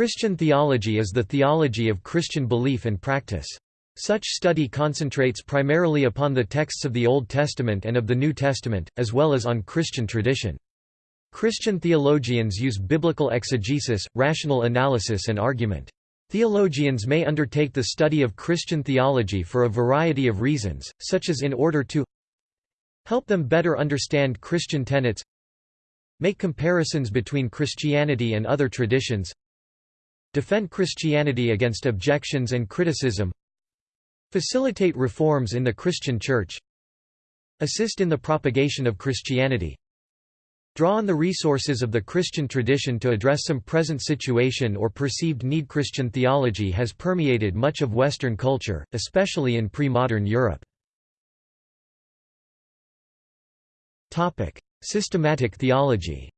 Christian theology is the theology of Christian belief and practice. Such study concentrates primarily upon the texts of the Old Testament and of the New Testament, as well as on Christian tradition. Christian theologians use biblical exegesis, rational analysis and argument. Theologians may undertake the study of Christian theology for a variety of reasons, such as in order to help them better understand Christian tenets make comparisons between Christianity and other traditions defend Christianity against objections and criticism facilitate reforms in the Christian Church assist in the propagation of Christianity draw on the resources of the Christian tradition to address some present situation or perceived need Christian theology has permeated much of Western culture, especially in pre-modern Europe. Systematic theology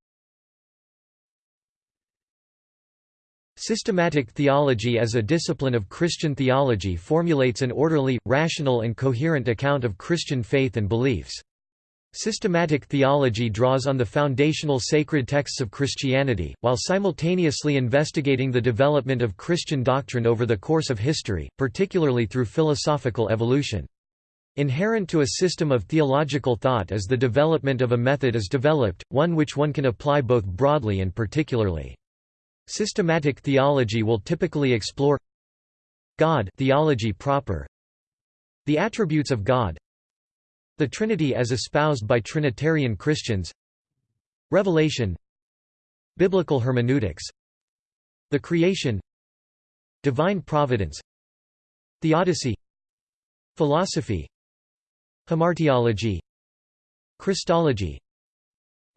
Systematic theology as a discipline of Christian theology formulates an orderly, rational and coherent account of Christian faith and beliefs. Systematic theology draws on the foundational sacred texts of Christianity, while simultaneously investigating the development of Christian doctrine over the course of history, particularly through philosophical evolution. Inherent to a system of theological thought is the development of a method is developed, one which one can apply both broadly and particularly. Systematic theology will typically explore God theology proper, the attributes of God, the Trinity as espoused by Trinitarian Christians, Revelation, biblical hermeneutics, the creation, divine providence, theodicy, philosophy, hamartiology, Christology,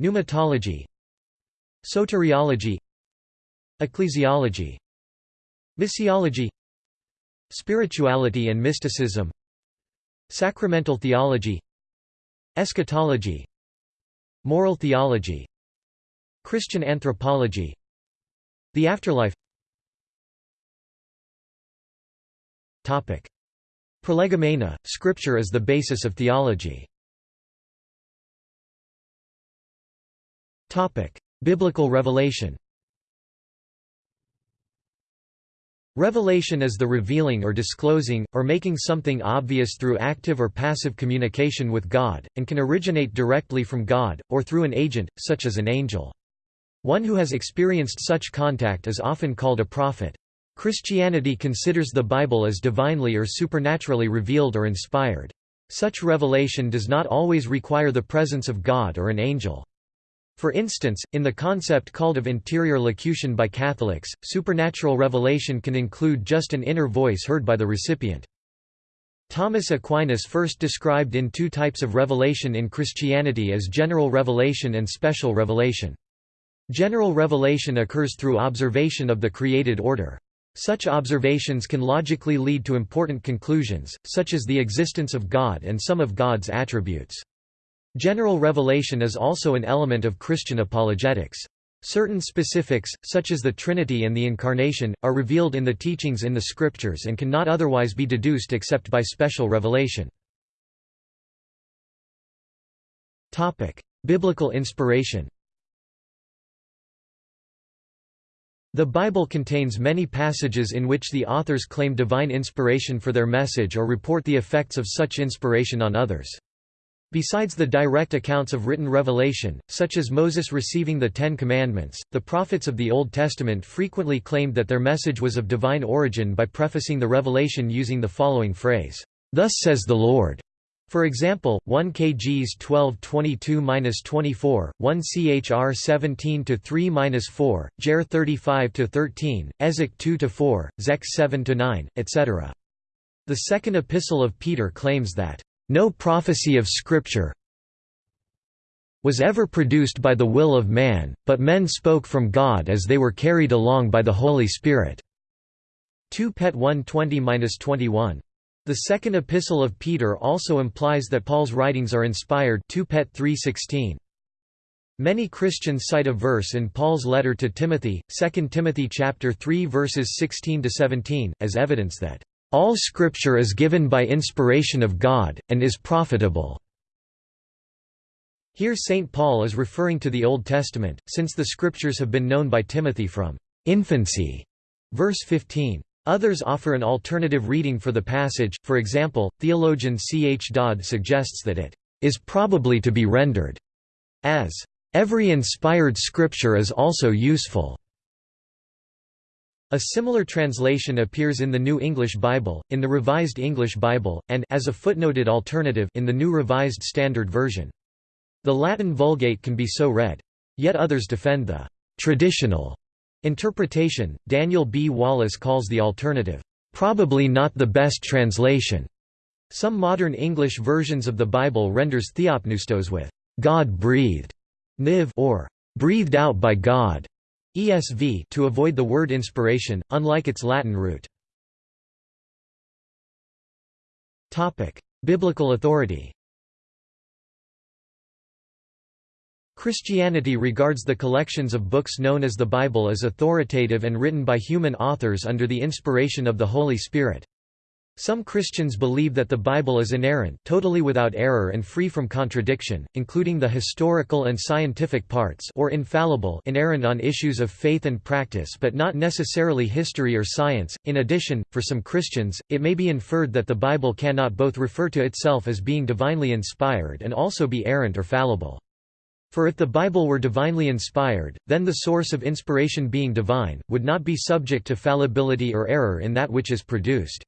pneumatology, soteriology, Ecclesiology Missiology Spirituality and mysticism Sacramental theology Eschatology Moral theology Christian anthropology The afterlife Topic. Prolegomena, Scripture as the basis of theology Topic. Biblical revelation Revelation is the revealing or disclosing, or making something obvious through active or passive communication with God, and can originate directly from God, or through an agent, such as an angel. One who has experienced such contact is often called a prophet. Christianity considers the Bible as divinely or supernaturally revealed or inspired. Such revelation does not always require the presence of God or an angel. For instance, in the concept called of interior locution by Catholics, supernatural revelation can include just an inner voice heard by the recipient. Thomas Aquinas first described in two types of revelation in Christianity as general revelation and special revelation. General revelation occurs through observation of the created order. Such observations can logically lead to important conclusions, such as the existence of God and some of God's attributes. General revelation is also an element of Christian apologetics. Certain specifics, such as the Trinity and the Incarnation, are revealed in the teachings in the Scriptures and cannot otherwise be deduced except by special revelation. Biblical inspiration The Bible contains many passages in which the authors claim divine inspiration for their message or report the effects of such inspiration on others. Besides the direct accounts of written revelation, such as Moses receiving the Ten Commandments, the prophets of the Old Testament frequently claimed that their message was of divine origin by prefacing the revelation using the following phrase, "'Thus says the Lord' For example, 1 kgs 1222-24, 1 chr 17-3-4, Jer 35-13, Ezek 2-4, Zech 7-9, etc. The second epistle of Peter claims that no prophecy of Scripture was ever produced by the will of man, but men spoke from God as they were carried along by the Holy Spirit." 2 Pet 120–21. The second epistle of Peter also implies that Paul's writings are inspired 2 Pet 3:16. Many Christians cite a verse in Paul's letter to Timothy, 2 Timothy chapter 3 verses 16 to 17, as evidence that all Scripture is given by inspiration of God, and is profitable." Here St. Paul is referring to the Old Testament, since the Scriptures have been known by Timothy from infancy. Verse 15. Others offer an alternative reading for the passage, for example, theologian C. H. Dodd suggests that it is probably to be rendered as, "...every inspired scripture is also useful." A similar translation appears in the New English Bible, in the Revised English Bible, and as a footnoted alternative in the New Revised Standard Version. The Latin Vulgate can be so read. Yet others defend the traditional interpretation. Daniel B. Wallace calls the alternative, probably not the best translation. Some modern English versions of the Bible renders theopneustos with God breathed, niv or breathed out by God. ESV to avoid the word inspiration, unlike its Latin root. Biblical authority Christianity regards the collections of books known as the Bible as authoritative and written by human authors under the inspiration of the Holy Spirit. Some Christians believe that the Bible is inerrant totally without error and free from contradiction, including the historical and scientific parts or infallible inerrant on issues of faith and practice but not necessarily history or science. In addition, for some Christians, it may be inferred that the Bible cannot both refer to itself as being divinely inspired and also be errant or fallible. For if the Bible were divinely inspired, then the source of inspiration being divine, would not be subject to fallibility or error in that which is produced.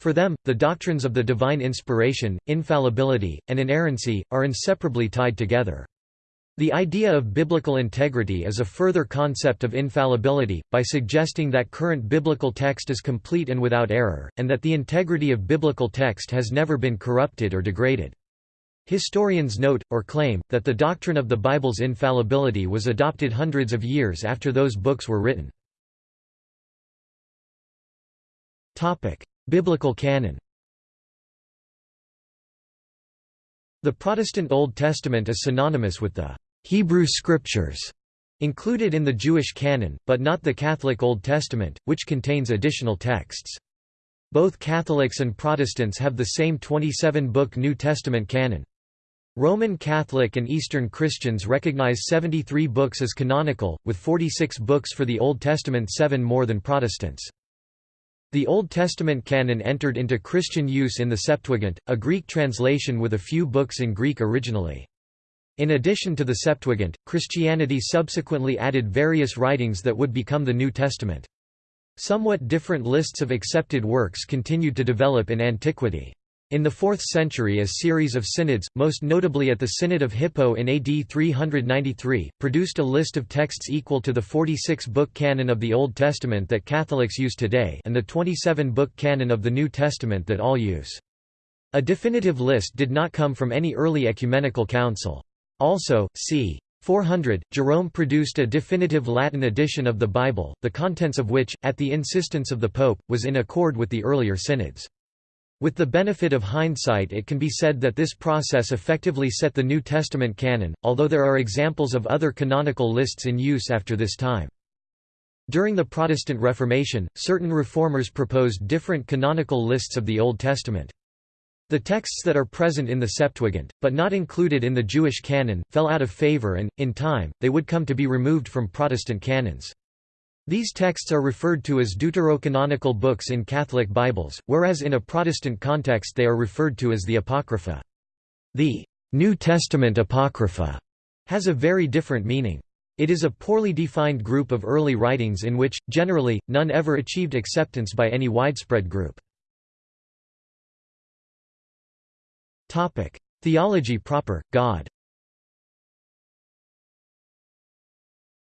For them, the doctrines of the divine inspiration, infallibility, and inerrancy, are inseparably tied together. The idea of biblical integrity is a further concept of infallibility, by suggesting that current biblical text is complete and without error, and that the integrity of biblical text has never been corrupted or degraded. Historians note, or claim, that the doctrine of the Bible's infallibility was adopted hundreds of years after those books were written. Biblical canon The Protestant Old Testament is synonymous with the Hebrew Scriptures included in the Jewish canon, but not the Catholic Old Testament, which contains additional texts. Both Catholics and Protestants have the same 27-book New Testament canon. Roman Catholic and Eastern Christians recognize 73 books as canonical, with 46 books for the Old Testament seven more than Protestants. The Old Testament canon entered into Christian use in the Septuagint, a Greek translation with a few books in Greek originally. In addition to the Septuagint, Christianity subsequently added various writings that would become the New Testament. Somewhat different lists of accepted works continued to develop in antiquity. In the 4th century a series of synods, most notably at the Synod of Hippo in AD 393, produced a list of texts equal to the 46-book canon of the Old Testament that Catholics use today and the 27-book canon of the New Testament that all use. A definitive list did not come from any early ecumenical council. Also, c. 400, Jerome produced a definitive Latin edition of the Bible, the contents of which, at the insistence of the Pope, was in accord with the earlier synods. With the benefit of hindsight it can be said that this process effectively set the New Testament canon, although there are examples of other canonical lists in use after this time. During the Protestant Reformation, certain reformers proposed different canonical lists of the Old Testament. The texts that are present in the Septuagint, but not included in the Jewish canon, fell out of favor and, in time, they would come to be removed from Protestant canons. These texts are referred to as deuterocanonical books in Catholic Bibles, whereas in a Protestant context they are referred to as the Apocrypha. The New Testament Apocrypha has a very different meaning. It is a poorly defined group of early writings in which, generally, none ever achieved acceptance by any widespread group. Theology proper, God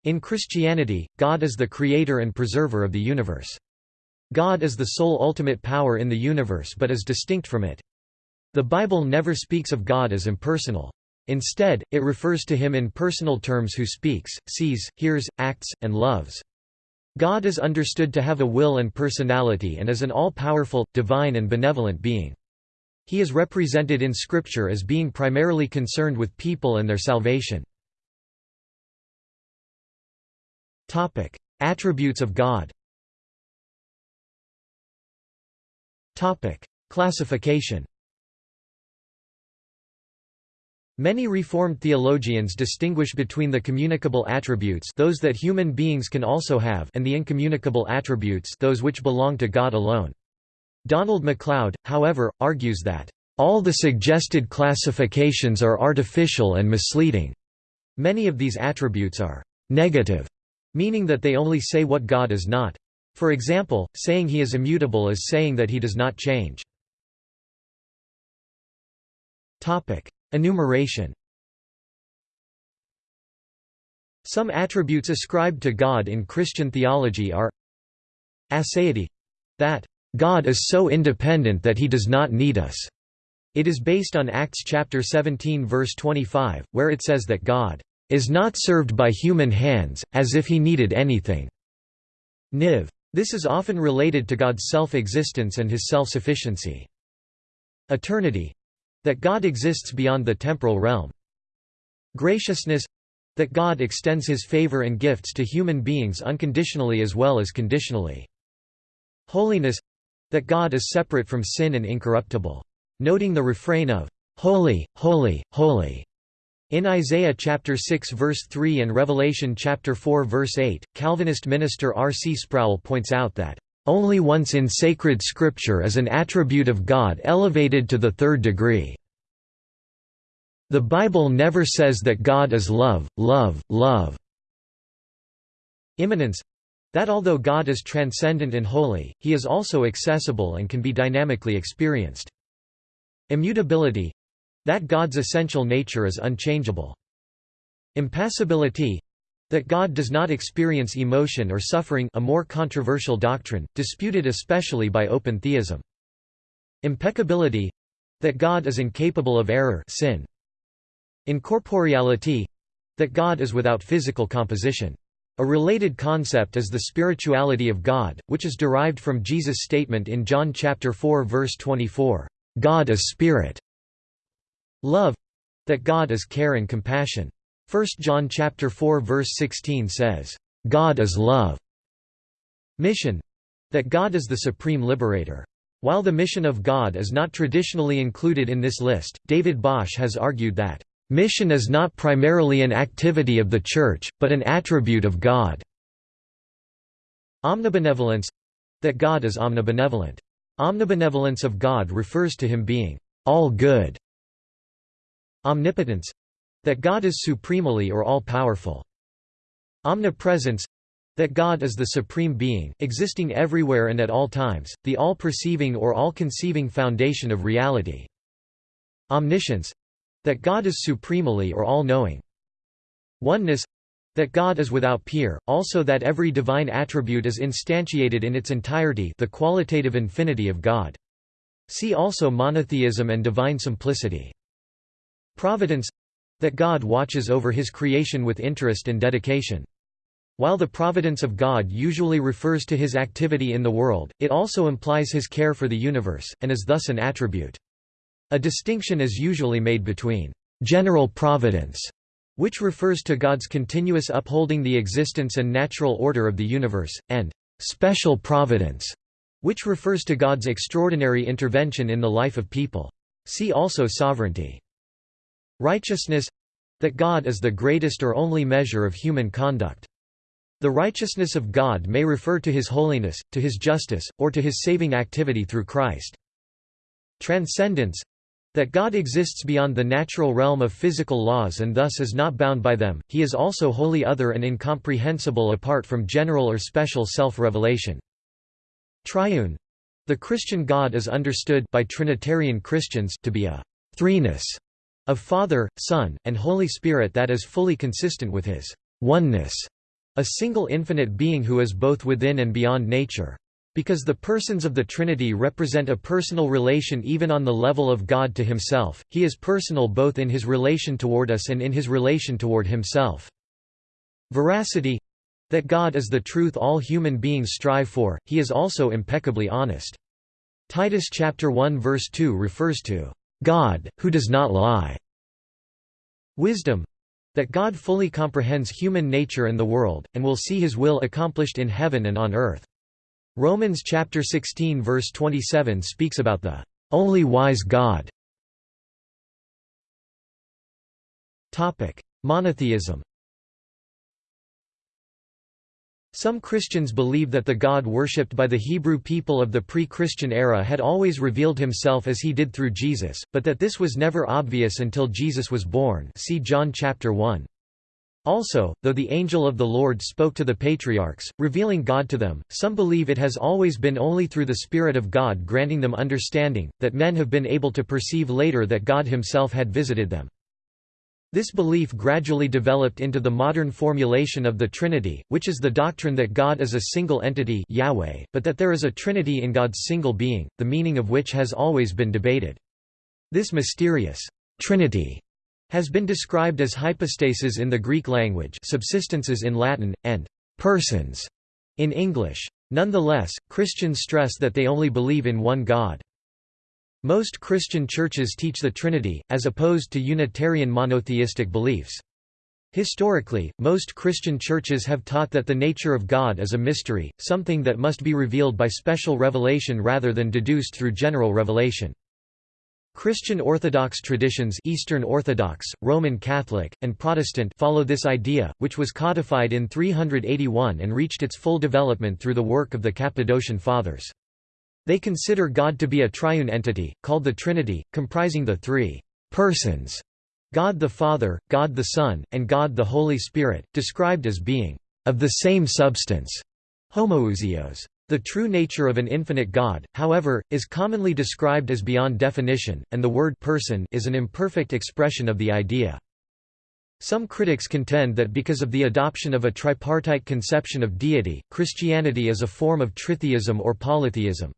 In Christianity, God is the creator and preserver of the universe. God is the sole ultimate power in the universe but is distinct from it. The Bible never speaks of God as impersonal. Instead, it refers to him in personal terms who speaks, sees, hears, acts, and loves. God is understood to have a will and personality and is an all-powerful, divine and benevolent being. He is represented in Scripture as being primarily concerned with people and their salvation. Topic: Attributes of God. Topic: Classification. Many Reformed theologians distinguish between the communicable attributes those that human beings can also have and the incommunicable attributes those which belong to God alone. Donald MacLeod, however, argues that, "...all the suggested classifications are artificial and misleading." Many of these attributes are «negative», meaning that they only say what God is not. For example, saying he is immutable is saying that he does not change. Enumeration Some attributes ascribed to God in Christian theology are Aseity — that God is so independent that he does not need us. It is based on Acts chapter 17 verse 25, where it says that God is not served by human hands, as if he needed anything. Niv. This is often related to God's self-existence and his self-sufficiency. Eternity that God exists beyond the temporal realm. Graciousness that God extends his favor and gifts to human beings unconditionally as well as conditionally. Holiness that God is separate from sin and incorruptible. Noting the refrain of, Holy, holy, holy, in Isaiah chapter 6 verse 3 and Revelation chapter 4 verse 8, Calvinist minister R. C. Sproul points out that, only once in sacred scripture is an attribute of God elevated to the third degree. The Bible never says that God is love, love, love. Immanence that although God is transcendent and holy, he is also accessible and can be dynamically experienced. Immutability that God's essential nature is unchangeable. Impassibility that God does not experience emotion or suffering a more controversial doctrine, disputed especially by open theism. Impeccability that God is incapable of error sin. Incorporeality that God is without physical composition. A related concept is the spirituality of God, which is derived from Jesus' statement in John chapter 4 verse 24, "God is spirit." Love that God is care and compassion. 1 John chapter 4 verse 16 says, "God is love." Mission that God is the supreme liberator. While the mission of God is not traditionally included in this list, David Bosch has argued that, "...mission is not primarily an activity of the Church, but an attribute of God." Omnibenevolence that God is omnibenevolent. Omnibenevolence of God refers to him being all good. Omnipotence that God is supremely or all-powerful. Omnipresence that God is the supreme being, existing everywhere and at all times, the all-perceiving or all-conceiving foundation of reality. Omniscience that God is supremely or all-knowing. Oneness that God is without peer, also that every divine attribute is instantiated in its entirety the qualitative infinity of God. See also monotheism and divine simplicity. Providence that God watches over his creation with interest and dedication. While the providence of God usually refers to his activity in the world, it also implies his care for the universe, and is thus an attribute. A distinction is usually made between general providence, which refers to God's continuous upholding the existence and natural order of the universe, and special providence, which refers to God's extraordinary intervention in the life of people. See also sovereignty. Righteousness that God is the greatest or only measure of human conduct. The righteousness of God may refer to his holiness, to his justice, or to his saving activity through Christ. Transcendence that God exists beyond the natural realm of physical laws and thus is not bound by them, he is also wholly other and incomprehensible apart from general or special self-revelation. Triune the Christian God is understood by Trinitarian Christians to be a threeness of Father, Son, and Holy Spirit that is fully consistent with his oneness, a single infinite being who is both within and beyond nature. Because the persons of the Trinity represent a personal relation even on the level of God to himself, he is personal both in his relation toward us and in his relation toward himself. Veracity that God is the truth all human beings strive for, he is also impeccably honest. Titus chapter 1 verse 2 refers to God, who does not lie. Wisdom that God fully comprehends human nature and the world, and will see his will accomplished in heaven and on earth. Romans chapter 16 verse 27 speaks about the only wise God. Monotheism Some Christians believe that the God worshipped by the Hebrew people of the pre-Christian era had always revealed himself as he did through Jesus, but that this was never obvious until Jesus was born see John chapter 1. Also, though the angel of the Lord spoke to the patriarchs, revealing God to them, some believe it has always been only through the Spirit of God granting them understanding, that men have been able to perceive later that God himself had visited them. This belief gradually developed into the modern formulation of the Trinity, which is the doctrine that God is a single entity Yahweh, but that there is a Trinity in God's single being, the meaning of which has always been debated. This mysterious Trinity has been described as hypostases in the Greek language subsistences in Latin, and persons in English. Nonetheless, Christians stress that they only believe in one God. Most Christian churches teach the Trinity, as opposed to Unitarian monotheistic beliefs. Historically, most Christian churches have taught that the nature of God is a mystery, something that must be revealed by special revelation rather than deduced through general revelation. Christian Orthodox traditions Eastern Orthodox, Roman Catholic, and Protestant follow this idea, which was codified in 381 and reached its full development through the work of the Cappadocian Fathers. They consider God to be a triune entity, called the Trinity, comprising the three persons God the Father, God the Son, and God the Holy Spirit, described as being of the same substance. Homoousios. The true nature of an infinite God, however, is commonly described as beyond definition, and the word person is an imperfect expression of the idea. Some critics contend that because of the adoption of a tripartite conception of deity, Christianity is a form of tritheism or polytheism.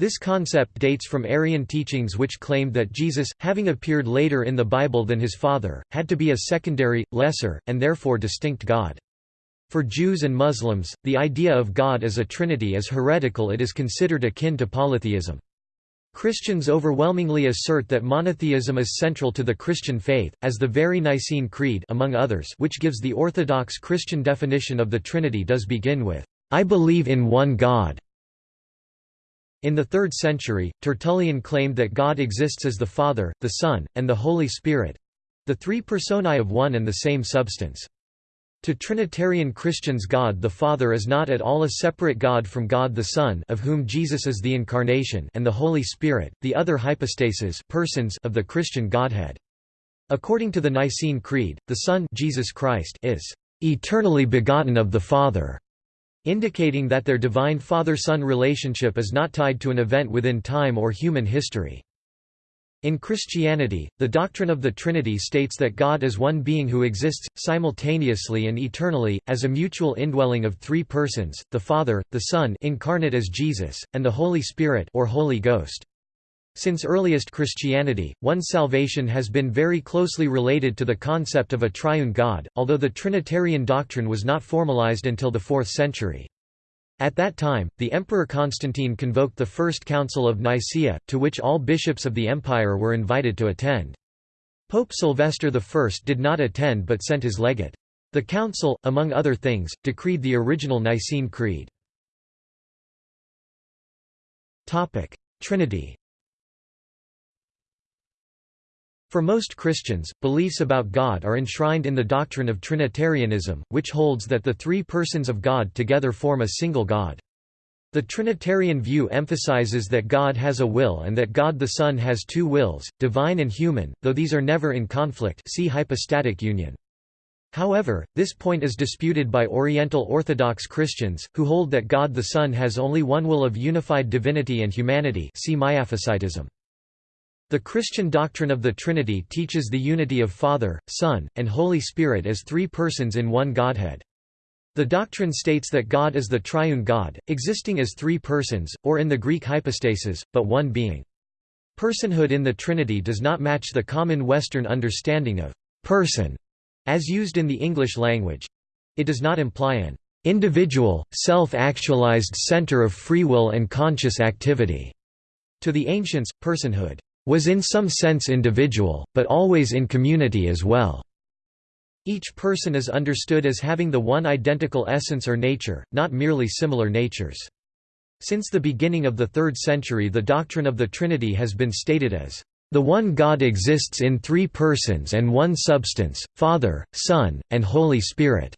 This concept dates from Arian teachings which claimed that Jesus, having appeared later in the Bible than his Father, had to be a secondary, lesser, and therefore distinct God. For Jews and Muslims, the idea of God as a trinity is heretical it is considered akin to polytheism. Christians overwhelmingly assert that monotheism is central to the Christian faith, as the very Nicene Creed among others which gives the Orthodox Christian definition of the Trinity does begin with, "'I believe in one God' In the 3rd century, Tertullian claimed that God exists as the Father, the Son, and the Holy Spirit—the three personae of one and the same substance. To Trinitarian Christians God the Father is not at all a separate God from God the Son of whom Jesus is the Incarnation and the Holy Spirit, the other hypostases persons of the Christian Godhead. According to the Nicene Creed, the Son Jesus Christ is eternally begotten of the Father indicating that their divine father-son relationship is not tied to an event within time or human history. In Christianity, the doctrine of the Trinity states that God is one being who exists, simultaneously and eternally, as a mutual indwelling of three persons, the Father, the Son incarnate as Jesus, and the Holy Spirit or Holy Ghost. Since earliest Christianity, one's salvation has been very closely related to the concept of a triune God, although the Trinitarian doctrine was not formalized until the 4th century. At that time, the Emperor Constantine convoked the First Council of Nicaea, to which all bishops of the empire were invited to attend. Pope Sylvester I did not attend but sent his legate. The council, among other things, decreed the original Nicene Creed. Trinity For most Christians, beliefs about God are enshrined in the doctrine of Trinitarianism, which holds that the three persons of God together form a single God. The Trinitarian view emphasizes that God has a will and that God the Son has two wills, divine and human, though these are never in conflict see hypostatic union. However, this point is disputed by Oriental Orthodox Christians, who hold that God the Son has only one will of unified divinity and humanity see Miaphysitism. The Christian doctrine of the Trinity teaches the unity of Father, Son, and Holy Spirit as three persons in one Godhead. The doctrine states that God is the triune God, existing as three persons, or in the Greek hypostasis, but one being. Personhood in the Trinity does not match the common Western understanding of person as used in the English language. It does not imply an individual, self-actualized center of free will and conscious activity. To the ancients, personhood was in some sense individual, but always in community as well. Each person is understood as having the one identical essence or nature, not merely similar natures. Since the beginning of the 3rd century the doctrine of the Trinity has been stated as The one God exists in three persons and one substance, Father, Son, and Holy Spirit.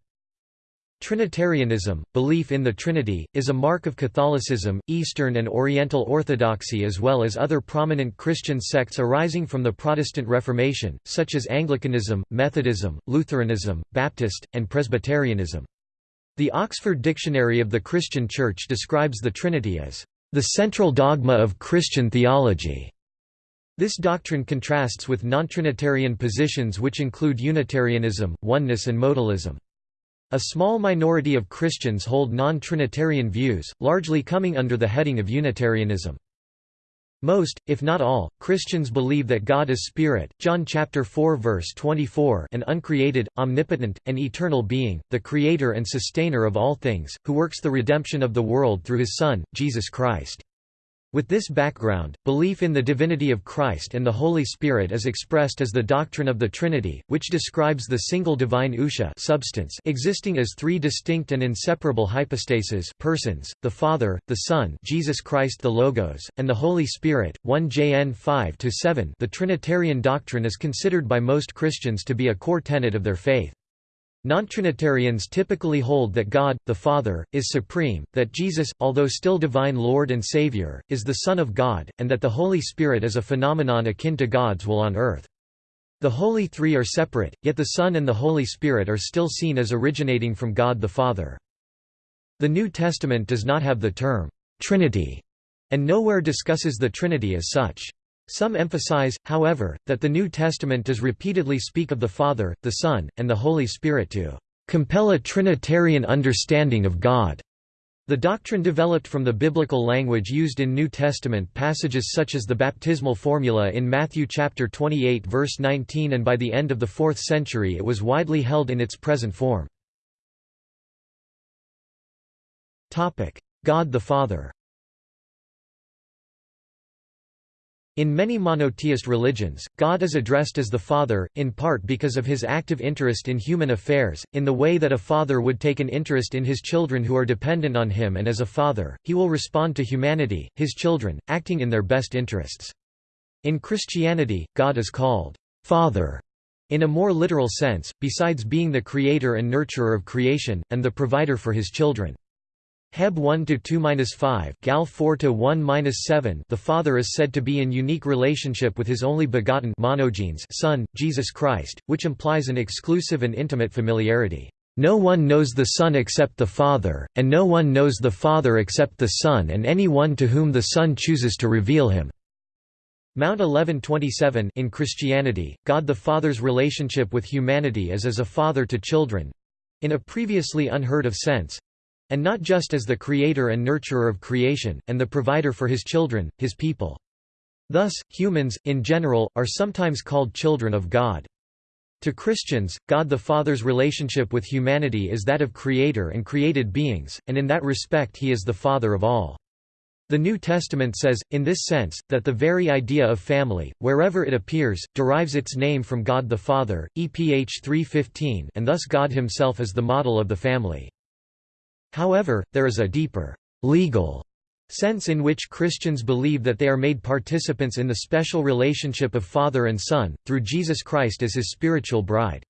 Trinitarianism, belief in the Trinity, is a mark of Catholicism, Eastern and Oriental Orthodoxy as well as other prominent Christian sects arising from the Protestant Reformation, such as Anglicanism, Methodism, Lutheranism, Baptist, and Presbyterianism. The Oxford Dictionary of the Christian Church describes the Trinity as, "...the central dogma of Christian theology." This doctrine contrasts with non-Trinitarian positions which include Unitarianism, oneness and modalism. A small minority of Christians hold non-Trinitarian views, largely coming under the heading of Unitarianism. Most, if not all, Christians believe that God is spirit, John chapter 4 verse 24, an uncreated, omnipotent, and eternal being, the creator and sustainer of all things, who works the redemption of the world through his Son, Jesus Christ. With this background, belief in the divinity of Christ and the Holy Spirit is expressed as the doctrine of the Trinity, which describes the single divine ousia substance existing as three distinct and inseparable hypostases persons, the Father, the Son Jesus Christ the Logos, and the Holy Spirit, 1 Jn 5–7 The Trinitarian doctrine is considered by most Christians to be a core tenet of their faith. Non-Trinitarians typically hold that God, the Father, is supreme, that Jesus, although still divine Lord and Savior, is the Son of God, and that the Holy Spirit is a phenomenon akin to God's will on earth. The Holy Three are separate, yet the Son and the Holy Spirit are still seen as originating from God the Father. The New Testament does not have the term, Trinity, and nowhere discusses the Trinity as such. Some emphasize, however, that the New Testament does repeatedly speak of the Father, the Son, and the Holy Spirit to compel a Trinitarian understanding of God. The doctrine developed from the biblical language used in New Testament passages such as the baptismal formula in Matthew chapter 28 verse 19 and by the end of the 4th century it was widely held in its present form. God the Father In many monotheist religions, God is addressed as the Father, in part because of his active interest in human affairs, in the way that a father would take an interest in his children who are dependent on him and as a father, he will respond to humanity, his children, acting in their best interests. In Christianity, God is called Father in a more literal sense, besides being the creator and nurturer of creation, and the provider for his children. Heb 1 to 2-5, Gal 4 to 1-7. The Father is said to be in unique relationship with his only begotten monogenes Son, Jesus Christ, which implies an exclusive and intimate familiarity. No one knows the Son except the Father, and no one knows the Father except the Son and any one to whom the Son chooses to reveal him. Mount 1127 In Christianity, God the Father's relationship with humanity is as a father to children—in a previously unheard of sense, and not just as the creator and nurturer of creation, and the provider for his children, his people. Thus, humans, in general, are sometimes called children of God. To Christians, God the Father's relationship with humanity is that of creator and created beings, and in that respect he is the Father of all. The New Testament says, in this sense, that the very idea of family, wherever it appears, derives its name from God the Father, EPH 3.15 and thus God himself is the model of the family. However, there is a deeper, legal sense in which Christians believe that they are made participants in the special relationship of Father and Son, through Jesus Christ as his spiritual bride.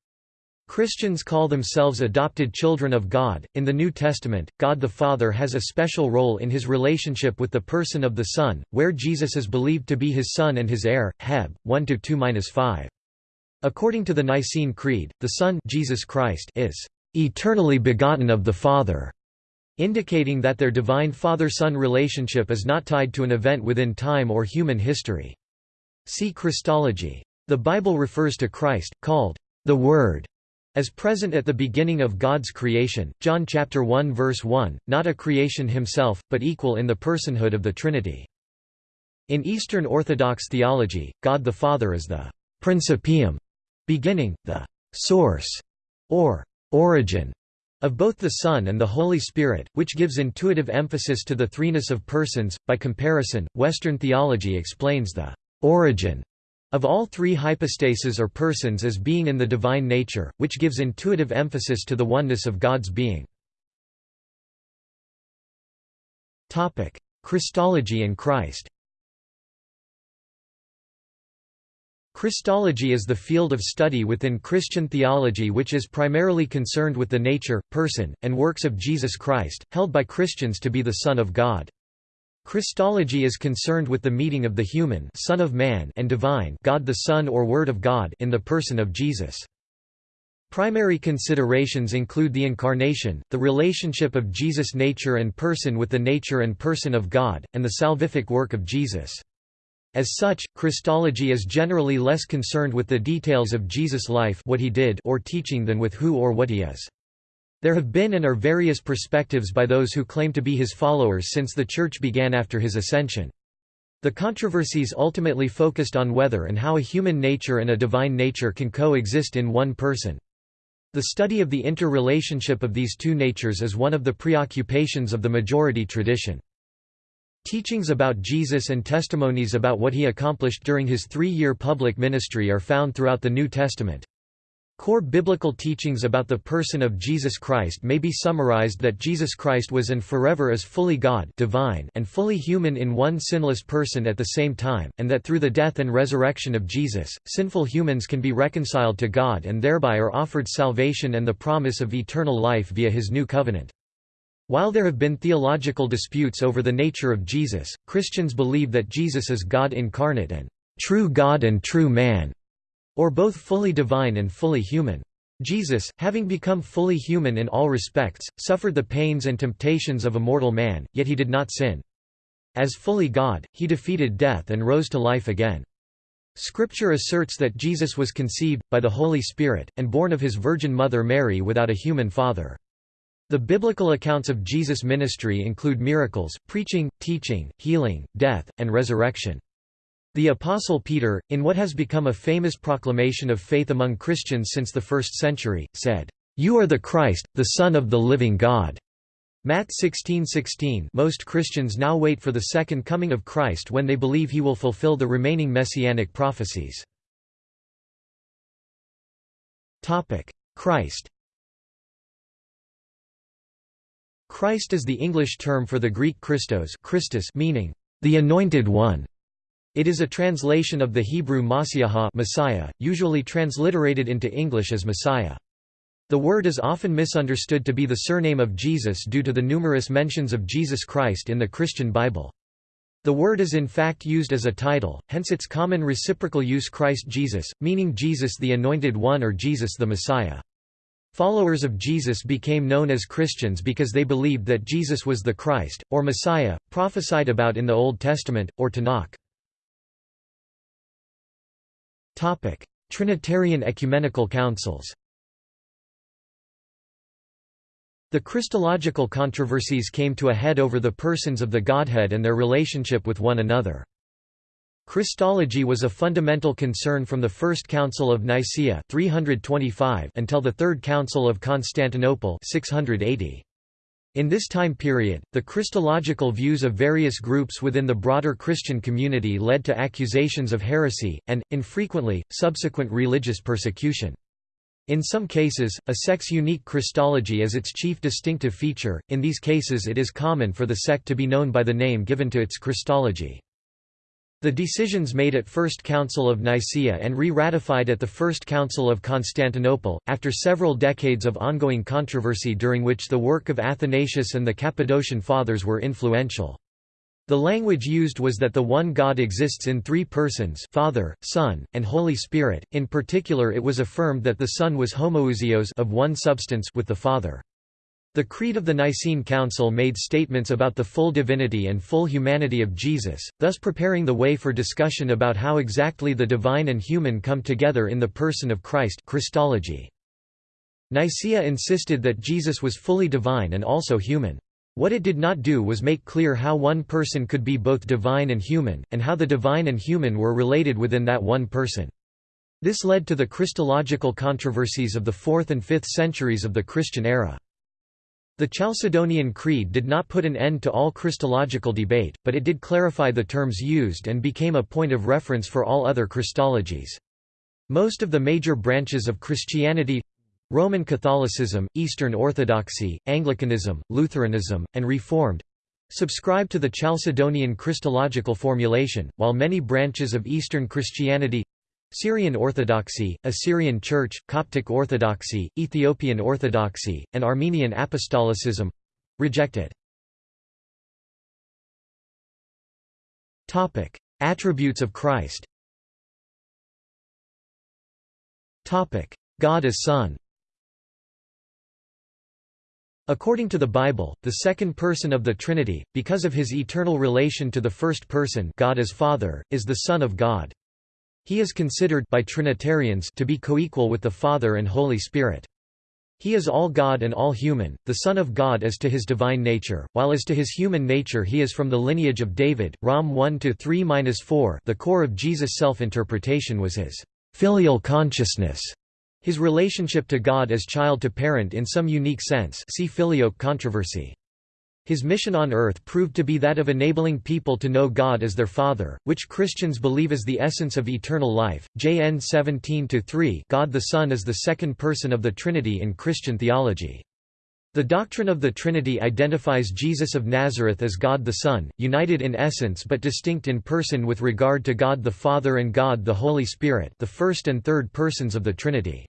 Christians call themselves adopted children of God. In the New Testament, God the Father has a special role in his relationship with the person of the Son, where Jesus is believed to be his Son and his heir. Heb 1 2 5. According to the Nicene Creed, the Son Jesus Christ is eternally begotten of the Father indicating that their divine father-son relationship is not tied to an event within time or human history. See Christology. The Bible refers to Christ, called the Word, as present at the beginning of God's creation, John chapter 1 verse 1, not a creation himself, but equal in the personhood of the Trinity. In Eastern Orthodox theology, God the Father is the principium, beginning, the source, or origin of both the Son and the Holy Spirit, which gives intuitive emphasis to the threeness of persons. By comparison, Western theology explains the origin of all three hypostases or persons as being in the divine nature, which gives intuitive emphasis to the oneness of God's being. Christology and Christ Christology is the field of study within Christian theology which is primarily concerned with the nature, person, and works of Jesus Christ, held by Christians to be the Son of God. Christology is concerned with the meeting of the human Son of Man and divine God the Son or Word of God in the person of Jesus. Primary considerations include the Incarnation, the relationship of Jesus' nature and person with the nature and person of God, and the salvific work of Jesus. As such, Christology is generally less concerned with the details of Jesus' life what he did or teaching than with who or what he is. There have been and are various perspectives by those who claim to be his followers since the Church began after his ascension. The controversies ultimately focused on whether and how a human nature and a divine nature can coexist in one person. The study of the interrelationship of these two natures is one of the preoccupations of the majority tradition. Teachings about Jesus and testimonies about what he accomplished during his three-year public ministry are found throughout the New Testament. Core biblical teachings about the person of Jesus Christ may be summarized that Jesus Christ was and forever is fully God divine and fully human in one sinless person at the same time, and that through the death and resurrection of Jesus, sinful humans can be reconciled to God and thereby are offered salvation and the promise of eternal life via his new covenant. While there have been theological disputes over the nature of Jesus, Christians believe that Jesus is God incarnate and true God and true man, or both fully divine and fully human. Jesus, having become fully human in all respects, suffered the pains and temptations of a mortal man, yet he did not sin. As fully God, he defeated death and rose to life again. Scripture asserts that Jesus was conceived, by the Holy Spirit, and born of his Virgin Mother Mary without a human father. The biblical accounts of Jesus' ministry include miracles, preaching, teaching, healing, death, and resurrection. The Apostle Peter, in what has become a famous proclamation of faith among Christians since the first century, said, "'You are the Christ, the Son of the living God." Matt 16:16 Most Christians now wait for the second coming of Christ when they believe he will fulfill the remaining messianic prophecies. Christ Christ is the English term for the Greek Christos Christus meaning, the Anointed One. It is a translation of the Hebrew Masiaha Messiah, usually transliterated into English as Messiah. The word is often misunderstood to be the surname of Jesus due to the numerous mentions of Jesus Christ in the Christian Bible. The word is in fact used as a title, hence its common reciprocal use Christ Jesus, meaning Jesus the Anointed One or Jesus the Messiah. Followers of Jesus became known as Christians because they believed that Jesus was the Christ, or Messiah, prophesied about in the Old Testament, or Tanakh. Trinitarian ecumenical councils The Christological controversies came to a head over the persons of the Godhead and their relationship with one another. Christology was a fundamental concern from the First Council of Nicaea 325 until the Third Council of Constantinople 680. In this time period, the Christological views of various groups within the broader Christian community led to accusations of heresy, and, infrequently, subsequent religious persecution. In some cases, a sect's unique Christology is its chief distinctive feature, in these cases it is common for the sect to be known by the name given to its Christology. The decisions made at First Council of Nicaea and re-ratified at the First Council of Constantinople, after several decades of ongoing controversy during which the work of Athanasius and the Cappadocian Fathers were influential. The language used was that the one God exists in three persons Father, Son, and Holy Spirit, in particular it was affirmed that the Son was homoousios of one substance with the Father. The Creed of the Nicene Council made statements about the full divinity and full humanity of Jesus, thus preparing the way for discussion about how exactly the divine and human come together in the person of Christ Christology. Nicaea insisted that Jesus was fully divine and also human. What it did not do was make clear how one person could be both divine and human, and how the divine and human were related within that one person. This led to the Christological controversies of the 4th and 5th centuries of the Christian era. The Chalcedonian Creed did not put an end to all Christological debate, but it did clarify the terms used and became a point of reference for all other Christologies. Most of the major branches of Christianity Roman Catholicism, Eastern Orthodoxy, Anglicanism, Lutheranism, and Reformed subscribe to the Chalcedonian Christological formulation, while many branches of Eastern Christianity Syrian Orthodoxy, Assyrian Church, Coptic Orthodoxy, Ethiopian Orthodoxy, and Armenian Apostolicism—reject it. Attributes of Christ. God as Son. According to the Bible, the second person of the Trinity, because of his eternal relation to the first person God as Father, is the Son of God. He is considered by Trinitarians to be coequal with the Father and Holy Spirit. He is all God and all human, the Son of God as to his divine nature, while as to his human nature he is from the lineage of David. Rom 1-3-4 The core of Jesus' self-interpretation was his filial consciousness, his relationship to God as child to parent in some unique sense see Filioque controversy. His mission on earth proved to be that of enabling people to know God as their Father, which Christians believe is the essence of eternal life. JN 17-3 God the Son is the second person of the Trinity in Christian theology. The doctrine of the Trinity identifies Jesus of Nazareth as God the Son, united in essence but distinct in person with regard to God the Father and God the Holy Spirit the first and third persons of the Trinity.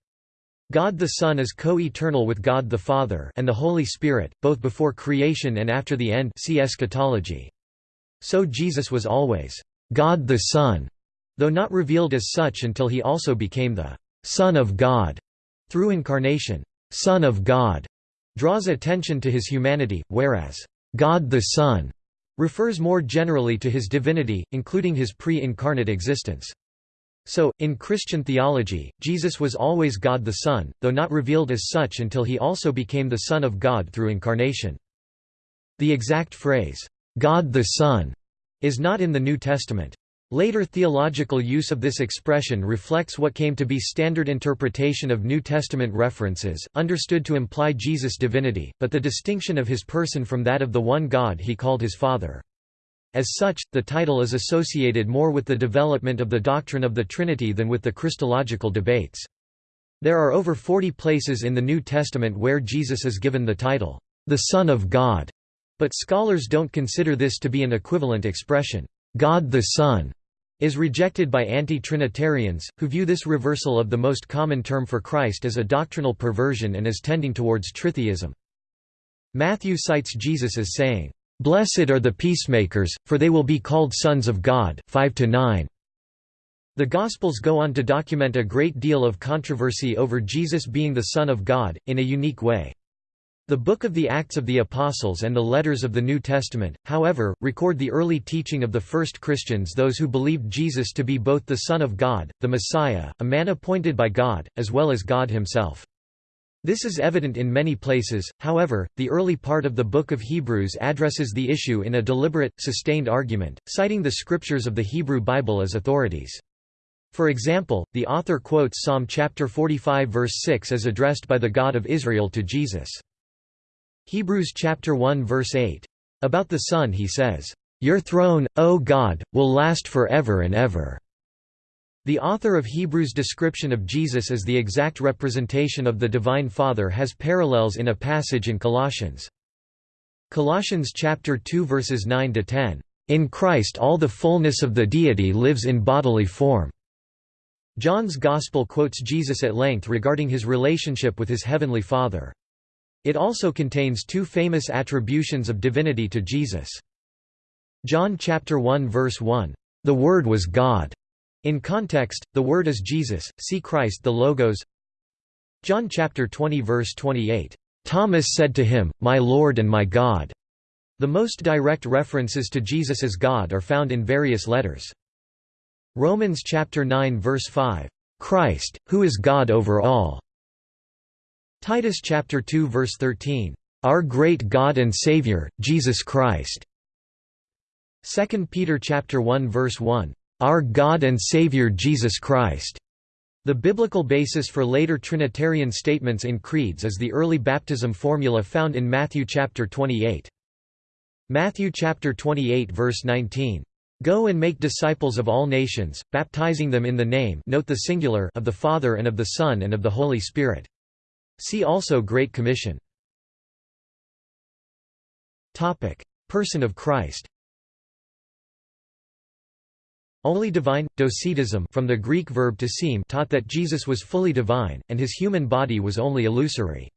God the Son is co-eternal with God the Father and the Holy Spirit, both before creation and after the end see eschatology. So Jesus was always God the Son, though not revealed as such until he also became the Son of God through incarnation. Son of God draws attention to his humanity, whereas God the Son refers more generally to his divinity, including his pre-incarnate existence. So, in Christian theology, Jesus was always God the Son, though not revealed as such until he also became the Son of God through incarnation. The exact phrase, God the Son, is not in the New Testament. Later theological use of this expression reflects what came to be standard interpretation of New Testament references, understood to imply Jesus' divinity, but the distinction of his person from that of the one God he called his Father. As such, the title is associated more with the development of the doctrine of the Trinity than with the Christological debates. There are over 40 places in the New Testament where Jesus is given the title, the Son of God, but scholars don't consider this to be an equivalent expression. God the Son is rejected by anti-Trinitarians, who view this reversal of the most common term for Christ as a doctrinal perversion and as tending towards tritheism. Matthew cites Jesus as saying, Blessed are the peacemakers, for they will be called sons of God 5 -9. The Gospels go on to document a great deal of controversy over Jesus being the Son of God, in a unique way. The Book of the Acts of the Apostles and the letters of the New Testament, however, record the early teaching of the first Christians those who believed Jesus to be both the Son of God, the Messiah, a man appointed by God, as well as God himself. This is evident in many places, however, the early part of the Book of Hebrews addresses the issue in a deliberate, sustained argument, citing the scriptures of the Hebrew Bible as authorities. For example, the author quotes Psalm chapter 45 verse 6 as addressed by the God of Israel to Jesus. Hebrews chapter 1 verse 8. About the Son he says, "Your throne, O God, will last forever and ever." The author of Hebrews' description of Jesus as the exact representation of the Divine Father has parallels in a passage in Colossians. Colossians chapter 2 verses 9 to 10. In Christ all the fullness of the deity lives in bodily form. John's Gospel quotes Jesus at length regarding his relationship with his heavenly Father. It also contains two famous attributions of divinity to Jesus. John chapter 1 verse 1, "The Word was God." In context, the word is Jesus, see Christ the Logos John chapter 20 verse 28, "Thomas said to him, My Lord and my God." The most direct references to Jesus as God are found in various letters. Romans chapter 9 verse 5, "Christ, who is God over all." Titus chapter 2 verse 13, "Our great God and Savior, Jesus Christ." 2 Peter chapter 1 verse 1, our God and Savior Jesus Christ. The biblical basis for later Trinitarian statements in creeds is the early baptism formula found in Matthew chapter 28. Matthew chapter 28 verse 19. Go and make disciples of all nations, baptizing them in the name note the singular of the Father and of the Son and of the Holy Spirit. See also Great Commission. Person of Christ Only divine, docetism from the Greek verb to seem taught that Jesus was fully divine, and his human body was only illusory.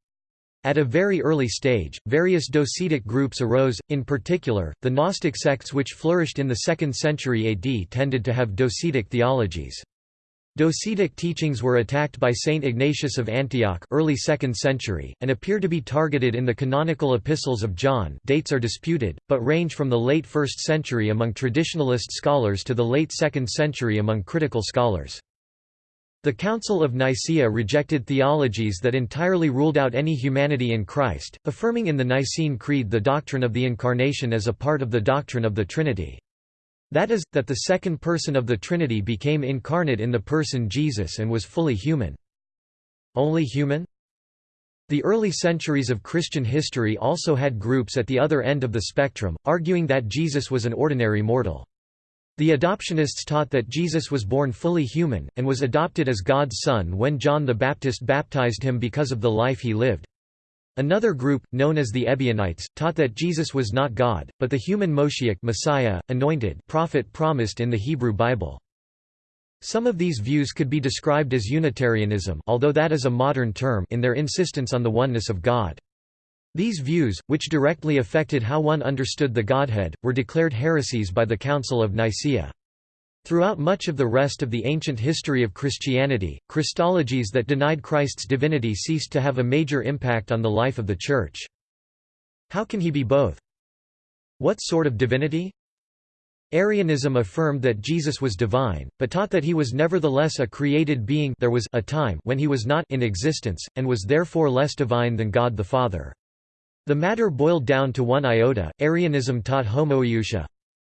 At a very early stage, various docetic groups arose, in particular, the Gnostic sects which flourished in the 2nd century AD tended to have docetic theologies. Docetic teachings were attacked by Saint Ignatius of Antioch early 2nd century, and appear to be targeted in the canonical epistles of John dates are disputed, but range from the late 1st century among traditionalist scholars to the late 2nd century among critical scholars. The Council of Nicaea rejected theologies that entirely ruled out any humanity in Christ, affirming in the Nicene Creed the doctrine of the Incarnation as a part of the doctrine of the Trinity. That is, that the second person of the Trinity became incarnate in the person Jesus and was fully human. Only human? The early centuries of Christian history also had groups at the other end of the spectrum, arguing that Jesus was an ordinary mortal. The adoptionists taught that Jesus was born fully human, and was adopted as God's son when John the Baptist baptized him because of the life he lived. Another group, known as the Ebionites, taught that Jesus was not God, but the human Moshiach Messiah, anointed prophet promised in the Hebrew Bible. Some of these views could be described as Unitarianism although that is a modern term in their insistence on the oneness of God. These views, which directly affected how one understood the Godhead, were declared heresies by the Council of Nicaea. Throughout much of the rest of the ancient history of Christianity, Christologies that denied Christ's divinity ceased to have a major impact on the life of the Church. How can he be both? What sort of divinity? Arianism affirmed that Jesus was divine, but taught that he was nevertheless a created being there was a time when he was not in existence, and was therefore less divine than God the Father. The matter boiled down to one iota, Arianism taught homoiousia,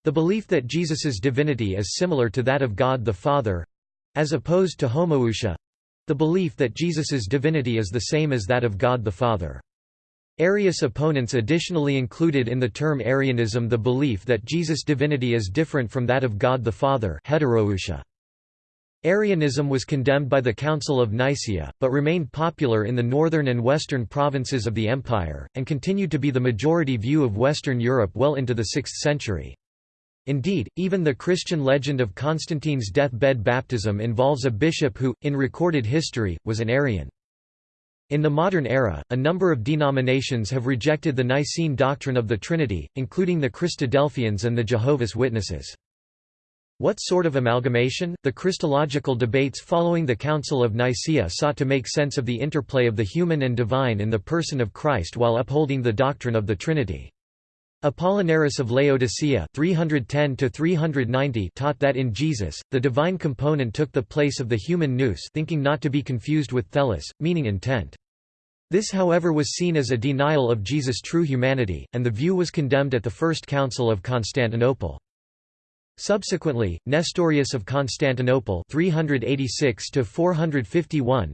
the belief that Jesus's divinity is similar to that of God the Father—as opposed to homoousia—the belief that Jesus's divinity is the same as that of God the Father. Arius opponents additionally included in the term Arianism the belief that Jesus' divinity is different from that of God the Father heteroousia. Arianism was condemned by the Council of Nicaea, but remained popular in the northern and western provinces of the empire, and continued to be the majority view of Western Europe well into the 6th century. Indeed, even the Christian legend of Constantine's deathbed baptism involves a bishop who, in recorded history, was an Arian. In the modern era, a number of denominations have rejected the Nicene doctrine of the Trinity, including the Christadelphians and the Jehovah's Witnesses. What sort of amalgamation? The Christological debates following the Council of Nicaea sought to make sense of the interplay of the human and divine in the person of Christ while upholding the doctrine of the Trinity. Apollinaris of Laodicea 310 taught that in Jesus, the divine component took the place of the human nous thinking not to be confused with thelos, meaning intent. This however was seen as a denial of Jesus' true humanity, and the view was condemned at the First Council of Constantinople. Subsequently, Nestorius of Constantinople 386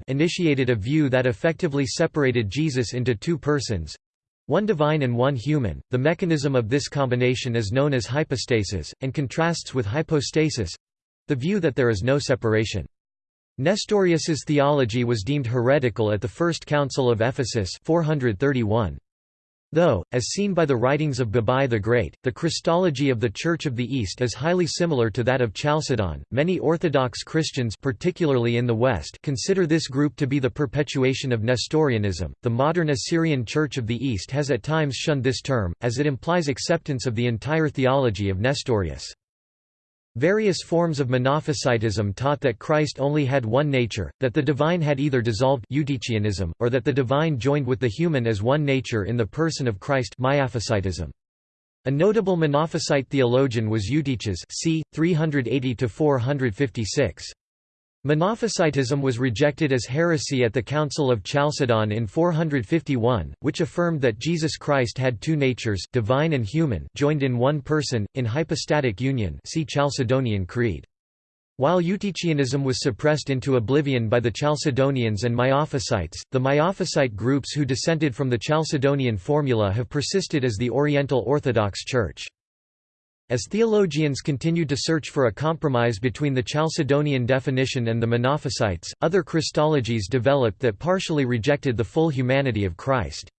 initiated a view that effectively separated Jesus into two persons, one divine and one human. The mechanism of this combination is known as hypostasis, and contrasts with hypostasis the view that there is no separation. Nestorius's theology was deemed heretical at the First Council of Ephesus 431. Though, as seen by the writings of Babai the Great, the Christology of the Church of the East is highly similar to that of Chalcedon, many Orthodox Christians particularly in the West consider this group to be the perpetuation of Nestorianism. The modern Assyrian Church of the East has at times shunned this term, as it implies acceptance of the entire theology of Nestorius. Various forms of Monophysitism taught that Christ only had one nature, that the divine had either dissolved Eutychianism, or that the divine joined with the human as one nature in the person of Christ. A notable Monophysite theologian was Eutyches c. 380–456. Monophysitism was rejected as heresy at the Council of Chalcedon in 451, which affirmed that Jesus Christ had two natures divine and human joined in one person, in hypostatic union see Chalcedonian Creed. While Eutychianism was suppressed into oblivion by the Chalcedonians and Miaphysites, the Miaphysite groups who dissented from the Chalcedonian formula have persisted as the Oriental Orthodox Church. As theologians continued to search for a compromise between the Chalcedonian definition and the Monophysites, other Christologies developed that partially rejected the full humanity of Christ.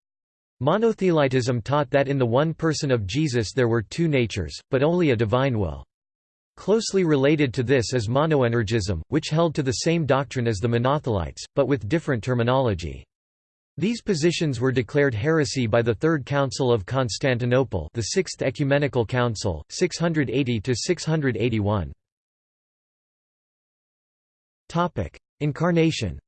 Monothelitism taught that in the one person of Jesus there were two natures, but only a divine will. Closely related to this is monoenergism, which held to the same doctrine as the Monothelites, but with different terminology. These positions were declared heresy by the Third Council of Constantinople the Sixth Ecumenical Council, 680 to 681. Topic: Incarnation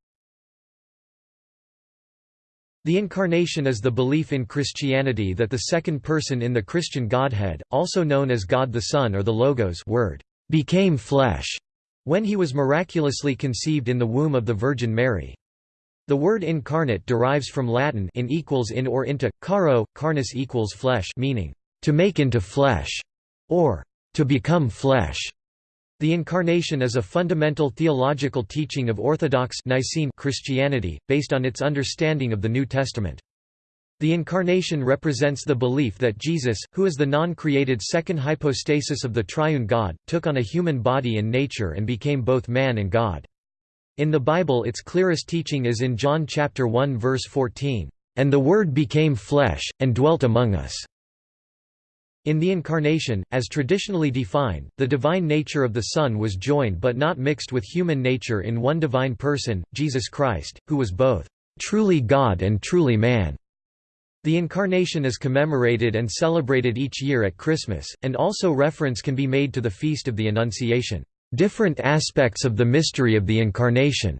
The Incarnation is the belief in Christianity that the second person in the Christian Godhead, also known as God the Son or the Logos word, became flesh, when he was miraculously conceived in the womb of the Virgin Mary. The word incarnate derives from Latin in equals in or into, caro, carnis equals flesh meaning, to make into flesh, or to become flesh. The Incarnation is a fundamental theological teaching of Orthodox Nicene Christianity, based on its understanding of the New Testament. The Incarnation represents the belief that Jesus, who is the non-created second hypostasis of the triune God, took on a human body and nature and became both man and God. In the Bible its clearest teaching is in John chapter 1 verse 14, "And the Word became flesh, and dwelt among us." In the Incarnation, as traditionally defined, the divine nature of the Son was joined but not mixed with human nature in one divine person, Jesus Christ, who was both truly God and truly man. The Incarnation is commemorated and celebrated each year at Christmas, and also reference can be made to the Feast of the Annunciation. Different aspects of the mystery of the Incarnation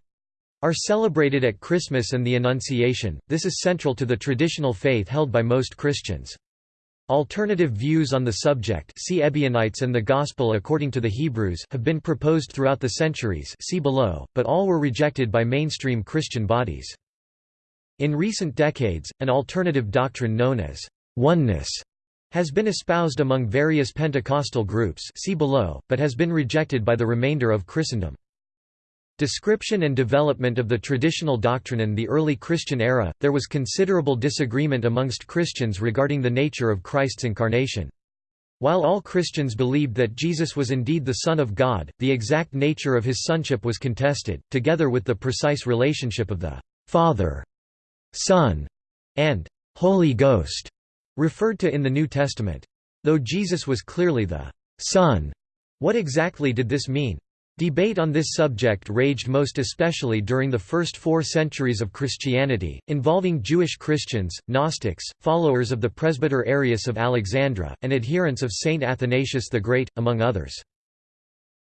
are celebrated at Christmas and the Annunciation. This is central to the traditional faith held by most Christians. Alternative views on the subject see Ebionites and the Gospel according to the Hebrews have been proposed throughout the centuries see below, but all were rejected by mainstream Christian bodies. In recent decades, an alternative doctrine known as oneness has been espoused among various Pentecostal groups see below, but has been rejected by the remainder of Christendom. Description and development of the traditional doctrine in the early Christian era, there was considerable disagreement amongst Christians regarding the nature of Christ's incarnation. While all Christians believed that Jesus was indeed the Son of God, the exact nature of his sonship was contested, together with the precise relationship of the Father, Son, and Holy Ghost referred to in the New Testament. Though Jesus was clearly the Son, what exactly did this mean? Debate on this subject raged most especially during the first four centuries of Christianity, involving Jewish Christians, Gnostics, followers of the presbyter Arius of Alexandria, and adherents of Saint Athanasius the Great, among others.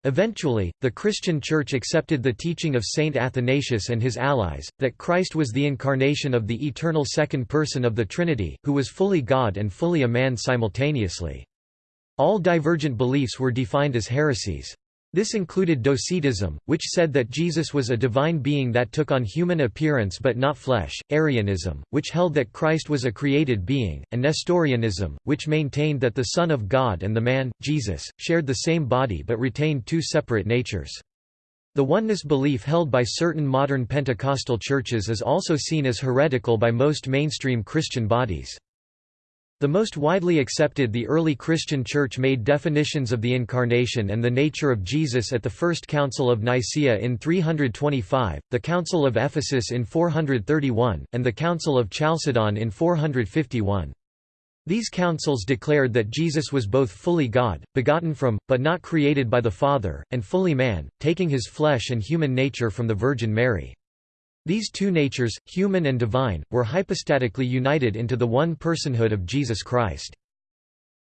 Eventually, the Christian Church accepted the teaching of Saint Athanasius and his allies, that Christ was the incarnation of the eternal second person of the Trinity, who was fully God and fully a man simultaneously. All divergent beliefs were defined as heresies. This included Docetism, which said that Jesus was a divine being that took on human appearance but not flesh, Arianism, which held that Christ was a created being, and Nestorianism, which maintained that the Son of God and the man, Jesus, shared the same body but retained two separate natures. The oneness belief held by certain modern Pentecostal churches is also seen as heretical by most mainstream Christian bodies. The most widely accepted the early Christian Church made definitions of the Incarnation and the nature of Jesus at the First Council of Nicaea in 325, the Council of Ephesus in 431, and the Council of Chalcedon in 451. These councils declared that Jesus was both fully God, begotten from, but not created by the Father, and fully man, taking his flesh and human nature from the Virgin Mary. These two natures, human and divine, were hypostatically united into the one personhood of Jesus Christ.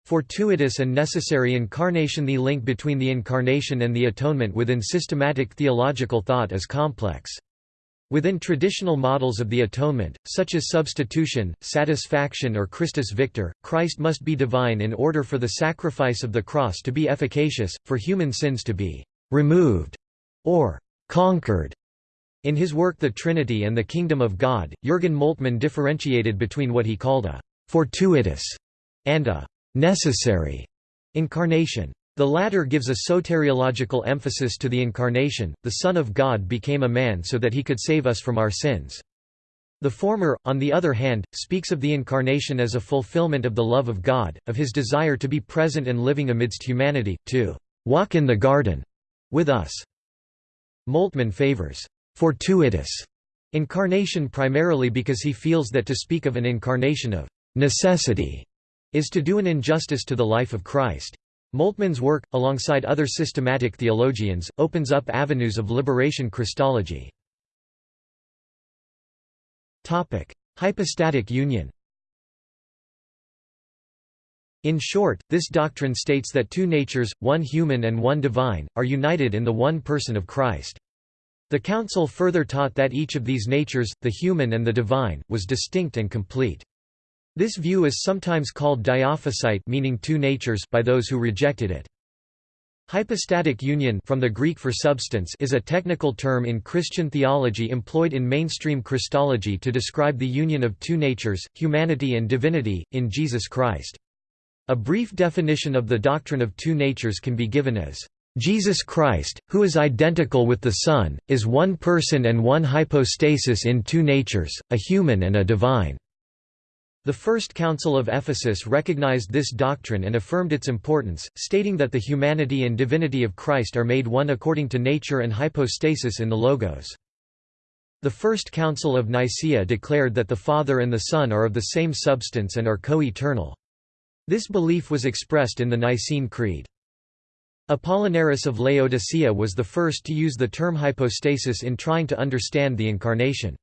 Fortuitous and necessary incarnation The link between the incarnation and the atonement within systematic theological thought is complex. Within traditional models of the atonement, such as substitution, satisfaction or Christus Victor, Christ must be divine in order for the sacrifice of the cross to be efficacious, for human sins to be «removed» or «conquered» In his work The Trinity and the Kingdom of God, Jürgen Moltmann differentiated between what he called a «fortuitous» and a «necessary» incarnation. The latter gives a soteriological emphasis to the incarnation, the Son of God became a man so that he could save us from our sins. The former, on the other hand, speaks of the Incarnation as a fulfillment of the love of God, of his desire to be present and living amidst humanity, to «walk in the garden» with us. Moltmann favors fortuitous incarnation primarily because he feels that to speak of an incarnation of necessity is to do an injustice to the life of Christ. Moltmann's work, alongside other systematic theologians, opens up avenues of liberation Christology. Hypostatic union In short, this doctrine states that two natures, one human and one divine, are united in the one person of Christ. The Council further taught that each of these natures, the human and the divine, was distinct and complete. This view is sometimes called diophysite meaning two natures by those who rejected it. Hypostatic union from the Greek for substance is a technical term in Christian theology employed in mainstream Christology to describe the union of two natures, humanity and divinity, in Jesus Christ. A brief definition of the doctrine of two natures can be given as, "...Jesus Christ, who is identical with the Son, is one person and one hypostasis in two natures, a human and a divine." The First Council of Ephesus recognized this doctrine and affirmed its importance, stating that the humanity and divinity of Christ are made one according to nature and hypostasis in the Logos. The First Council of Nicaea declared that the Father and the Son are of the same substance and are co-eternal. This belief was expressed in the Nicene Creed. Apollinaris of Laodicea was the first to use the term hypostasis in trying to understand the Incarnation.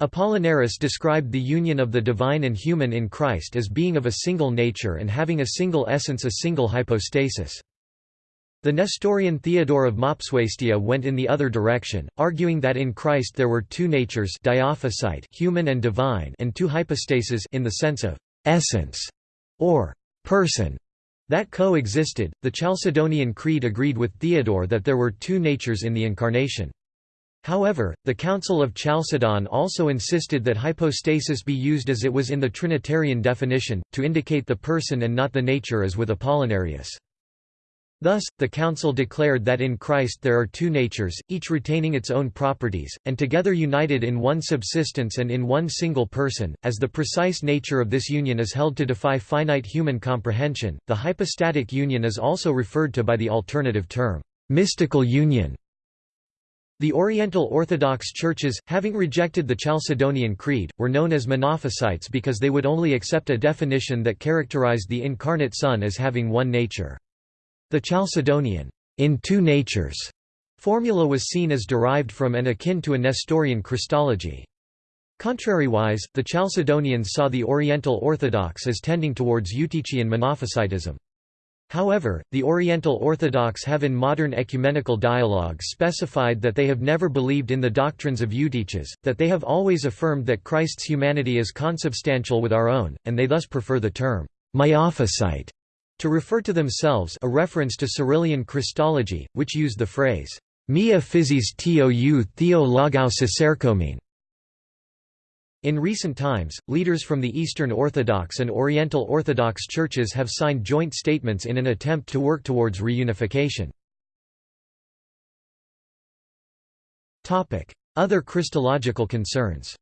Apollinaris described the union of the divine and human in Christ as being of a single nature and having a single essence a single hypostasis. The Nestorian Theodore of Mopsuestia went in the other direction, arguing that in Christ there were two natures diophysite human and divine and two hypostases in the sense of essence or person that coexisted. The Chalcedonian Creed agreed with Theodore that there were two natures in the Incarnation. However, the Council of Chalcedon also insisted that hypostasis be used as it was in the Trinitarian definition, to indicate the person and not the nature as with Apollinarius. Thus, the Council declared that in Christ there are two natures, each retaining its own properties, and together united in one subsistence and in one single person. As the precise nature of this union is held to defy finite human comprehension, the hypostatic union is also referred to by the alternative term, mystical union. The Oriental Orthodox churches, having rejected the Chalcedonian Creed, were known as Monophysites because they would only accept a definition that characterized the incarnate Son as having one nature. The Chalcedonian, in two natures, formula was seen as derived from and akin to a Nestorian Christology. Contrariwise, the Chalcedonians saw the Oriental Orthodox as tending towards Eutychian Monophysitism. However, the Oriental Orthodox have in modern ecumenical dialogue specified that they have never believed in the doctrines of Eutyches, that they have always affirmed that Christ's humanity is consubstantial with our own, and they thus prefer the term «Miaphysite» to refer to themselves a reference to Cyrillian Christology, which used the phrase, Mia physis tou theo logou sesarkomene. In recent times, leaders from the Eastern Orthodox and Oriental Orthodox churches have signed joint statements in an attempt to work towards reunification. Other Christological concerns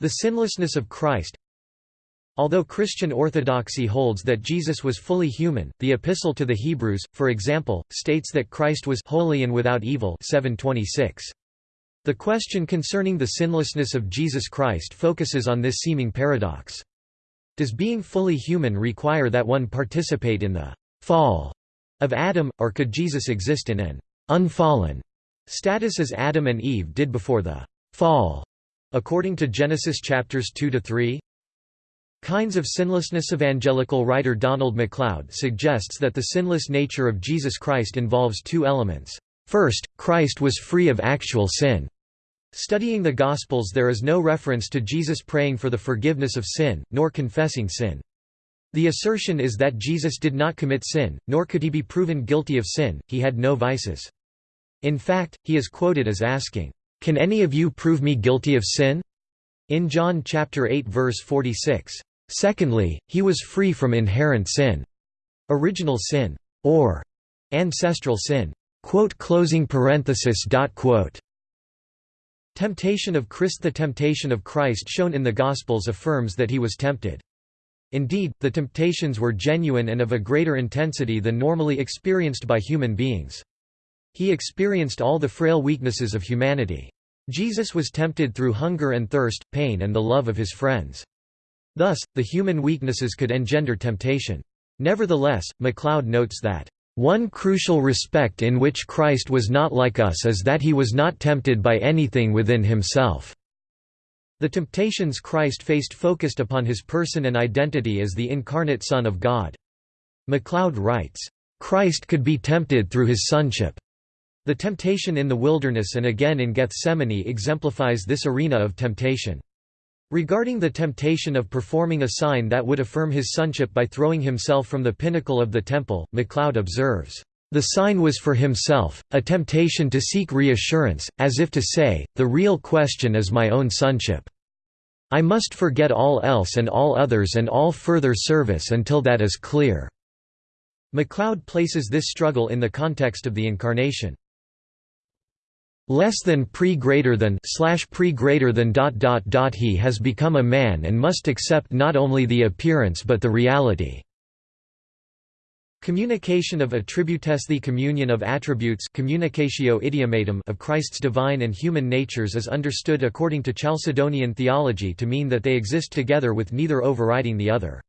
The sinlessness of Christ Although Christian orthodoxy holds that Jesus was fully human, the Epistle to the Hebrews, for example, states that Christ was holy and without evil 726. The question concerning the sinlessness of Jesus Christ focuses on this seeming paradox. Does being fully human require that one participate in the «fall» of Adam, or could Jesus exist in an «unfallen» status as Adam and Eve did before the «fall», according to Genesis chapters 2–3? Kinds of Sinlessness Evangelical writer Donald MacLeod suggests that the sinless nature of Jesus Christ involves two elements. First, Christ was free of actual sin. Studying the Gospels there is no reference to Jesus praying for the forgiveness of sin, nor confessing sin. The assertion is that Jesus did not commit sin, nor could he be proven guilty of sin, he had no vices. In fact, he is quoted as asking, "'Can any of you prove me guilty of sin?' in John chapter 8 verse 46. Secondly, he was free from inherent sin, original sin, or ancestral sin. "Closing parenthesis. Temptation of Christ The temptation of Christ shown in the Gospels affirms that he was tempted. Indeed, the temptations were genuine and of a greater intensity than normally experienced by human beings. He experienced all the frail weaknesses of humanity. Jesus was tempted through hunger and thirst, pain and the love of his friends. Thus, the human weaknesses could engender temptation. Nevertheless, MacLeod notes that, "...one crucial respect in which Christ was not like us is that he was not tempted by anything within himself." The temptations Christ faced focused upon his person and identity as the incarnate Son of God. MacLeod writes, "...Christ could be tempted through his sonship." The temptation in the wilderness and again in Gethsemane exemplifies this arena of temptation. Regarding the temptation of performing a sign that would affirm his sonship by throwing himself from the pinnacle of the temple, MacLeod observes, "...the sign was for himself, a temptation to seek reassurance, as if to say, the real question is my own sonship. I must forget all else and all others and all further service until that is clear." MacLeod places this struggle in the context of the Incarnation. Less than pre greater than slash pre greater than dot dot dot he has become a man and must accept not only the appearance but the reality. Communication of attributes The communion of attributes communicatio idiomatum of Christ's divine and human natures is understood according to Chalcedonian theology to mean that they exist together with neither overriding the other.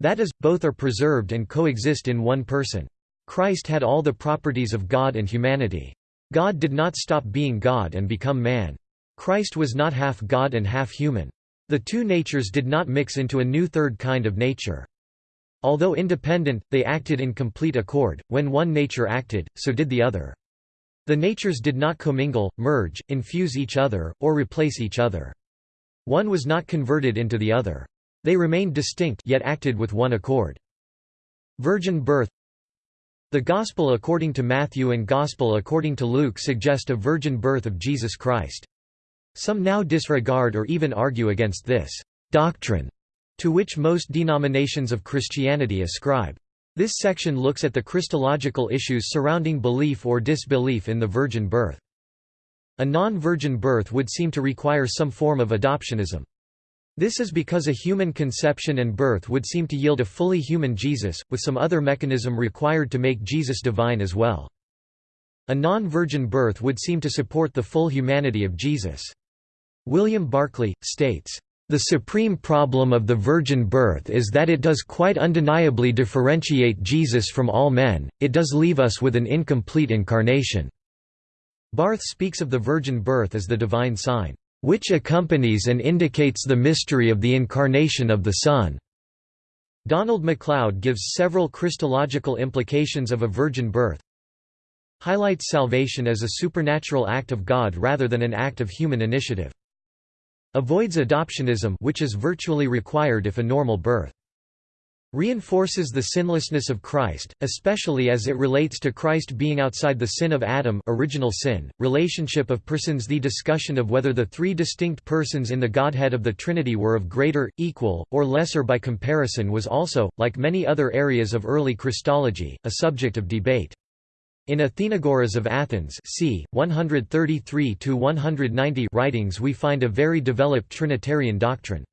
That is, both are preserved and coexist in one person. Christ had all the properties of God and humanity. God did not stop being God and become man. Christ was not half God and half human. The two natures did not mix into a new third kind of nature. Although independent, they acted in complete accord, when one nature acted, so did the other. The natures did not commingle, merge, infuse each other, or replace each other. One was not converted into the other. They remained distinct yet acted with one accord. Virgin birth The Gospel according to Matthew and Gospel according to Luke suggest a virgin birth of Jesus Christ. Some now disregard or even argue against this doctrine to which most denominations of Christianity ascribe. This section looks at the Christological issues surrounding belief or disbelief in the virgin birth. A non-virgin birth would seem to require some form of adoptionism. This is because a human conception and birth would seem to yield a fully human Jesus, with some other mechanism required to make Jesus divine as well. A non-virgin birth would seem to support the full humanity of Jesus. William Barclay, states, the supreme problem of the virgin birth is that it does quite undeniably differentiate Jesus from all men, it does leave us with an incomplete incarnation." Barth speaks of the virgin birth as the divine sign, "...which accompanies and indicates the mystery of the incarnation of the Son." Donald MacLeod gives several Christological implications of a virgin birth, highlights salvation as a supernatural act of God rather than an act of human initiative. Avoids adoptionism which is virtually required if a normal birth. Reinforces the sinlessness of Christ, especially as it relates to Christ being outside the sin of Adam original sin, relationship of persons The discussion of whether the three distinct persons in the Godhead of the Trinity were of greater, equal, or lesser by comparison was also, like many other areas of early Christology, a subject of debate. In Athenagoras of Athens c. 133–190 writings we find a very developed Trinitarian doctrine.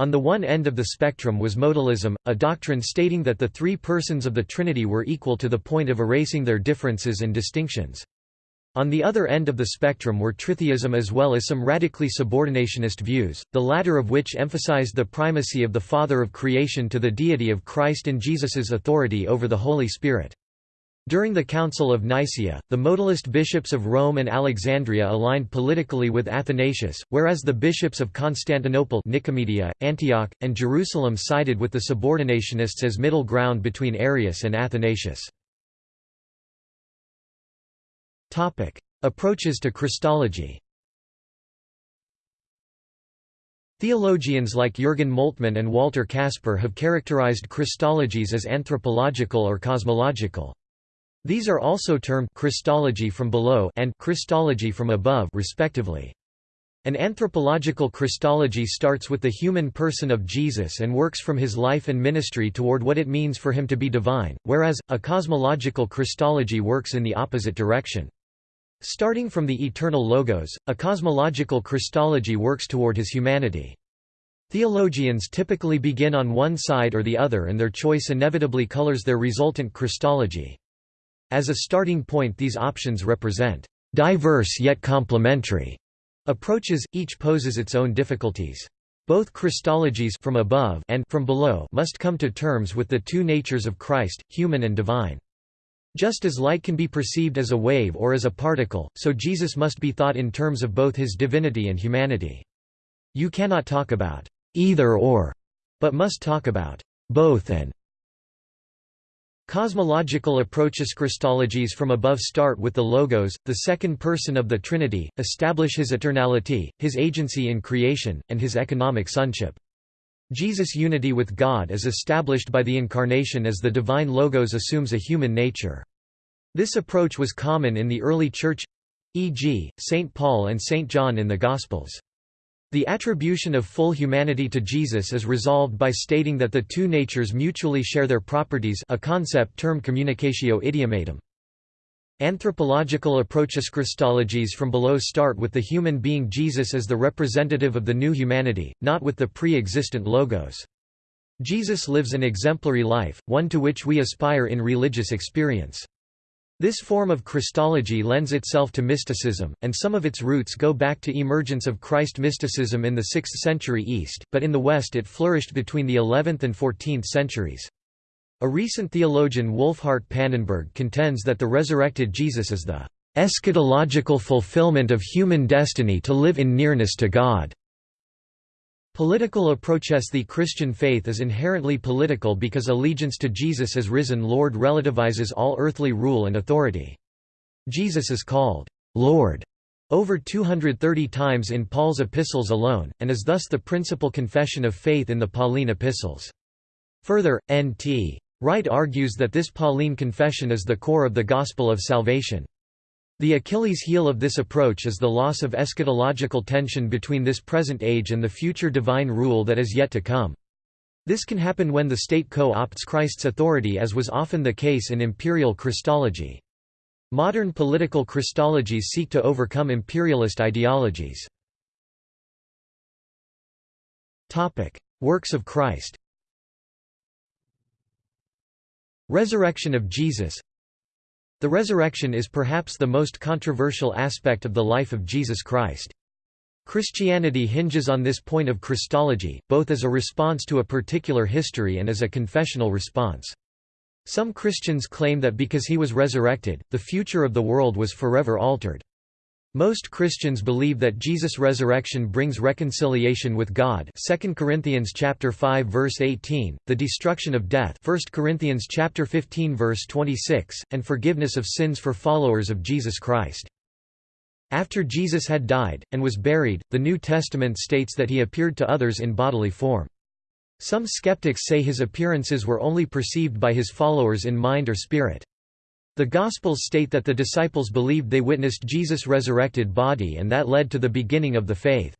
On the one end of the spectrum was modalism, a doctrine stating that the three persons of the Trinity were equal to the point of erasing their differences and distinctions. On the other end of the spectrum were tritheism as well as some radically subordinationist views, the latter of which emphasized the primacy of the Father of creation to the deity of Christ and Jesus's authority over the Holy Spirit. During the Council of Nicaea, the modalist bishops of Rome and Alexandria aligned politically with Athanasius, whereas the bishops of Constantinople Nicomedia, Antioch, and Jerusalem sided with the subordinationists as middle ground between Arius and Athanasius. Approaches to Christology Theologians like Jürgen Moltmann and Walter Kasper have characterized Christologies as anthropological or cosmological. These are also termed Christology from below and Christology from above respectively. An anthropological Christology starts with the human person of Jesus and works from his life and ministry toward what it means for him to be divine, whereas, a cosmological Christology works in the opposite direction. Starting from the eternal Logos, a cosmological Christology works toward his humanity. Theologians typically begin on one side or the other and their choice inevitably colors their resultant Christology. As a starting point these options represent diverse yet complementary approaches, each poses its own difficulties. Both Christologies from above and from below must come to terms with the two natures of Christ, human and divine. Just as light can be perceived as a wave or as a particle, so Jesus must be thought in terms of both his divinity and humanity. You cannot talk about either or, but must talk about both and Cosmological approaches Christologies from above start with the Logos, the second person of the Trinity, establish his eternality, his agency in creation, and his economic sonship. Jesus' unity with God is established by the Incarnation as the divine Logos assumes a human nature. This approach was common in the early Church—e.g., St. Paul and St. John in the Gospels. The attribution of full humanity to Jesus is resolved by stating that the two natures mutually share their properties a concept termed communicatio idiomatum. Anthropological approaches Christologies from below start with the human being Jesus as the representative of the new humanity, not with the pre-existent logos. Jesus lives an exemplary life, one to which we aspire in religious experience. This form of Christology lends itself to mysticism, and some of its roots go back to emergence of Christ mysticism in the 6th century East, but in the West it flourished between the 11th and 14th centuries. A recent theologian Wolfhart Pannenberg contends that the resurrected Jesus is the eschatological fulfillment of human destiny to live in nearness to God. Political approaches The Christian faith is inherently political because allegiance to Jesus as risen Lord relativizes all earthly rule and authority. Jesus is called, "'Lord' over 230 times in Paul's epistles alone, and is thus the principal confession of faith in the Pauline epistles. Further, N.T. Wright argues that this Pauline confession is the core of the gospel of salvation. The Achilles heel of this approach is the loss of eschatological tension between this present age and the future divine rule that is yet to come. This can happen when the state co-opts Christ's authority as was often the case in imperial Christology. Modern political Christologies seek to overcome imperialist ideologies. Works of Christ Resurrection of Jesus the resurrection is perhaps the most controversial aspect of the life of Jesus Christ. Christianity hinges on this point of Christology, both as a response to a particular history and as a confessional response. Some Christians claim that because he was resurrected, the future of the world was forever altered. Most Christians believe that Jesus' resurrection brings reconciliation with God 2 Corinthians chapter 5 verse 18, the destruction of death 1 Corinthians chapter 15 verse 26, and forgiveness of sins for followers of Jesus Christ. After Jesus had died, and was buried, the New Testament states that he appeared to others in bodily form. Some skeptics say his appearances were only perceived by his followers in mind or spirit. The Gospels state that the disciples believed they witnessed Jesus' resurrected body and that led to the beginning of the faith.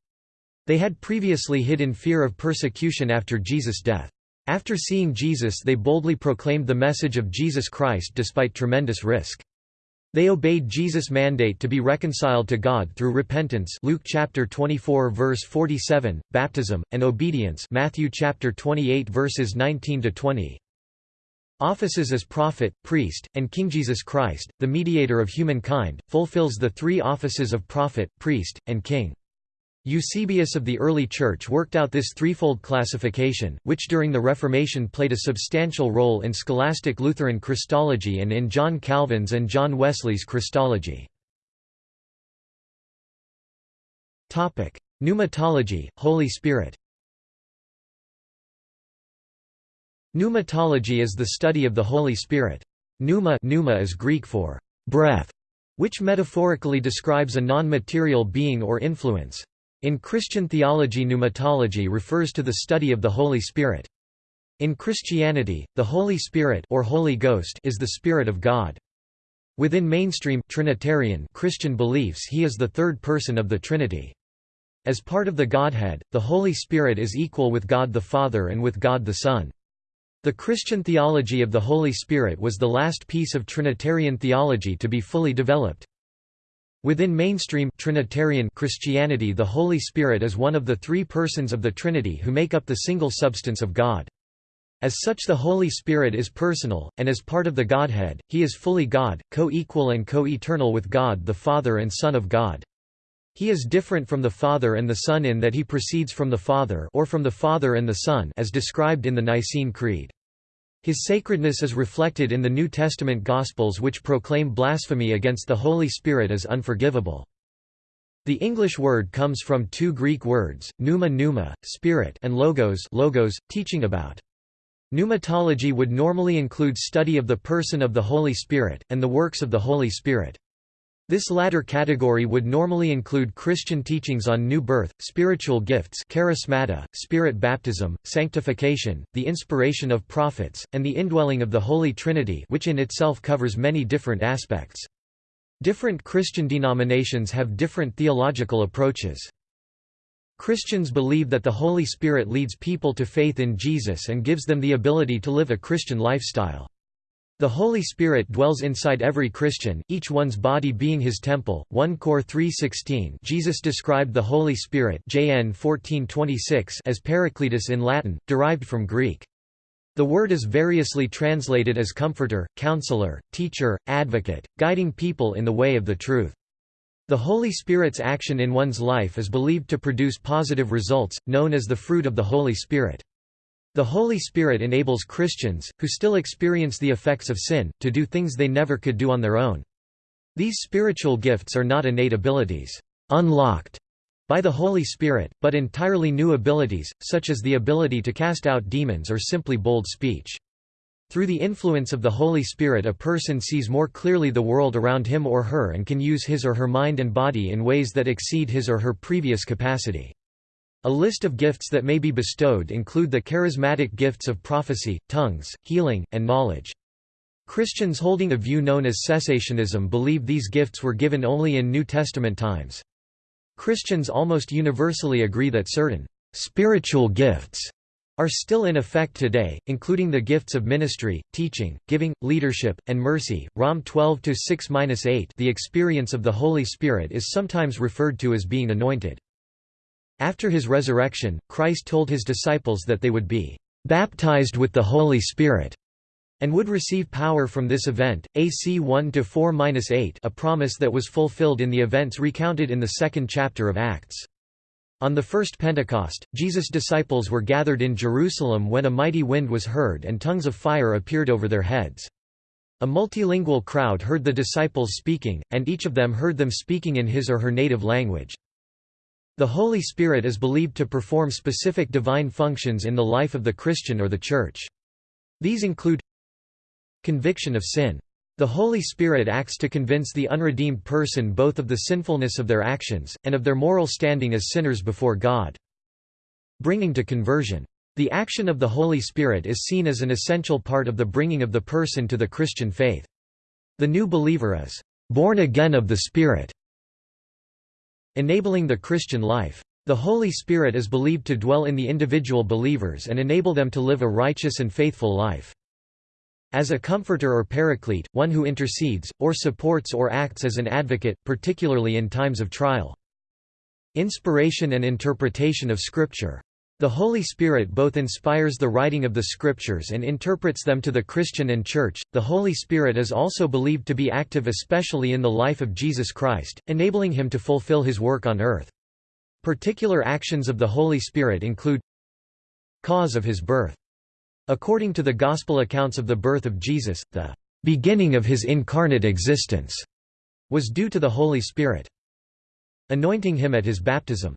They had previously hid in fear of persecution after Jesus' death. After seeing Jesus they boldly proclaimed the message of Jesus Christ despite tremendous risk. They obeyed Jesus' mandate to be reconciled to God through repentance Luke chapter 24 verse 47, baptism, and obedience Matthew chapter 28 verses 19 to 20. Offices as prophet, priest, and King Jesus Christ, the mediator of humankind, fulfills the three offices of prophet, priest, and king. Eusebius of the early Church worked out this threefold classification, which during the Reformation played a substantial role in scholastic Lutheran Christology and in John Calvin's and John Wesley's Christology. Pneumatology, Holy Spirit Pneumatology is the study of the Holy Spirit. Pneuma, pneuma is Greek for breath, which metaphorically describes a non-material being or influence. In Christian theology pneumatology refers to the study of the Holy Spirit. In Christianity, the Holy Spirit or Holy Ghost is the Spirit of God. Within mainstream Trinitarian Christian beliefs he is the third person of the Trinity. As part of the Godhead, the Holy Spirit is equal with God the Father and with God the Son. The Christian theology of the Holy Spirit was the last piece of Trinitarian theology to be fully developed. Within mainstream Trinitarian Christianity the Holy Spirit is one of the three persons of the Trinity who make up the single substance of God. As such the Holy Spirit is personal, and as part of the Godhead, he is fully God, co-equal and co-eternal with God the Father and Son of God. He is different from the Father and the Son in that he proceeds from the Father or from the Father and the Son as described in the Nicene Creed. His sacredness is reflected in the New Testament Gospels which proclaim blasphemy against the Holy Spirit as unforgivable. The English word comes from two Greek words, pneuma pneuma, spirit and logos logos, teaching about. Pneumatology would normally include study of the person of the Holy Spirit, and the works of the Holy Spirit. This latter category would normally include Christian teachings on new birth, spiritual gifts charismata, spirit baptism, sanctification, the inspiration of prophets, and the indwelling of the Holy Trinity which in itself covers many different aspects. Different Christian denominations have different theological approaches. Christians believe that the Holy Spirit leads people to faith in Jesus and gives them the ability to live a Christian lifestyle. The Holy Spirit dwells inside every Christian, each one's body being his temple. 1 Cor 3:16. Jesus described the Holy Spirit (JN 14:26) as Paracletus in Latin, derived from Greek. The word is variously translated as comforter, counselor, teacher, advocate, guiding people in the way of the truth. The Holy Spirit's action in one's life is believed to produce positive results, known as the fruit of the Holy Spirit. The Holy Spirit enables Christians, who still experience the effects of sin, to do things they never could do on their own. These spiritual gifts are not innate abilities, unlocked by the Holy Spirit, but entirely new abilities, such as the ability to cast out demons or simply bold speech. Through the influence of the Holy Spirit a person sees more clearly the world around him or her and can use his or her mind and body in ways that exceed his or her previous capacity. A list of gifts that may be bestowed include the charismatic gifts of prophecy, tongues, healing, and knowledge. Christians holding a view known as cessationism believe these gifts were given only in New Testament times. Christians almost universally agree that certain spiritual gifts are still in effect today, including the gifts of ministry, teaching, giving, leadership, and mercy. Rom 12 6-8. The experience of the Holy Spirit is sometimes referred to as being anointed. After his resurrection, Christ told his disciples that they would be baptized with the Holy Spirit and would receive power from this event. AC 1-4-8 a promise that was fulfilled in the events recounted in the second chapter of Acts. On the first Pentecost, Jesus' disciples were gathered in Jerusalem when a mighty wind was heard and tongues of fire appeared over their heads. A multilingual crowd heard the disciples speaking, and each of them heard them speaking in his or her native language. The Holy Spirit is believed to perform specific divine functions in the life of the Christian or the Church. These include Conviction of sin. The Holy Spirit acts to convince the unredeemed person both of the sinfulness of their actions, and of their moral standing as sinners before God. Bringing to conversion. The action of the Holy Spirit is seen as an essential part of the bringing of the person to the Christian faith. The new believer is born again of the Spirit Enabling the Christian life. The Holy Spirit is believed to dwell in the individual believers and enable them to live a righteous and faithful life. As a comforter or paraclete, one who intercedes, or supports or acts as an advocate, particularly in times of trial. Inspiration and interpretation of Scripture. The Holy Spirit both inspires the writing of the Scriptures and interprets them to the Christian and Church. The Holy Spirit is also believed to be active especially in the life of Jesus Christ, enabling him to fulfill his work on earth. Particular actions of the Holy Spirit include Cause of his birth. According to the Gospel accounts of the birth of Jesus, the beginning of his incarnate existence was due to the Holy Spirit. Anointing him at his baptism.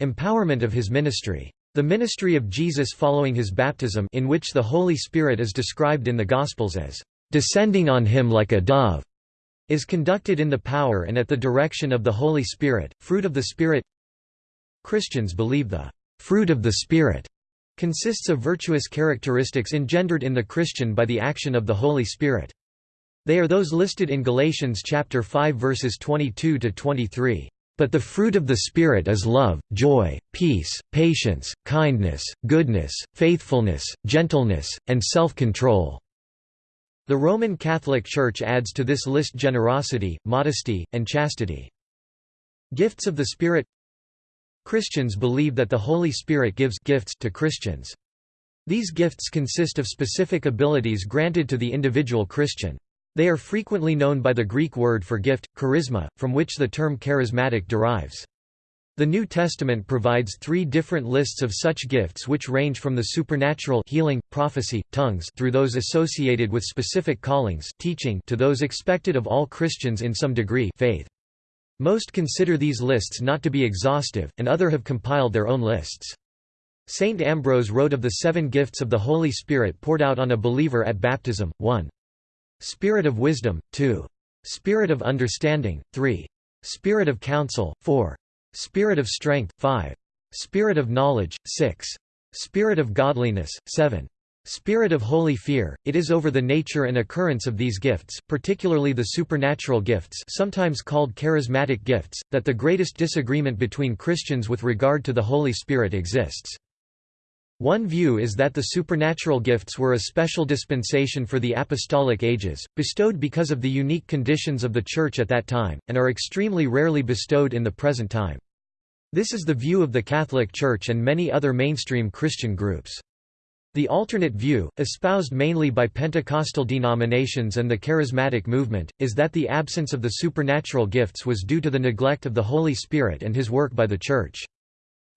Empowerment of his ministry. The ministry of Jesus following his baptism in which the Holy Spirit is described in the Gospels as descending on him like a dove is conducted in the power and at the direction of the Holy Spirit, fruit of the Spirit Christians believe the fruit of the Spirit consists of virtuous characteristics engendered in the Christian by the action of the Holy Spirit. They are those listed in Galatians chapter 5 verses 22 to 23. But the fruit of the Spirit is love, joy, peace, patience, kindness, goodness, faithfulness, gentleness, and self-control." The Roman Catholic Church adds to this list generosity, modesty, and chastity. Gifts of the Spirit Christians believe that the Holy Spirit gives gifts to Christians. These gifts consist of specific abilities granted to the individual Christian. They are frequently known by the Greek word for gift, charisma, from which the term charismatic derives. The New Testament provides three different lists of such gifts which range from the supernatural healing, prophecy, tongues through those associated with specific callings teaching to those expected of all Christians in some degree faith. Most consider these lists not to be exhaustive, and other have compiled their own lists. Saint Ambrose wrote of the seven gifts of the Holy Spirit poured out on a believer at baptism, 1. Spirit of wisdom, 2. Spirit of understanding, 3. Spirit of counsel, 4. Spirit of strength, 5. Spirit of knowledge, 6. Spirit of godliness, 7. Spirit of holy fear, it is over the nature and occurrence of these gifts, particularly the supernatural gifts sometimes called charismatic gifts, that the greatest disagreement between Christians with regard to the Holy Spirit exists. One view is that the supernatural gifts were a special dispensation for the apostolic ages, bestowed because of the unique conditions of the Church at that time, and are extremely rarely bestowed in the present time. This is the view of the Catholic Church and many other mainstream Christian groups. The alternate view, espoused mainly by Pentecostal denominations and the Charismatic movement, is that the absence of the supernatural gifts was due to the neglect of the Holy Spirit and his work by the Church.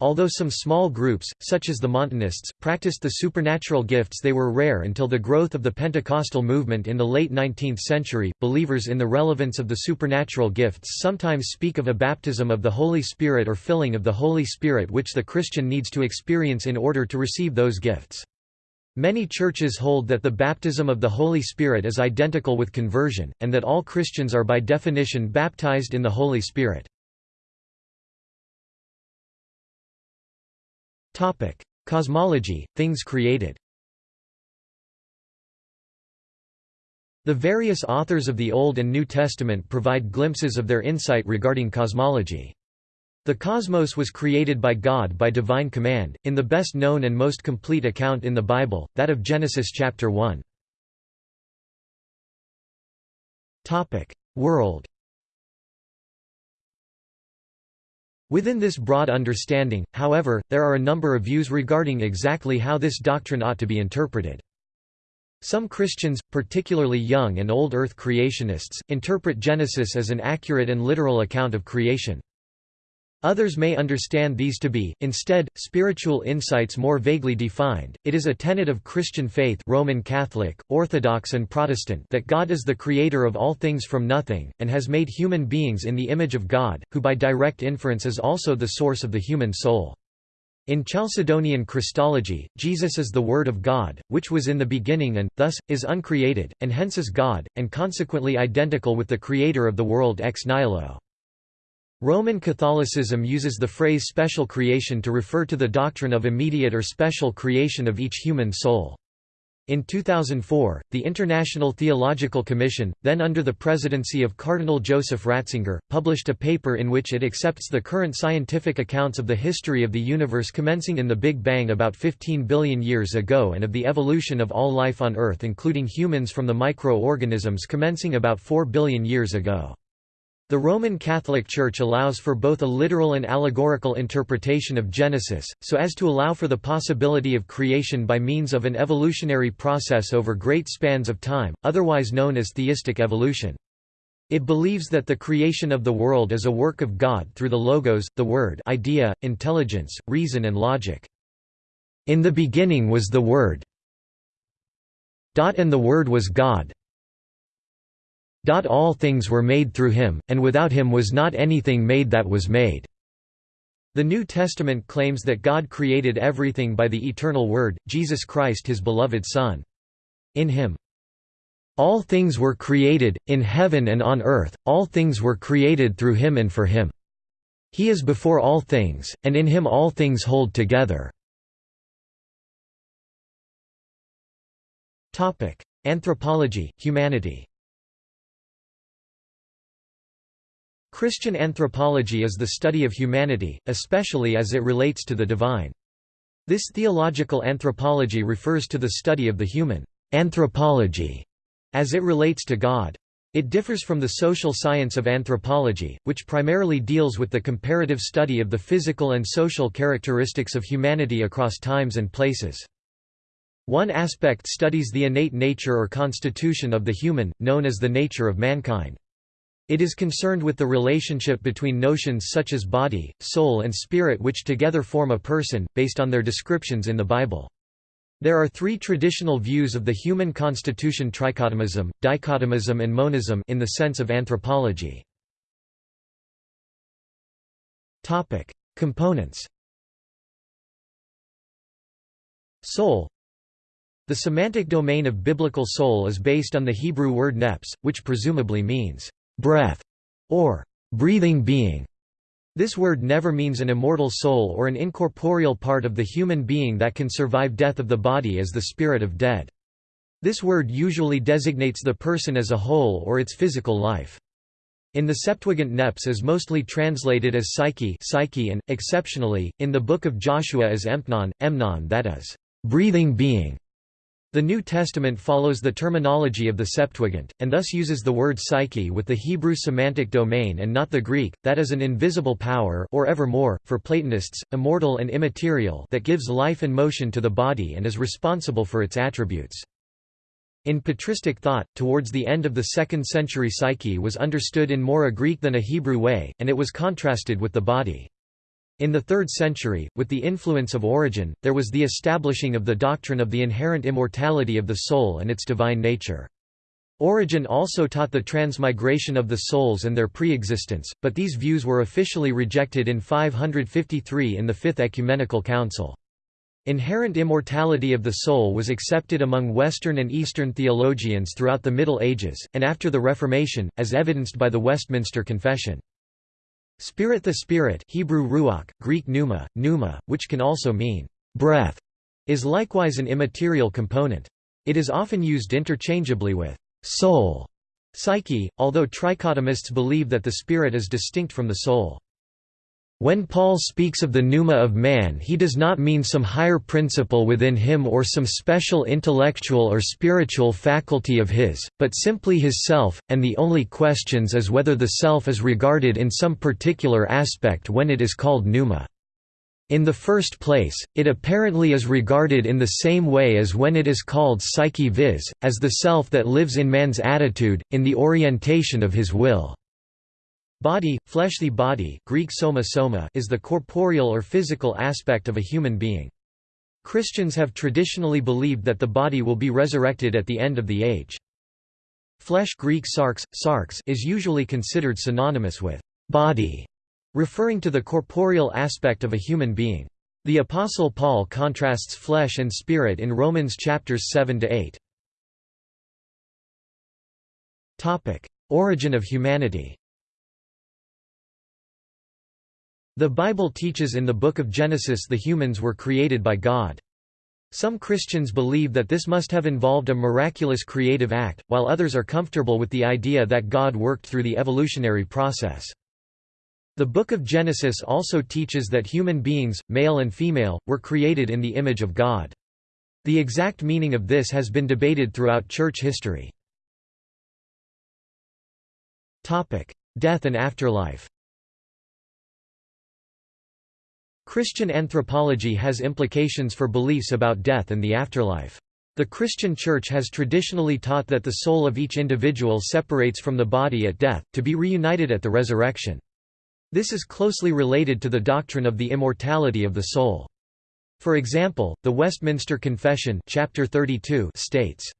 Although some small groups, such as the Montanists, practiced the supernatural gifts they were rare until the growth of the Pentecostal movement in the late 19th century. Believers in the relevance of the supernatural gifts sometimes speak of a baptism of the Holy Spirit or filling of the Holy Spirit which the Christian needs to experience in order to receive those gifts. Many churches hold that the baptism of the Holy Spirit is identical with conversion, and that all Christians are by definition baptized in the Holy Spirit. Topic: Cosmology, things created. The various authors of the Old and New Testament provide glimpses of their insight regarding cosmology. The cosmos was created by God by divine command, in the best known and most complete account in the Bible, that of Genesis chapter 1. World Within this broad understanding, however, there are a number of views regarding exactly how this doctrine ought to be interpreted. Some Christians, particularly young and old earth creationists, interpret Genesis as an accurate and literal account of creation. Others may understand these to be, instead, spiritual insights more vaguely defined. It is a tenet of Christian faith Roman Catholic, Orthodox and Protestant that God is the creator of all things from nothing, and has made human beings in the image of God, who by direct inference is also the source of the human soul. In Chalcedonian Christology, Jesus is the Word of God, which was in the beginning and, thus, is uncreated, and hence is God, and consequently identical with the Creator of the world ex nihilo. Roman Catholicism uses the phrase special creation to refer to the doctrine of immediate or special creation of each human soul. In 2004, the International Theological Commission, then under the presidency of Cardinal Joseph Ratzinger, published a paper in which it accepts the current scientific accounts of the history of the universe commencing in the Big Bang about 15 billion years ago and of the evolution of all life on Earth including humans from the microorganisms commencing about 4 billion years ago. The Roman Catholic Church allows for both a literal and allegorical interpretation of Genesis, so as to allow for the possibility of creation by means of an evolutionary process over great spans of time, otherwise known as theistic evolution. It believes that the creation of the world is a work of God through the logos, the word idea, intelligence, reason and logic. In the beginning was the Word. And the Word was God. All things were made through him, and without him was not anything made that was made." The New Testament claims that God created everything by the eternal Word, Jesus Christ his beloved Son. In him, all things were created, in heaven and on earth, all things were created through him and for him. He is before all things, and in him all things hold together. Anthropology, humanity Christian anthropology is the study of humanity, especially as it relates to the divine. This theological anthropology refers to the study of the human anthropology as it relates to God. It differs from the social science of anthropology, which primarily deals with the comparative study of the physical and social characteristics of humanity across times and places. One aspect studies the innate nature or constitution of the human, known as the nature of mankind. It is concerned with the relationship between notions such as body, soul and spirit which together form a person, based on their descriptions in the Bible. There are three traditional views of the human constitution trichotomism, dichotomism and monism in the sense of anthropology. Components Soul The semantic domain of biblical soul is based on the Hebrew word neps, which presumably means breath, or breathing being. This word never means an immortal soul or an incorporeal part of the human being that can survive death of the body as the spirit of dead. This word usually designates the person as a whole or its physical life. In the Septuagint neps is mostly translated as psyche, psyche and, exceptionally, in the Book of Joshua as empnon, emnon that is, breathing being. The New Testament follows the terminology of the Septuagint, and thus uses the word psyche with the Hebrew semantic domain and not the Greek, that is an invisible power or evermore, for Platonists, immortal and immaterial that gives life and motion to the body and is responsible for its attributes. In patristic thought, towards the end of the 2nd century psyche was understood in more a Greek than a Hebrew way, and it was contrasted with the body. In the 3rd century, with the influence of Origen, there was the establishing of the doctrine of the inherent immortality of the soul and its divine nature. Origen also taught the transmigration of the souls and their pre-existence, but these views were officially rejected in 553 in the Fifth Ecumenical Council. Inherent immortality of the soul was accepted among Western and Eastern theologians throughout the Middle Ages, and after the Reformation, as evidenced by the Westminster Confession. Spirit The spirit Hebrew ruach, Greek pneuma, pneuma, which can also mean breath, is likewise an immaterial component. It is often used interchangeably with soul, psyche, although trichotomists believe that the spirit is distinct from the soul. When Paul speaks of the pneuma of man he does not mean some higher principle within him or some special intellectual or spiritual faculty of his, but simply his self, and the only questions is whether the self is regarded in some particular aspect when it is called pneuma. In the first place, it apparently is regarded in the same way as when it is called psyche viz, as the self that lives in man's attitude, in the orientation of his will. Body, fleshly body Greek soma soma is the corporeal or physical aspect of a human being. Christians have traditionally believed that the body will be resurrected at the end of the age. Flesh Greek sarx, sarx is usually considered synonymous with body, referring to the corporeal aspect of a human being. The Apostle Paul contrasts flesh and spirit in Romans chapters 7 to 8. Topic: Origin of humanity. The Bible teaches in the Book of Genesis the humans were created by God. Some Christians believe that this must have involved a miraculous creative act, while others are comfortable with the idea that God worked through the evolutionary process. The Book of Genesis also teaches that human beings, male and female, were created in the image of God. The exact meaning of this has been debated throughout church history. Death and afterlife Christian anthropology has implications for beliefs about death and the afterlife. The Christian Church has traditionally taught that the soul of each individual separates from the body at death, to be reunited at the resurrection. This is closely related to the doctrine of the immortality of the soul. For example, the Westminster Confession chapter 32 states,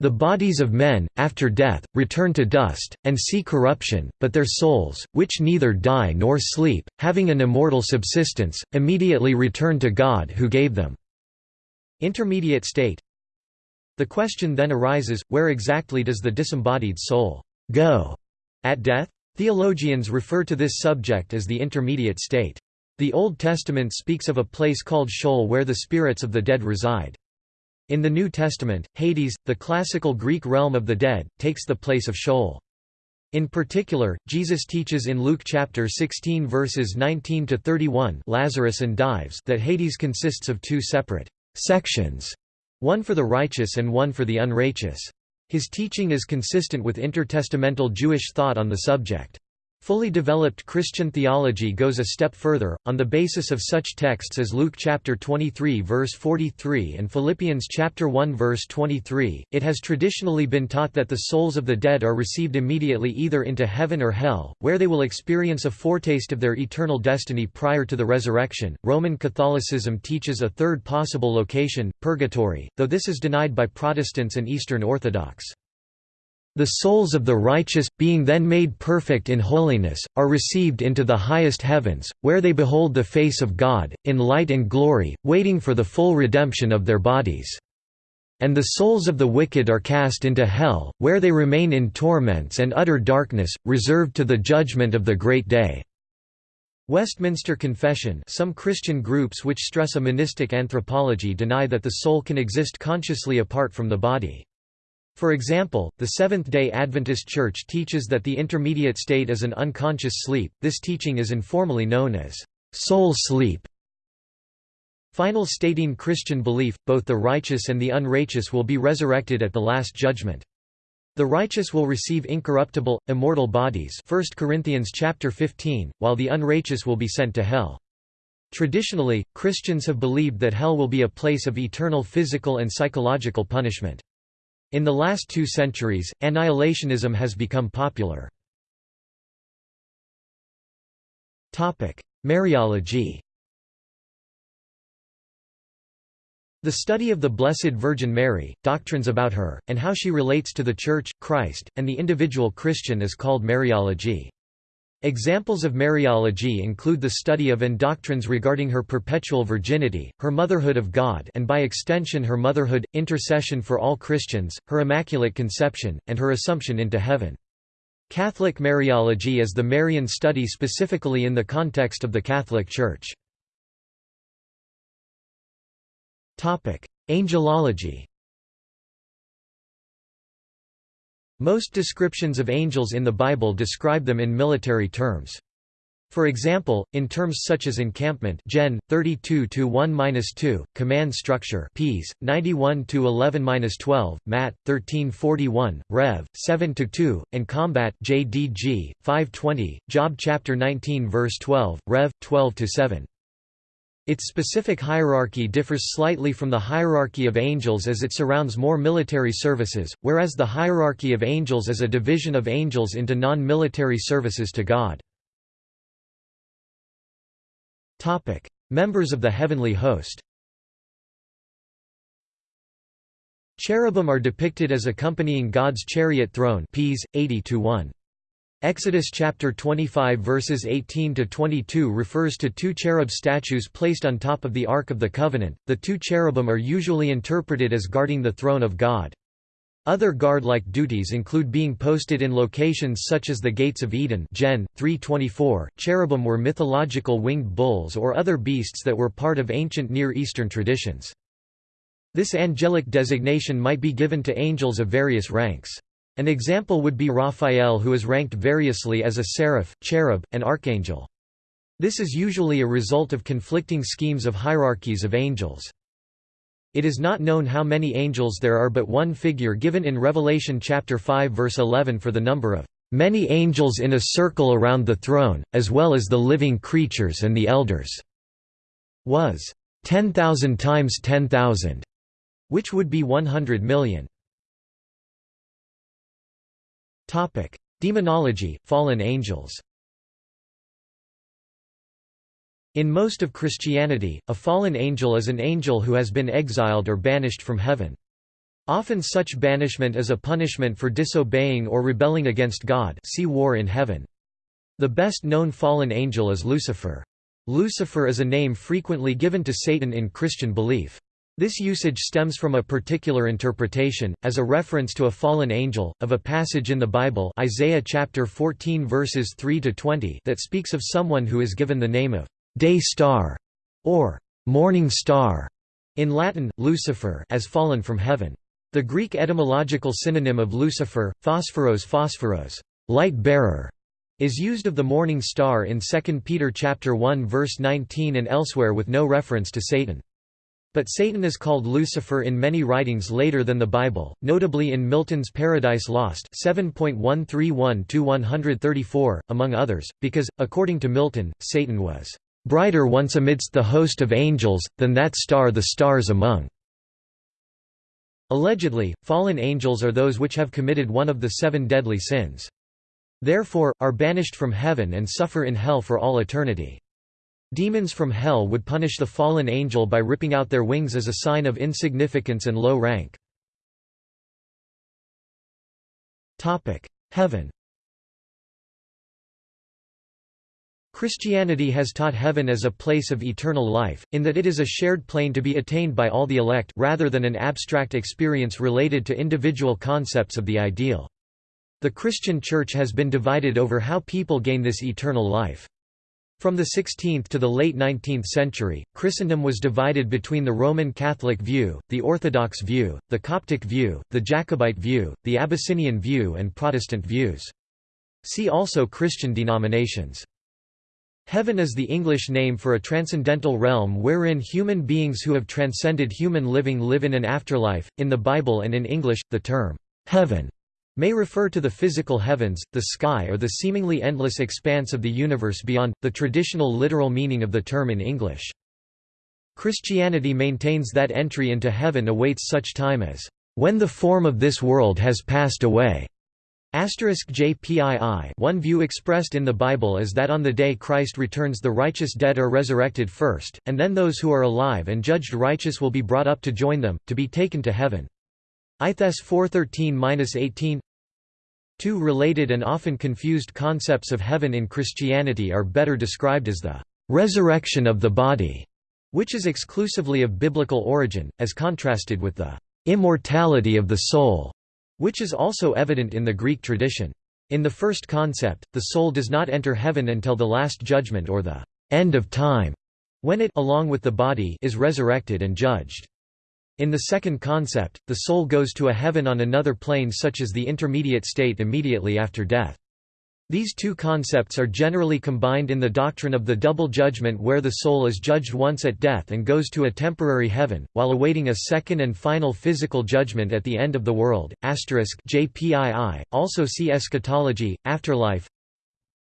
the bodies of men, after death, return to dust, and see corruption, but their souls, which neither die nor sleep, having an immortal subsistence, immediately return to God who gave them." Intermediate state The question then arises, where exactly does the disembodied soul go at death? Theologians refer to this subject as the intermediate state. The Old Testament speaks of a place called Sheol where the spirits of the dead reside. In the New Testament, Hades, the classical Greek realm of the dead, takes the place of Sheol. In particular, Jesus teaches in Luke chapter 16 verses 19 to 31, Lazarus and Dives, that Hades consists of two separate sections, one for the righteous and one for the unrighteous. His teaching is consistent with intertestamental Jewish thought on the subject. Fully developed Christian theology goes a step further, on the basis of such texts as Luke chapter 23 verse 43 and Philippians chapter 1 verse 23. It has traditionally been taught that the souls of the dead are received immediately either into heaven or hell, where they will experience a foretaste of their eternal destiny prior to the resurrection. Roman Catholicism teaches a third possible location, purgatory, though this is denied by Protestants and Eastern Orthodox. The souls of the righteous, being then made perfect in holiness, are received into the highest heavens, where they behold the face of God, in light and glory, waiting for the full redemption of their bodies. And the souls of the wicked are cast into hell, where they remain in torments and utter darkness, reserved to the judgment of the great day. Westminster Confession Some Christian groups which stress a monistic anthropology deny that the soul can exist consciously apart from the body. For example, the Seventh-day Adventist Church teaches that the intermediate state is an unconscious sleep, this teaching is informally known as soul sleep. Final stating Christian belief, both the righteous and the unrighteous will be resurrected at the Last Judgment. The righteous will receive incorruptible, immortal bodies 1 Corinthians chapter 15, while the unrighteous will be sent to hell. Traditionally, Christians have believed that hell will be a place of eternal physical and psychological punishment. In the last two centuries, annihilationism has become popular. Mariology The study of the Blessed Virgin Mary, doctrines about her, and how she relates to the Church, Christ, and the individual Christian is called Mariology. Examples of Mariology include the study of and doctrines regarding her perpetual virginity, her motherhood of God and by extension her motherhood, intercession for all Christians, her Immaculate Conception, and her Assumption into heaven. Catholic Mariology is the Marian study specifically in the context of the Catholic Church. Angelology Most descriptions of angels in the Bible describe them in military terms. For example, in terms such as encampment Gen 32-1-2, command structure Ps 91-11-12, Mat 1341, Rev 7-2, and combat JDG 520, Job chapter 19 verse 12, Rev 12 to 7. Its specific hierarchy differs slightly from the hierarchy of angels as it surrounds more military services, whereas the hierarchy of angels is a division of angels into non-military services to God. Topic: Members of the heavenly host Cherubim are depicted as accompanying God's chariot throne Ps. 80 -1. Exodus chapter 25 verses 18 to 22 refers to two cherub statues placed on top of the Ark of the Covenant. The two cherubim are usually interpreted as guarding the throne of God. Other guard-like duties include being posted in locations such as the Gates of Eden Gen. 324. Cherubim were mythological winged bulls or other beasts that were part of ancient Near Eastern traditions. This angelic designation might be given to angels of various ranks. An example would be Raphael who is ranked variously as a seraph, cherub, and archangel. This is usually a result of conflicting schemes of hierarchies of angels. It is not known how many angels there are but one figure given in Revelation chapter 5 verse 11 for the number of many angels in a circle around the throne, as well as the living creatures and the elders, was 10,000 times 10,000, which would be 100 million. Demonology, fallen angels In most of Christianity, a fallen angel is an angel who has been exiled or banished from heaven. Often such banishment is a punishment for disobeying or rebelling against God see War in Heaven. The best known fallen angel is Lucifer. Lucifer is a name frequently given to Satan in Christian belief. This usage stems from a particular interpretation, as a reference to a fallen angel, of a passage in the Bible Isaiah chapter 14 verses 3–20 that speaks of someone who is given the name of «day star» or «morning star» in Latin, Lucifer as fallen from heaven. The Greek etymological synonym of Lucifer, phosphoros phosphoros light bearer, is used of the morning star in 2 Peter chapter 1 verse 19 and elsewhere with no reference to Satan. But Satan is called Lucifer in many writings later than the Bible, notably in Milton's Paradise Lost 7.131–134, among others, because, according to Milton, Satan was "...brighter once amidst the host of angels, than that star the stars among." Allegedly, fallen angels are those which have committed one of the seven deadly sins. Therefore, are banished from heaven and suffer in hell for all eternity. Demons from hell would punish the fallen angel by ripping out their wings as a sign of insignificance and low rank. Heaven Christianity has taught heaven as a place of eternal life, in that it is a shared plane to be attained by all the elect rather than an abstract experience related to individual concepts of the ideal. The Christian Church has been divided over how people gain this eternal life. From the 16th to the late 19th century, Christendom was divided between the Roman Catholic view, the Orthodox view, the Coptic view, the Jacobite view, the Abyssinian view and Protestant views. See also Christian denominations. Heaven is the English name for a transcendental realm wherein human beings who have transcended human living live in an afterlife. In the Bible and in English, the term heaven may refer to the physical heavens, the sky or the seemingly endless expanse of the universe beyond, the traditional literal meaning of the term in English. Christianity maintains that entry into heaven awaits such time as, "...when the form of this world has passed away." JPII One view expressed in the Bible is that on the day Christ returns the righteous dead are resurrected first, and then those who are alive and judged righteous will be brought up to join them, to be taken to heaven. ITHES 413-18 Two related and often confused concepts of heaven in Christianity are better described as the resurrection of the body, which is exclusively of biblical origin, as contrasted with the immortality of the soul, which is also evident in the Greek tradition. In the first concept, the soul does not enter heaven until the Last Judgment or the end of time, when it along with the body is resurrected and judged. In the second concept, the soul goes to a heaven on another plane such as the intermediate state immediately after death. These two concepts are generally combined in the doctrine of the double judgment where the soul is judged once at death and goes to a temporary heaven, while awaiting a second and final physical judgment at the end of the world. JPII, also see eschatology, afterlife,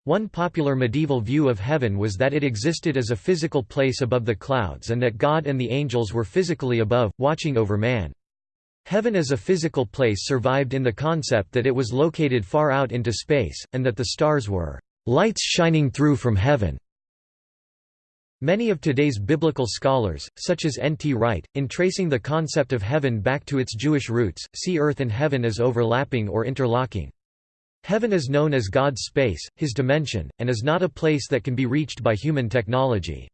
one popular medieval view of heaven was that it existed as a physical place above the clouds and that God and the angels were physically above, watching over man. Heaven as a physical place survived in the concept that it was located far out into space, and that the stars were lights shining through from heaven. Many of today's biblical scholars, such as N. T. Wright, in tracing the concept of heaven back to its Jewish roots, see earth and heaven as overlapping or interlocking. Heaven is known as God's space, his dimension, and is not a place that can be reached by human technology.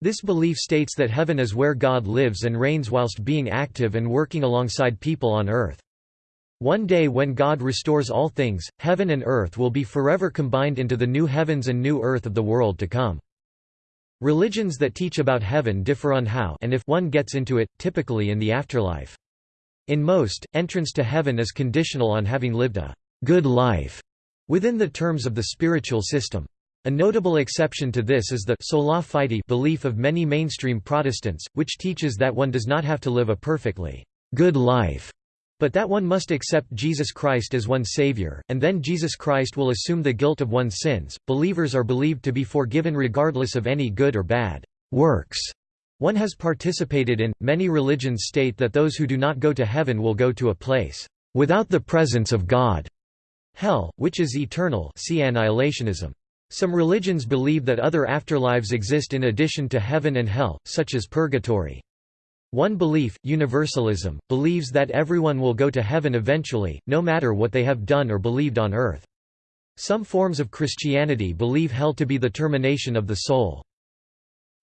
This belief states that heaven is where God lives and reigns whilst being active and working alongside people on earth. One day when God restores all things, heaven and earth will be forever combined into the new heavens and new earth of the world to come. Religions that teach about heaven differ on how and if one gets into it, typically in the afterlife. In most, entrance to heaven is conditional on having lived a good life within the terms of the spiritual system. A notable exception to this is the sola fide belief of many mainstream Protestants, which teaches that one does not have to live a perfectly good life, but that one must accept Jesus Christ as one's Savior, and then Jesus Christ will assume the guilt of one's sins. Believers are believed to be forgiven regardless of any good or bad works one has participated in. Many religions state that those who do not go to heaven will go to a place without the presence of God. Hell, which is eternal see annihilationism. Some religions believe that other afterlives exist in addition to heaven and hell, such as purgatory. One belief, universalism, believes that everyone will go to heaven eventually, no matter what they have done or believed on earth. Some forms of Christianity believe hell to be the termination of the soul.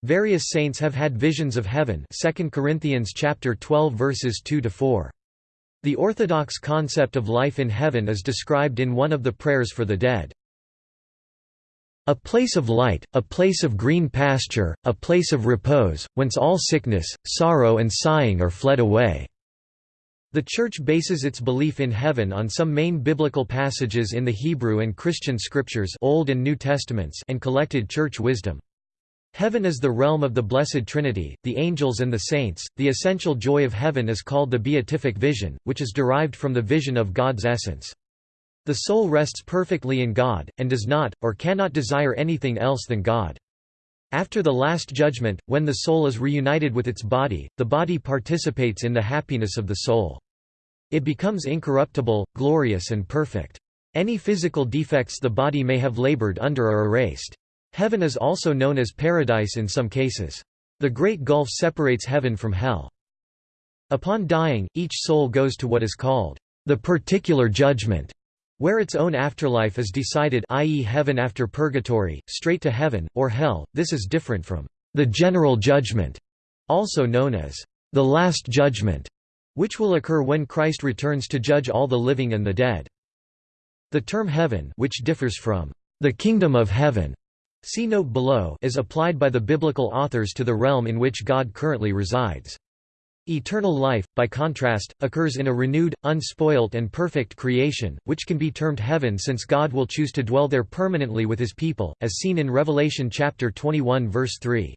Various saints have had visions of heaven 2 Corinthians chapter 12 verses 2 to 4. The Orthodox concept of life in heaven is described in one of the prayers for the dead. A place of light, a place of green pasture, a place of repose, whence all sickness, sorrow and sighing are fled away." The Church bases its belief in heaven on some main biblical passages in the Hebrew and Christian scriptures Old and New Testaments and collected church wisdom. Heaven is the realm of the Blessed Trinity, the angels and the saints. The essential joy of heaven is called the beatific vision, which is derived from the vision of God's essence. The soul rests perfectly in God, and does not, or cannot desire anything else than God. After the Last Judgment, when the soul is reunited with its body, the body participates in the happiness of the soul. It becomes incorruptible, glorious and perfect. Any physical defects the body may have labored under are erased. Heaven is also known as paradise in some cases. The Great Gulf separates heaven from hell. Upon dying, each soul goes to what is called the particular judgment, where its own afterlife is decided i.e. heaven after purgatory, straight to heaven, or hell. This is different from the general judgment, also known as the last judgment, which will occur when Christ returns to judge all the living and the dead. The term heaven which differs from the kingdom of heaven See note below is applied by the biblical authors to the realm in which God currently resides. Eternal life, by contrast, occurs in a renewed, unspoilt and perfect creation, which can be termed heaven since God will choose to dwell there permanently with his people, as seen in Revelation chapter 21 verse 3.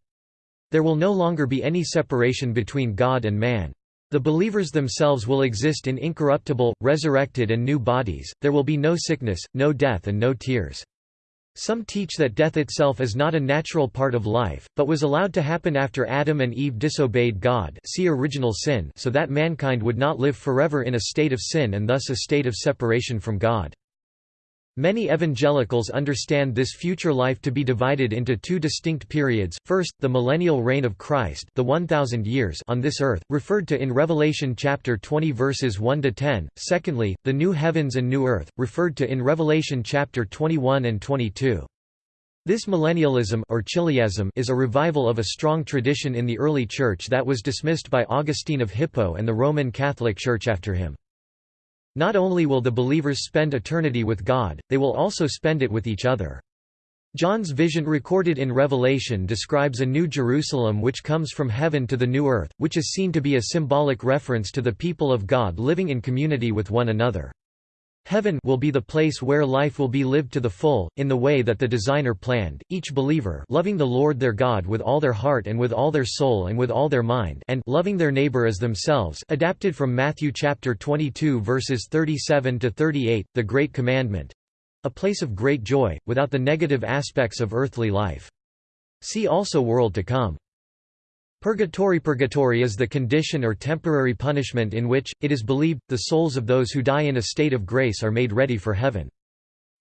There will no longer be any separation between God and man. The believers themselves will exist in incorruptible, resurrected and new bodies, there will be no sickness, no death and no tears. Some teach that death itself is not a natural part of life, but was allowed to happen after Adam and Eve disobeyed God see original sin so that mankind would not live forever in a state of sin and thus a state of separation from God. Many evangelicals understand this future life to be divided into two distinct periods, first, the millennial reign of Christ the 1,000 years on this earth, referred to in Revelation chapter 20 verses 1–10, secondly, the new heavens and new earth, referred to in Revelation chapter 21 and 22. This millennialism or chiliasm is a revival of a strong tradition in the early Church that was dismissed by Augustine of Hippo and the Roman Catholic Church after him. Not only will the believers spend eternity with God, they will also spend it with each other. John's vision recorded in Revelation describes a new Jerusalem which comes from heaven to the new earth, which is seen to be a symbolic reference to the people of God living in community with one another. Heaven will be the place where life will be lived to the full, in the way that the designer planned, each believer loving the Lord their God with all their heart and with all their soul and with all their mind and loving their neighbor as themselves adapted from Matthew chapter 22 verses 37 to 38, the Great Commandment. A place of great joy, without the negative aspects of earthly life. See also World to come. Purgatory Purgatory is the condition or temporary punishment in which, it is believed, the souls of those who die in a state of grace are made ready for heaven.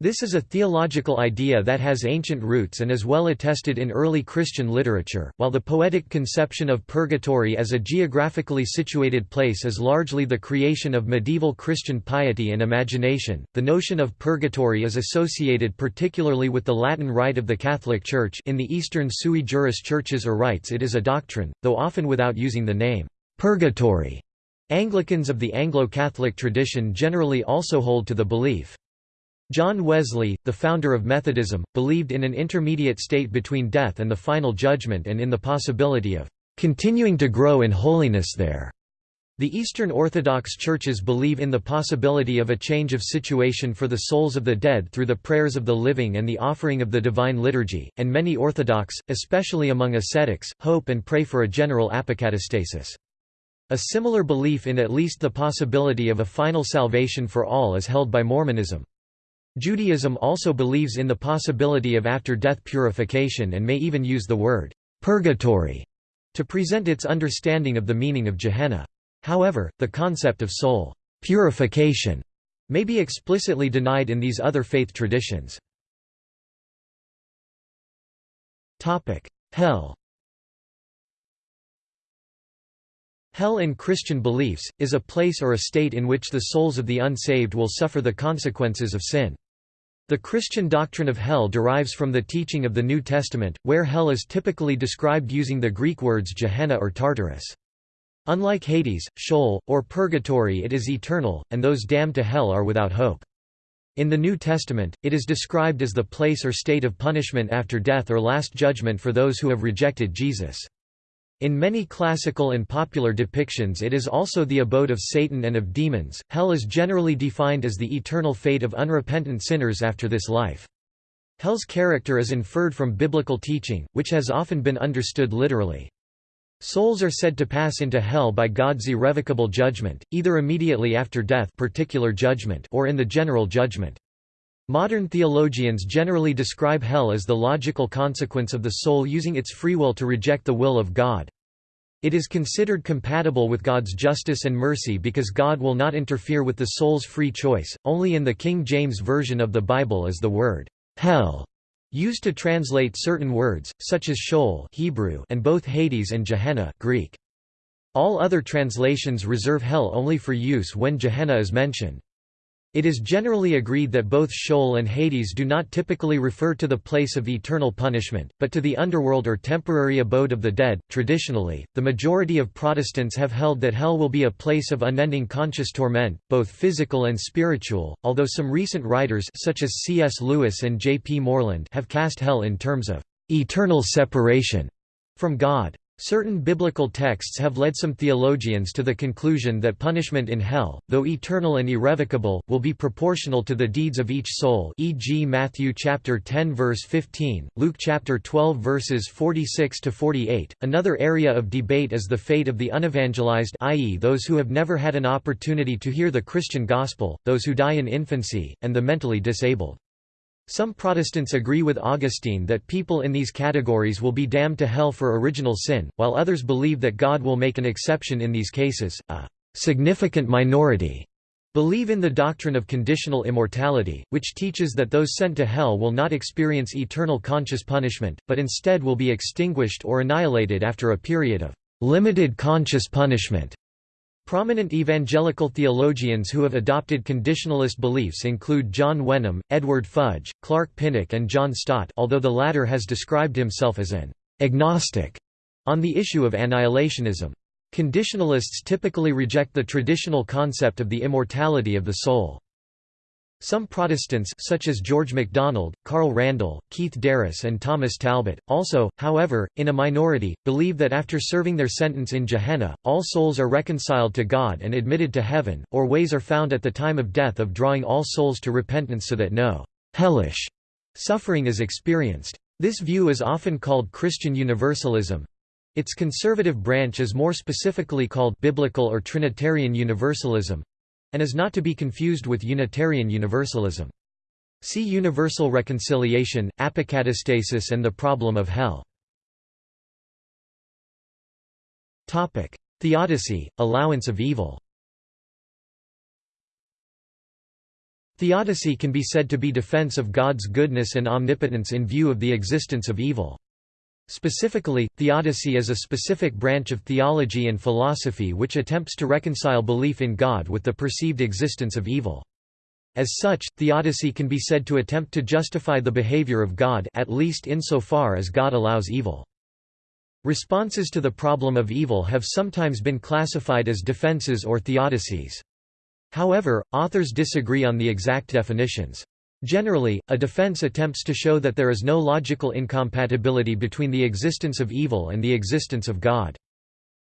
This is a theological idea that has ancient roots and is well attested in early Christian literature, while the poetic conception of purgatory as a geographically situated place is largely the creation of medieval Christian piety and imagination. The notion of purgatory is associated particularly with the Latin rite of the Catholic Church in the Eastern sui juris churches or rites it is a doctrine, though often without using the name purgatory. Anglicans of the Anglo-Catholic tradition generally also hold to the belief. John Wesley, the founder of Methodism, believed in an intermediate state between death and the final judgment and in the possibility of continuing to grow in holiness there. The Eastern Orthodox churches believe in the possibility of a change of situation for the souls of the dead through the prayers of the living and the offering of the Divine Liturgy, and many Orthodox, especially among ascetics, hope and pray for a general apocatastasis. A similar belief in at least the possibility of a final salvation for all is held by Mormonism. Judaism also believes in the possibility of after-death purification and may even use the word «purgatory» to present its understanding of the meaning of Gehenna. However, the concept of soul «purification» may be explicitly denied in these other faith traditions. Hell Hell in Christian beliefs, is a place or a state in which the souls of the unsaved will suffer the consequences of sin. The Christian doctrine of hell derives from the teaching of the New Testament, where hell is typically described using the Greek words Gehenna or Tartarus. Unlike Hades, Sheol, or Purgatory it is eternal, and those damned to hell are without hope. In the New Testament, it is described as the place or state of punishment after death or last judgment for those who have rejected Jesus. In many classical and popular depictions it is also the abode of Satan and of demons. Hell is generally defined as the eternal fate of unrepentant sinners after this life. Hell's character is inferred from biblical teaching, which has often been understood literally. Souls are said to pass into hell by God's irrevocable judgment, either immediately after death particular judgment or in the general judgment. Modern theologians generally describe hell as the logical consequence of the soul using its free will to reject the will of God. It is considered compatible with God's justice and mercy because God will not interfere with the soul's free choice. Only in the King James Version of the Bible is the word hell used to translate certain words, such as Sheol Hebrew and both Hades and Gehenna Greek. All other translations reserve hell only for use when Gehenna is mentioned. It is generally agreed that both Sheol and Hades do not typically refer to the place of eternal punishment, but to the underworld or temporary abode of the dead. Traditionally, the majority of Protestants have held that hell will be a place of unending conscious torment, both physical and spiritual, although some recent writers such as C.S. Lewis and J. P. Moreland have cast hell in terms of eternal separation from God. Certain biblical texts have led some theologians to the conclusion that punishment in hell, though eternal and irrevocable, will be proportional to the deeds of each soul e.g. Matthew chapter 10 verse 15, Luke chapter 12 verses 46 to 48. Another area of debate is the fate of the unevangelized i.e. those who have never had an opportunity to hear the Christian gospel, those who die in infancy, and the mentally disabled. Some Protestants agree with Augustine that people in these categories will be damned to hell for original sin, while others believe that God will make an exception in these cases. A significant minority believe in the doctrine of conditional immortality, which teaches that those sent to hell will not experience eternal conscious punishment, but instead will be extinguished or annihilated after a period of limited conscious punishment. Prominent evangelical theologians who have adopted conditionalist beliefs include John Wenham, Edward Fudge, Clark Pinnock and John Stott although the latter has described himself as an agnostic on the issue of annihilationism. Conditionalists typically reject the traditional concept of the immortality of the soul. Some Protestants such as George MacDonald, Carl Randall, Keith DeRose and Thomas Talbott, also, however, in a minority, believe that after serving their sentence in Gehenna, all souls are reconciled to God and admitted to heaven, or ways are found at the time of death of drawing all souls to repentance so that no «hellish» suffering is experienced. This view is often called Christian Universalism. Its conservative branch is more specifically called Biblical or Trinitarian Universalism, and is not to be confused with Unitarian Universalism. See Universal Reconciliation, Apocatastasis and the Problem of Hell. Theodicy, allowance of evil Theodicy can be said to be defense of God's goodness and omnipotence in view of the existence of evil. Specifically, theodicy is a specific branch of theology and philosophy which attempts to reconcile belief in God with the perceived existence of evil. As such, theodicy can be said to attempt to justify the behavior of God at least insofar as God allows evil. Responses to the problem of evil have sometimes been classified as defenses or theodicies. However, authors disagree on the exact definitions. Generally, a defense attempts to show that there is no logical incompatibility between the existence of evil and the existence of God.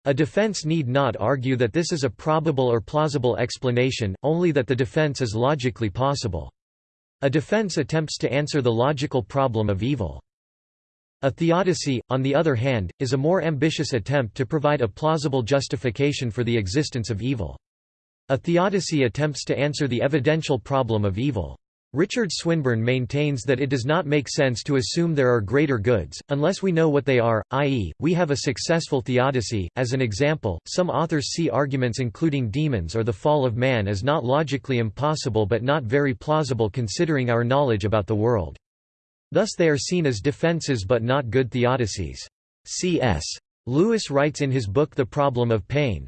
A defense need not argue that this is a probable or plausible explanation, only that the defense is logically possible. A defense attempts to answer the logical problem of evil. A theodicy, on the other hand, is a more ambitious attempt to provide a plausible justification for the existence of evil. A theodicy attempts to answer the evidential problem of evil. Richard Swinburne maintains that it does not make sense to assume there are greater goods, unless we know what they are, i.e., we have a successful theodicy. As an example, some authors see arguments including demons or the fall of man as not logically impossible but not very plausible considering our knowledge about the world. Thus they are seen as defenses but not good theodicies. C.S. Lewis writes in his book The Problem of Pain,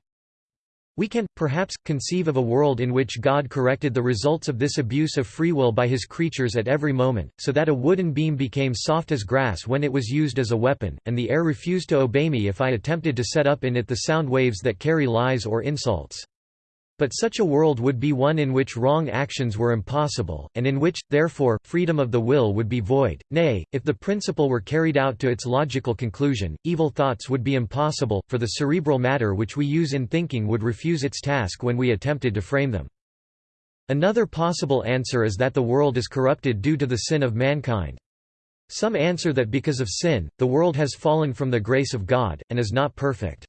we can, perhaps, conceive of a world in which God corrected the results of this abuse of free will by his creatures at every moment, so that a wooden beam became soft as grass when it was used as a weapon, and the air refused to obey me if I attempted to set up in it the sound waves that carry lies or insults. But such a world would be one in which wrong actions were impossible, and in which, therefore, freedom of the will would be void. Nay, if the principle were carried out to its logical conclusion, evil thoughts would be impossible, for the cerebral matter which we use in thinking would refuse its task when we attempted to frame them. Another possible answer is that the world is corrupted due to the sin of mankind. Some answer that because of sin, the world has fallen from the grace of God, and is not perfect.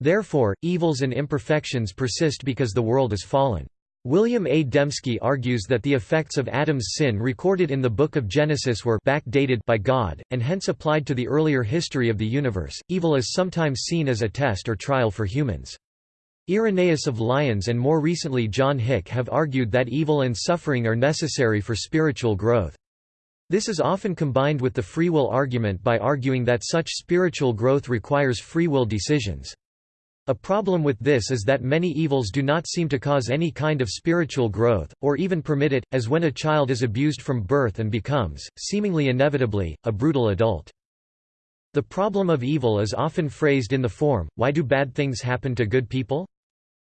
Therefore, evils and imperfections persist because the world is fallen. William A. Dembski argues that the effects of Adam's sin recorded in the Book of Genesis were backdated by God, and hence applied to the earlier history of the universe. Evil is sometimes seen as a test or trial for humans. Irenaeus of Lyons and more recently John Hick have argued that evil and suffering are necessary for spiritual growth. This is often combined with the free will argument by arguing that such spiritual growth requires free will decisions. A problem with this is that many evils do not seem to cause any kind of spiritual growth, or even permit it, as when a child is abused from birth and becomes, seemingly inevitably, a brutal adult. The problem of evil is often phrased in the form, why do bad things happen to good people?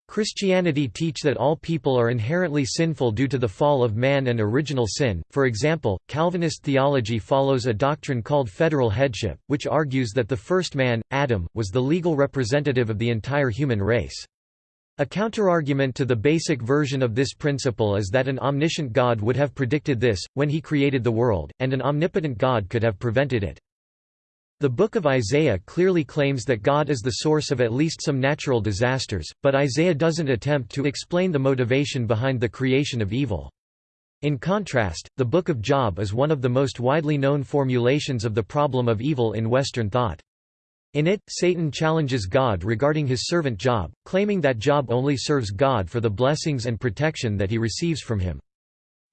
Christianity teach that all people are inherently sinful due to the fall of man and original sin. For example, Calvinist theology follows a doctrine called federal headship, which argues that the first man, Adam, was the legal representative of the entire human race. A counterargument to the basic version of this principle is that an omniscient God would have predicted this, when he created the world, and an omnipotent God could have prevented it. The Book of Isaiah clearly claims that God is the source of at least some natural disasters, but Isaiah doesn't attempt to explain the motivation behind the creation of evil. In contrast, the Book of Job is one of the most widely known formulations of the problem of evil in Western thought. In it, Satan challenges God regarding his servant Job, claiming that Job only serves God for the blessings and protection that he receives from him.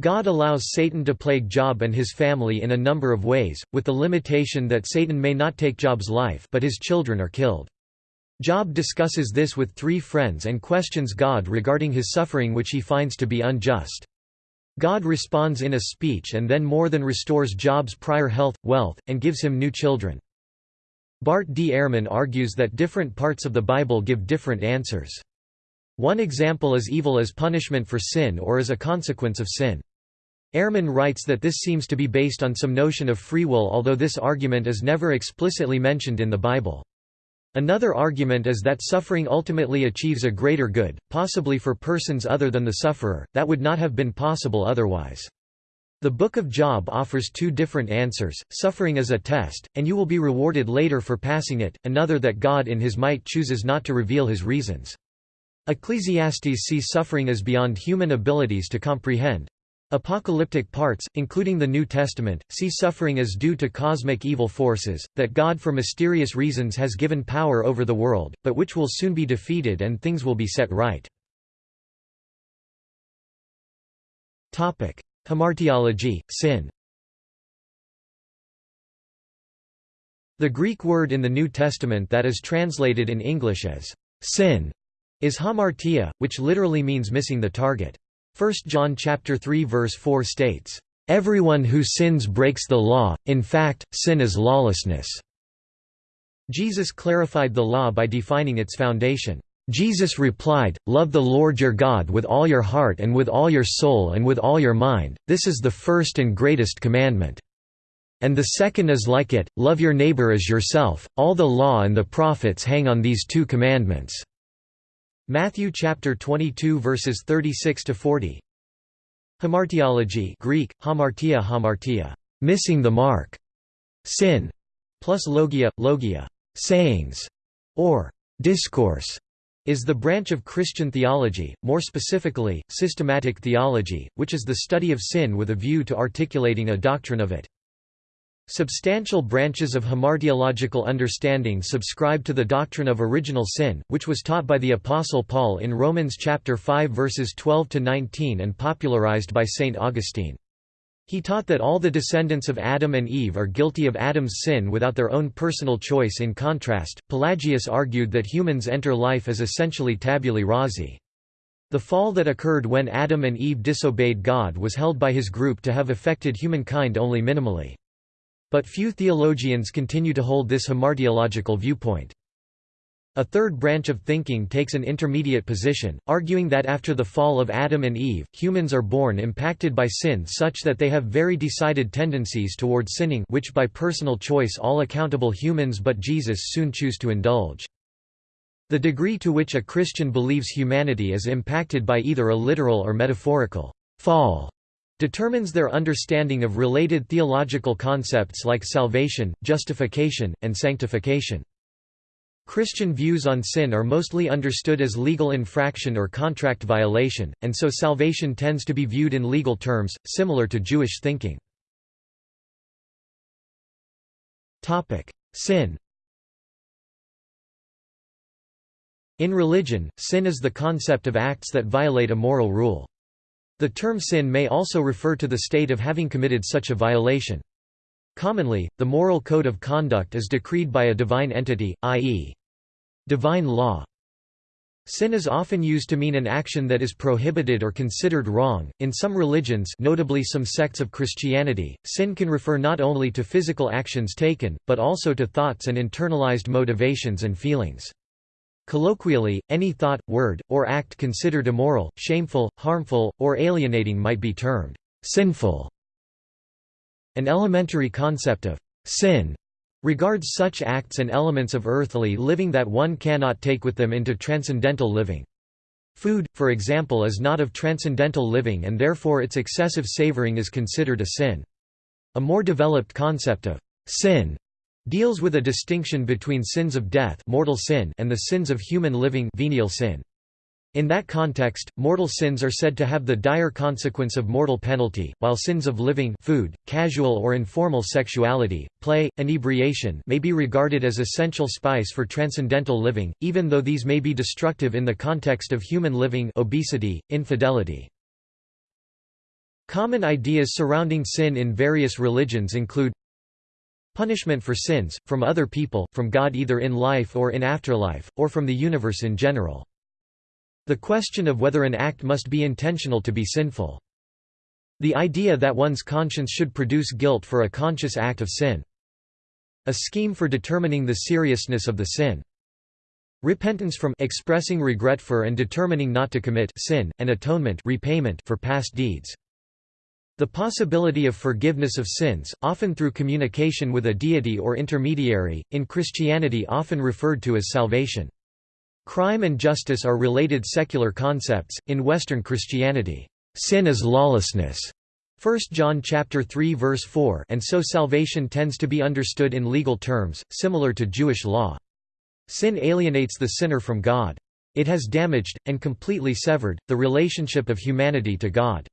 God allows Satan to plague Job and his family in a number of ways, with the limitation that Satan may not take Job's life but his children are killed. Job discusses this with three friends and questions God regarding his suffering which he finds to be unjust. God responds in a speech and then more than restores Job's prior health, wealth, and gives him new children. Bart D. Ehrman argues that different parts of the Bible give different answers. One example is evil as punishment for sin or as a consequence of sin. Ehrman writes that this seems to be based on some notion of free will although this argument is never explicitly mentioned in the Bible. Another argument is that suffering ultimately achieves a greater good, possibly for persons other than the sufferer, that would not have been possible otherwise. The Book of Job offers two different answers, suffering is a test, and you will be rewarded later for passing it, another that God in his might chooses not to reveal his reasons. Ecclesiastes sees suffering as beyond human abilities to comprehend. Apocalyptic parts, including the New Testament, see suffering as due to cosmic evil forces, that God for mysterious reasons has given power over the world, but which will soon be defeated and things will be set right. Hamartiology, sin The Greek word in the New Testament that is translated in English as sin is hamartia, which literally means missing the target. 1 John chapter 3 verse 4 states, "Everyone who sins breaks the law, in fact, sin is lawlessness." Jesus clarified the law by defining its foundation. Jesus replied, Love the Lord your God with all your heart and with all your soul and with all your mind, this is the first and greatest commandment. And the second is like it, love your neighbor as yourself, all the law and the prophets hang on these two commandments. Matthew chapter 22 verses 36 to 40. Hamartiology Greek hamartia hamartia, missing the mark. Sin plus logia logia, sayings or discourse is the branch of Christian theology, more specifically, systematic theology, which is the study of sin with a view to articulating a doctrine of it. Substantial branches of hamartiological understanding subscribe to the doctrine of original sin, which was taught by the Apostle Paul in Romans chapter 5 verses 12 to 19 and popularized by Saint Augustine. He taught that all the descendants of Adam and Eve are guilty of Adam's sin without their own personal choice in contrast, Pelagius argued that humans enter life as essentially tabulae rasa. The fall that occurred when Adam and Eve disobeyed God was held by his group to have affected humankind only minimally. But few theologians continue to hold this hamartiological viewpoint. A third branch of thinking takes an intermediate position, arguing that after the fall of Adam and Eve, humans are born impacted by sin such that they have very decided tendencies toward sinning which by personal choice all accountable humans but Jesus soon choose to indulge. The degree to which a Christian believes humanity is impacted by either a literal or metaphorical fall determines their understanding of related theological concepts like salvation, justification, and sanctification. Christian views on sin are mostly understood as legal infraction or contract violation, and so salvation tends to be viewed in legal terms, similar to Jewish thinking. Sin In religion, sin is the concept of acts that violate a moral rule. The term sin may also refer to the state of having committed such a violation. Commonly, the moral code of conduct is decreed by a divine entity, i.e. divine law. Sin is often used to mean an action that is prohibited or considered wrong. In some religions, notably some sects of Christianity, sin can refer not only to physical actions taken, but also to thoughts and internalized motivations and feelings. Colloquially, any thought, word, or act considered immoral, shameful, harmful, or alienating might be termed sinful. An elementary concept of sin regards such acts and elements of earthly living that one cannot take with them into transcendental living. Food, for example is not of transcendental living and therefore its excessive savoring is considered a sin. A more developed concept of sin deals with a distinction between sins of death mortal sin and the sins of human living venial sin. In that context, mortal sins are said to have the dire consequence of mortal penalty, while sins of living food, casual or informal sexuality, play, inebriation may be regarded as essential spice for transcendental living, even though these may be destructive in the context of human living obesity, infidelity. Common ideas surrounding sin in various religions include Punishment for sins, from other people, from God either in life or in afterlife, or from the universe in general. The question of whether an act must be intentional to be sinful. The idea that one's conscience should produce guilt for a conscious act of sin. A scheme for determining the seriousness of the sin. Repentance from expressing regret for and determining not to commit sin, and atonement repayment for past deeds. The possibility of forgiveness of sins, often through communication with a deity or intermediary, in Christianity often referred to as salvation. Crime and justice are related secular concepts. In Western Christianity, sin is lawlessness. 1 John chapter 3 verse 4 and so salvation tends to be understood in legal terms, similar to Jewish law. Sin alienates the sinner from God. It has damaged, and completely severed, the relationship of humanity to God.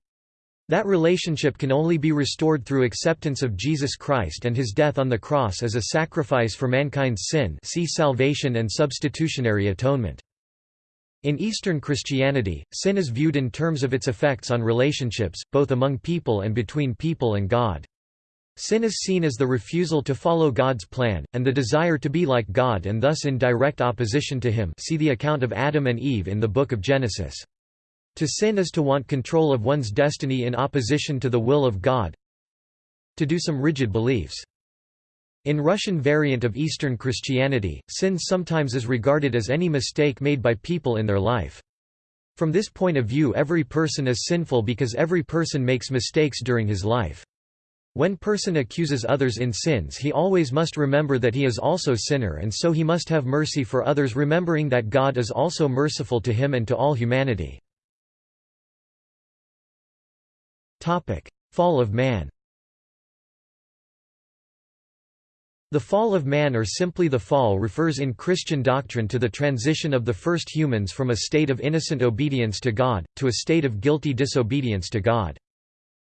That relationship can only be restored through acceptance of Jesus Christ and his death on the cross as a sacrifice for mankind's sin see salvation and substitutionary atonement. In Eastern Christianity, sin is viewed in terms of its effects on relationships, both among people and between people and God. Sin is seen as the refusal to follow God's plan, and the desire to be like God and thus in direct opposition to him see the account of Adam and Eve in the Book of Genesis. To sin is to want control of one's destiny in opposition to the will of God. To do some rigid beliefs. In Russian variant of Eastern Christianity, sin sometimes is regarded as any mistake made by people in their life. From this point of view every person is sinful because every person makes mistakes during his life. When person accuses others in sins he always must remember that he is also sinner and so he must have mercy for others remembering that God is also merciful to him and to all humanity. Fall of man The fall of man or simply the fall refers in Christian doctrine to the transition of the first humans from a state of innocent obedience to God, to a state of guilty disobedience to God.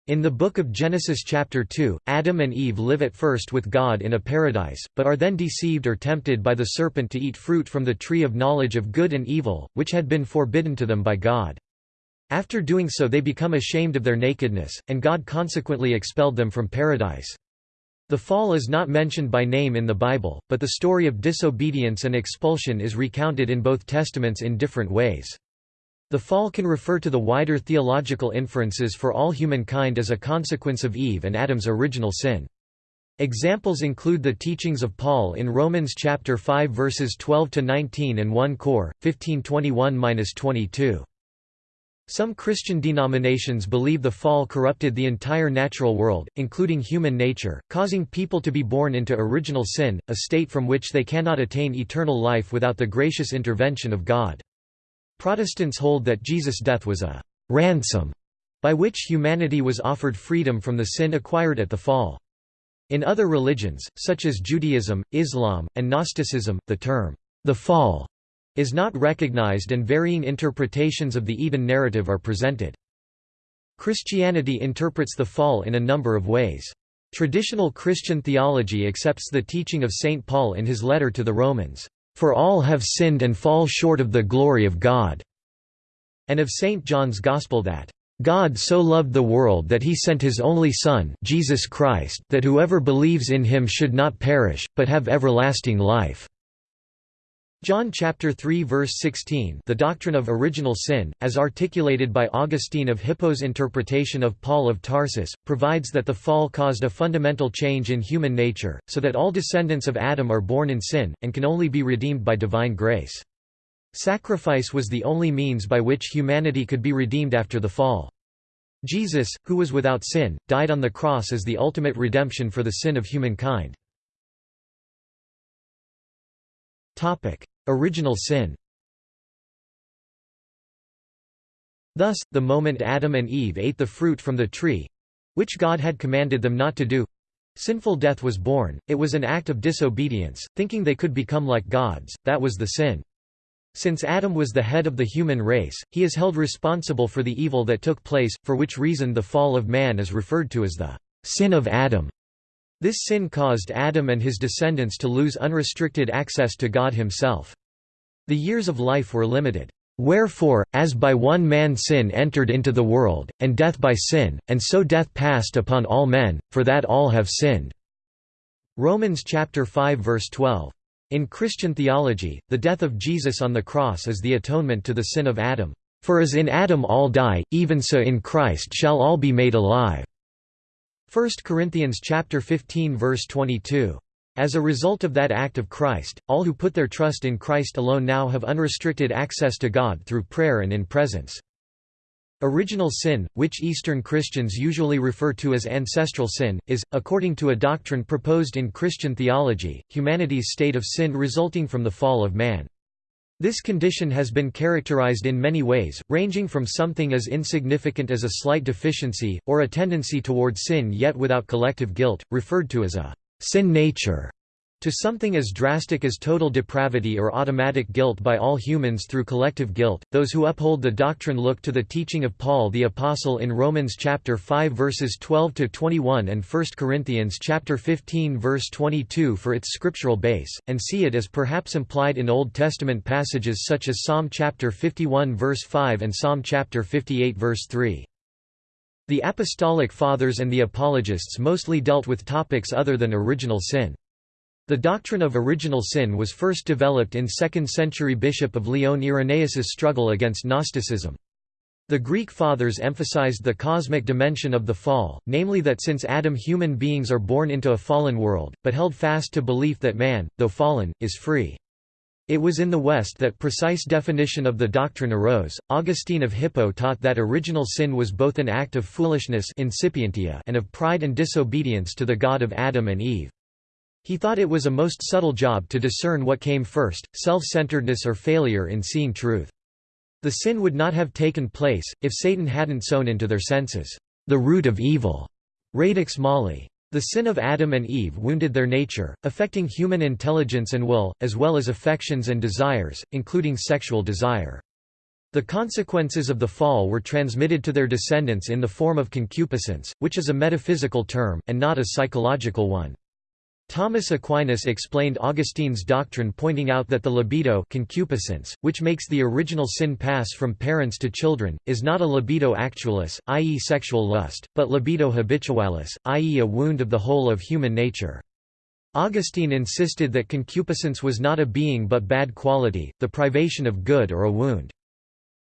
In the book of Genesis chapter 2, Adam and Eve live at first with God in a paradise, but are then deceived or tempted by the serpent to eat fruit from the tree of knowledge of good and evil, which had been forbidden to them by God. After doing so they become ashamed of their nakedness, and God consequently expelled them from paradise. The fall is not mentioned by name in the Bible, but the story of disobedience and expulsion is recounted in both testaments in different ways. The fall can refer to the wider theological inferences for all humankind as a consequence of Eve and Adam's original sin. Examples include the teachings of Paul in Romans chapter 5 verses 12 to 19 and 1 Cor 1521-22. Some Christian denominations believe the fall corrupted the entire natural world, including human nature, causing people to be born into original sin, a state from which they cannot attain eternal life without the gracious intervention of God. Protestants hold that Jesus' death was a ransom by which humanity was offered freedom from the sin acquired at the fall. In other religions, such as Judaism, Islam, and Gnosticism, the term, the fall, is not recognized and varying interpretations of the Eden narrative are presented. Christianity interprets the fall in a number of ways. Traditional Christian theology accepts the teaching of St. Paul in his letter to the Romans, "...for all have sinned and fall short of the glory of God", and of St. John's Gospel that, God so loved the world that he sent his only Son Jesus Christ that whoever believes in him should not perish, but have everlasting life." John chapter 3 verse 16 The doctrine of original sin, as articulated by Augustine of Hippo's interpretation of Paul of Tarsus, provides that the fall caused a fundamental change in human nature, so that all descendants of Adam are born in sin, and can only be redeemed by divine grace. Sacrifice was the only means by which humanity could be redeemed after the fall. Jesus, who was without sin, died on the cross as the ultimate redemption for the sin of humankind. Original sin Thus, the moment Adam and Eve ate the fruit from the tree—which God had commanded them not to do—sinful death was born, it was an act of disobedience, thinking they could become like gods, that was the sin. Since Adam was the head of the human race, he is held responsible for the evil that took place, for which reason the fall of man is referred to as the sin of Adam. This sin caused Adam and his descendants to lose unrestricted access to God himself. The years of life were limited. Wherefore, as by one man sin entered into the world, and death by sin, and so death passed upon all men, for that all have sinned." Romans chapter 5 verse 12. In Christian theology, the death of Jesus on the cross is the atonement to the sin of Adam. For as in Adam all die, even so in Christ shall all be made alive. 1 Corinthians chapter 15 verse 22. As a result of that act of Christ, all who put their trust in Christ alone now have unrestricted access to God through prayer and in presence. Original sin, which Eastern Christians usually refer to as ancestral sin, is, according to a doctrine proposed in Christian theology, humanity's state of sin resulting from the fall of man. This condition has been characterized in many ways, ranging from something as insignificant as a slight deficiency, or a tendency toward sin yet without collective guilt, referred to as a sin nature, to something as drastic as total depravity or automatic guilt by all humans through collective guilt. Those who uphold the doctrine look to the teaching of Paul the apostle in Romans chapter 5 verses 12 to 21 and 1 Corinthians chapter 15 verse 22 for its scriptural base and see it as perhaps implied in Old Testament passages such as Psalm chapter 51 verse 5 and Psalm chapter 58 verse 3. The Apostolic Fathers and the Apologists mostly dealt with topics other than original sin. The doctrine of original sin was first developed in 2nd century Bishop of Lyon Irenaeus's struggle against Gnosticism. The Greek Fathers emphasized the cosmic dimension of the fall, namely that since Adam human beings are born into a fallen world, but held fast to belief that man, though fallen, is free. It was in the West that precise definition of the doctrine arose. Augustine of Hippo taught that original sin was both an act of foolishness and of pride and disobedience to the God of Adam and Eve. He thought it was a most subtle job to discern what came first, self-centeredness or failure in seeing truth. The sin would not have taken place, if Satan hadn't sown into their senses, the root of evil, radix mali. The sin of Adam and Eve wounded their nature, affecting human intelligence and will, as well as affections and desires, including sexual desire. The consequences of the fall were transmitted to their descendants in the form of concupiscence, which is a metaphysical term, and not a psychological one. Thomas Aquinas explained Augustine's doctrine pointing out that the libido concupiscence, which makes the original sin pass from parents to children, is not a libido actualis, i.e. sexual lust, but libido habitualis, i.e. a wound of the whole of human nature. Augustine insisted that concupiscence was not a being but bad quality, the privation of good or a wound.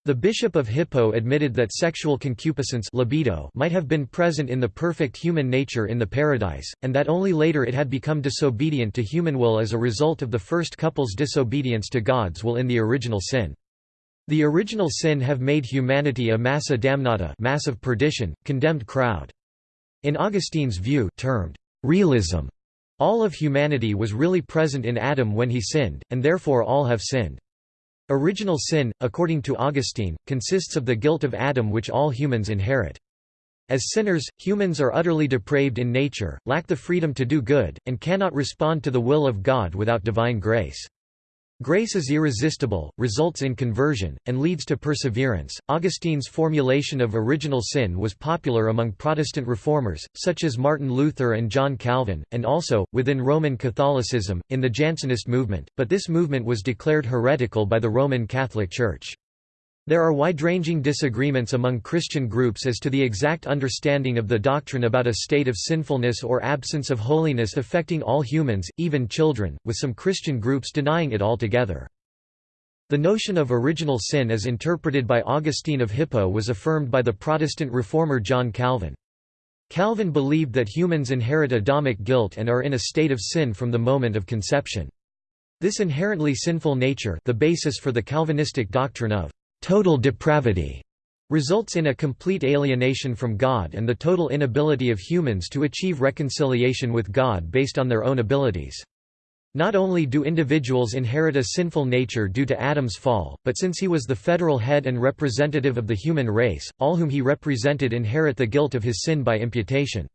The bishop of Hippo admitted that sexual concupiscence libido might have been present in the perfect human nature in the paradise, and that only later it had become disobedient to human will as a result of the first couple's disobedience to God's will in the original sin. The original sin have made humanity a massa damnata mass of perdition, condemned crowd. In Augustine's view termed realism, all of humanity was really present in Adam when he sinned, and therefore all have sinned. Original sin, according to Augustine, consists of the guilt of Adam which all humans inherit. As sinners, humans are utterly depraved in nature, lack the freedom to do good, and cannot respond to the will of God without divine grace. Grace is irresistible, results in conversion, and leads to perseverance. Augustine's formulation of original sin was popular among Protestant reformers, such as Martin Luther and John Calvin, and also, within Roman Catholicism, in the Jansenist movement, but this movement was declared heretical by the Roman Catholic Church. There are wide-ranging disagreements among Christian groups as to the exact understanding of the doctrine about a state of sinfulness or absence of holiness affecting all humans, even children, with some Christian groups denying it altogether. The notion of original sin as interpreted by Augustine of Hippo was affirmed by the Protestant reformer John Calvin. Calvin believed that humans inherit Adamic guilt and are in a state of sin from the moment of conception. This inherently sinful nature the basis for the Calvinistic doctrine of total depravity results in a complete alienation from God and the total inability of humans to achieve reconciliation with God based on their own abilities. Not only do individuals inherit a sinful nature due to Adam's fall, but since he was the federal head and representative of the human race, all whom he represented inherit the guilt of his sin by imputation.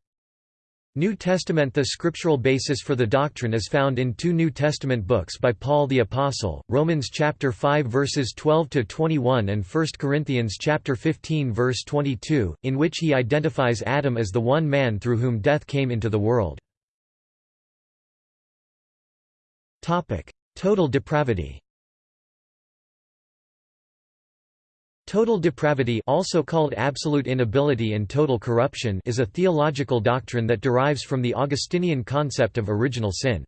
New Testament The scriptural basis for the doctrine is found in two New Testament books by Paul the Apostle, Romans chapter 5 verses 12 to 21 and 1 Corinthians chapter 15 verse 22, in which he identifies Adam as the one man through whom death came into the world. Total depravity. Total depravity also called absolute inability and total corruption is a theological doctrine that derives from the Augustinian concept of original sin.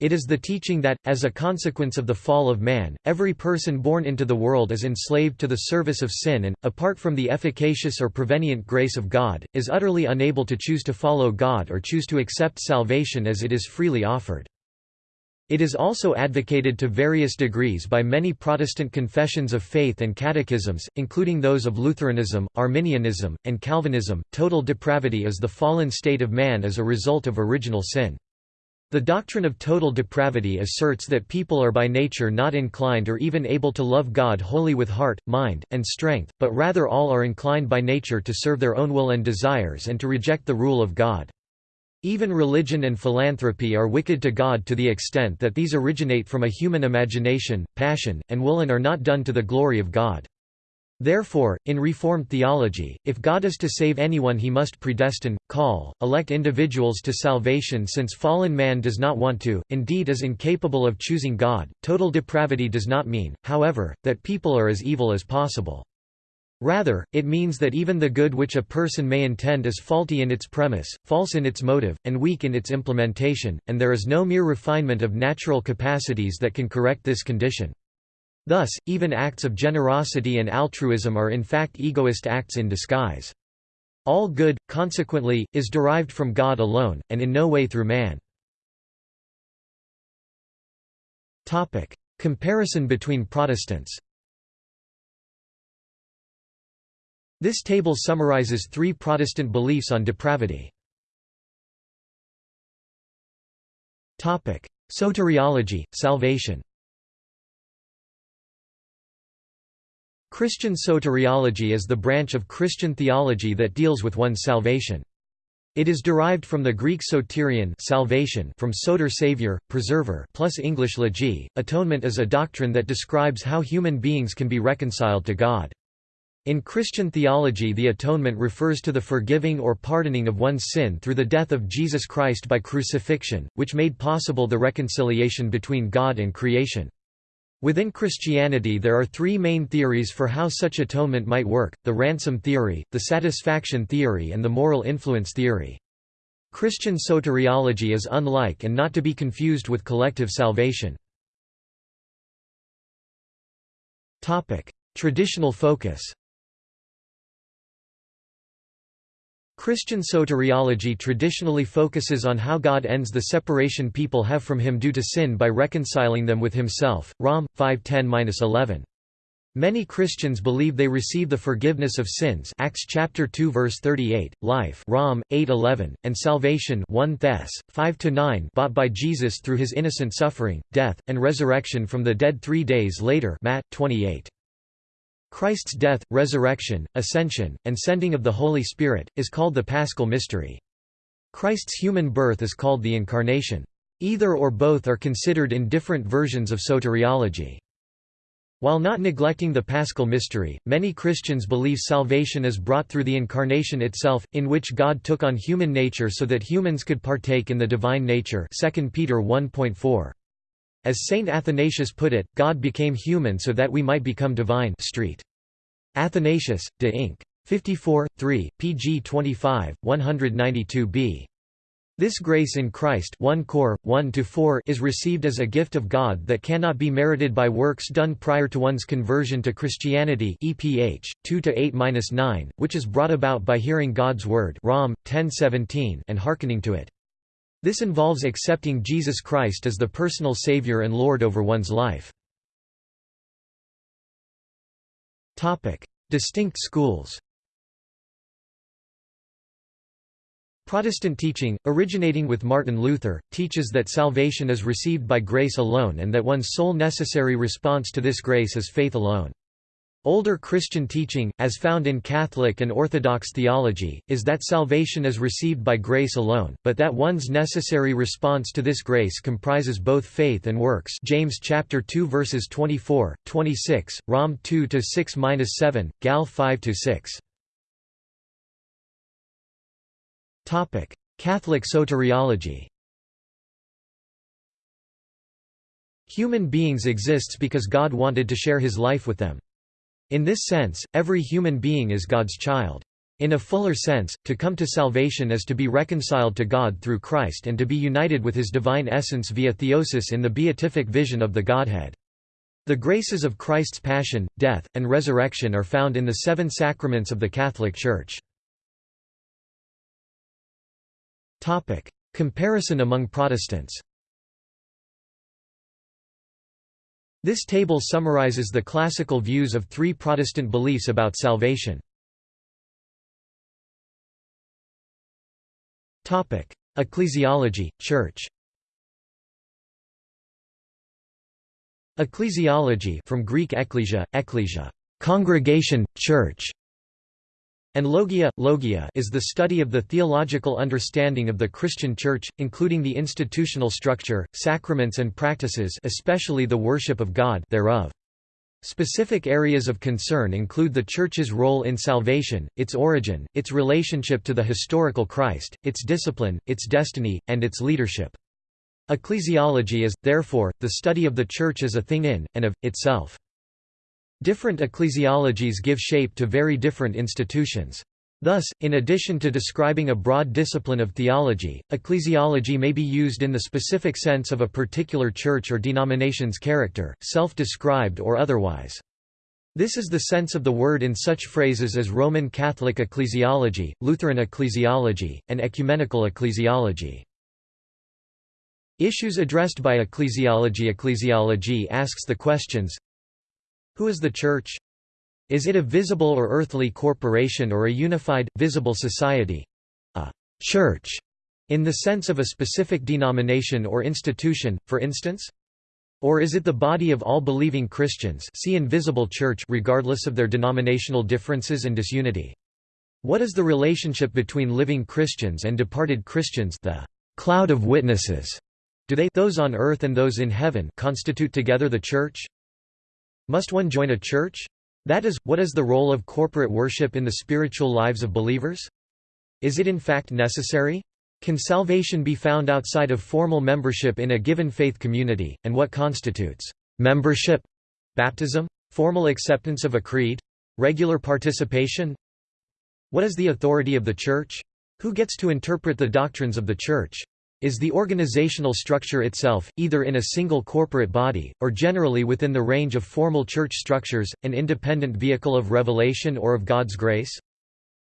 It is the teaching that, as a consequence of the fall of man, every person born into the world is enslaved to the service of sin and, apart from the efficacious or prevenient grace of God, is utterly unable to choose to follow God or choose to accept salvation as it is freely offered. It is also advocated to various degrees by many Protestant confessions of faith and catechisms, including those of Lutheranism, Arminianism, and Calvinism. Total depravity is the fallen state of man as a result of original sin. The doctrine of total depravity asserts that people are by nature not inclined or even able to love God wholly with heart, mind, and strength, but rather all are inclined by nature to serve their own will and desires and to reject the rule of God. Even religion and philanthropy are wicked to God to the extent that these originate from a human imagination, passion, and will and are not done to the glory of God. Therefore, in Reformed theology, if God is to save anyone he must predestine, call, elect individuals to salvation since fallen man does not want to, indeed is incapable of choosing God. Total depravity does not mean, however, that people are as evil as possible. Rather, it means that even the good which a person may intend is faulty in its premise, false in its motive, and weak in its implementation, and there is no mere refinement of natural capacities that can correct this condition. Thus, even acts of generosity and altruism are in fact egoist acts in disguise. All good, consequently, is derived from God alone, and in no way through man. Comparison between Protestants This table summarizes three Protestant beliefs on depravity. Soteriology, salvation Christian soteriology is the branch of Christian theology that deals with one's salvation. It is derived from the Greek soterion salvation from soter savior, preserver plus English legi. Atonement is a doctrine that describes how human beings can be reconciled to God. In Christian theology the atonement refers to the forgiving or pardoning of one's sin through the death of Jesus Christ by crucifixion, which made possible the reconciliation between God and creation. Within Christianity there are three main theories for how such atonement might work, the ransom theory, the satisfaction theory and the moral influence theory. Christian soteriology is unlike and not to be confused with collective salvation. Traditional focus Christian soteriology traditionally focuses on how God ends the separation people have from him due to sin by reconciling them with himself. Rom. 5.10-11. Many Christians believe they receive the forgiveness of sins Acts chapter 2 verse 38, life Rom 8:11, and salvation 1 Thess 5-9 bought by Jesus through his innocent suffering, death, and resurrection from the dead 3 days later Matt 28. Christ's death, resurrection, ascension, and sending of the Holy Spirit, is called the Paschal Mystery. Christ's human birth is called the Incarnation. Either or both are considered in different versions of soteriology. While not neglecting the Paschal mystery, many Christians believe salvation is brought through the Incarnation itself, in which God took on human nature so that humans could partake in the divine nature 2 Peter 1.4. As Saint Athanasius put it, God became human so that we might become divine Street. Athanasius, de Inc. 54, 3, pg 25, 192b. This grace in Christ 1 Cor. 1 is received as a gift of God that cannot be merited by works done prior to one's conversion to Christianity EPH 2-8-9, which is brought about by hearing God's word Rom 10:17 and hearkening to it. This involves accepting Jesus Christ as the personal savior and Lord over one's life. Distinct schools. Protestant teaching, originating with Martin Luther, teaches that salvation is received by grace alone and that one's sole necessary response to this grace is faith alone. Older Christian teaching, as found in Catholic and Orthodox theology, is that salvation is received by grace alone, but that one's necessary response to this grace comprises both faith and works James chapter 2 verses 24, 26, Rom 2 to 6-7, Gal 5 to 6. Topic: Catholic soteriology. Human beings exists because God wanted to share his life with them. In this sense, every human being is God's child. In a fuller sense, to come to salvation is to be reconciled to God through Christ and to be united with his divine essence via theosis in the beatific vision of the Godhead. The graces of Christ's passion, death, and resurrection are found in the seven sacraments of the Catholic Church. Comparison among Protestants. This table summarizes the classical views of three Protestant beliefs about salvation. Ecclesiology, Church. Ecclesiology from Greek ekklesia, ekklesia, congregation, church, and logia, logia is the study of the theological understanding of the Christian Church, including the institutional structure, sacraments and practices especially the worship of God thereof. Specific areas of concern include the Church's role in salvation, its origin, its relationship to the historical Christ, its discipline, its destiny, and its leadership. Ecclesiology is, therefore, the study of the Church as a thing in, and of, itself. Different ecclesiologies give shape to very different institutions. Thus, in addition to describing a broad discipline of theology, ecclesiology may be used in the specific sense of a particular church or denomination's character, self-described or otherwise. This is the sense of the word in such phrases as Roman Catholic ecclesiology, Lutheran ecclesiology, and ecumenical ecclesiology. Issues addressed by ecclesiology Ecclesiology asks the questions who is the Church? Is it a visible or earthly corporation or a unified, visible society? A «church» in the sense of a specific denomination or institution, for instance? Or is it the body of all believing Christians see invisible church regardless of their denominational differences and disunity? What is the relationship between living Christians and departed Christians the cloud of witnesses? Do they those on earth and those in heaven constitute together the Church? Must one join a church? That is, what is the role of corporate worship in the spiritual lives of believers? Is it in fact necessary? Can salvation be found outside of formal membership in a given faith community, and what constitutes membership? Baptism? Formal acceptance of a creed? Regular participation? What is the authority of the Church? Who gets to interpret the doctrines of the Church? Is the organizational structure itself, either in a single corporate body, or generally within the range of formal church structures, an independent vehicle of revelation or of God's grace?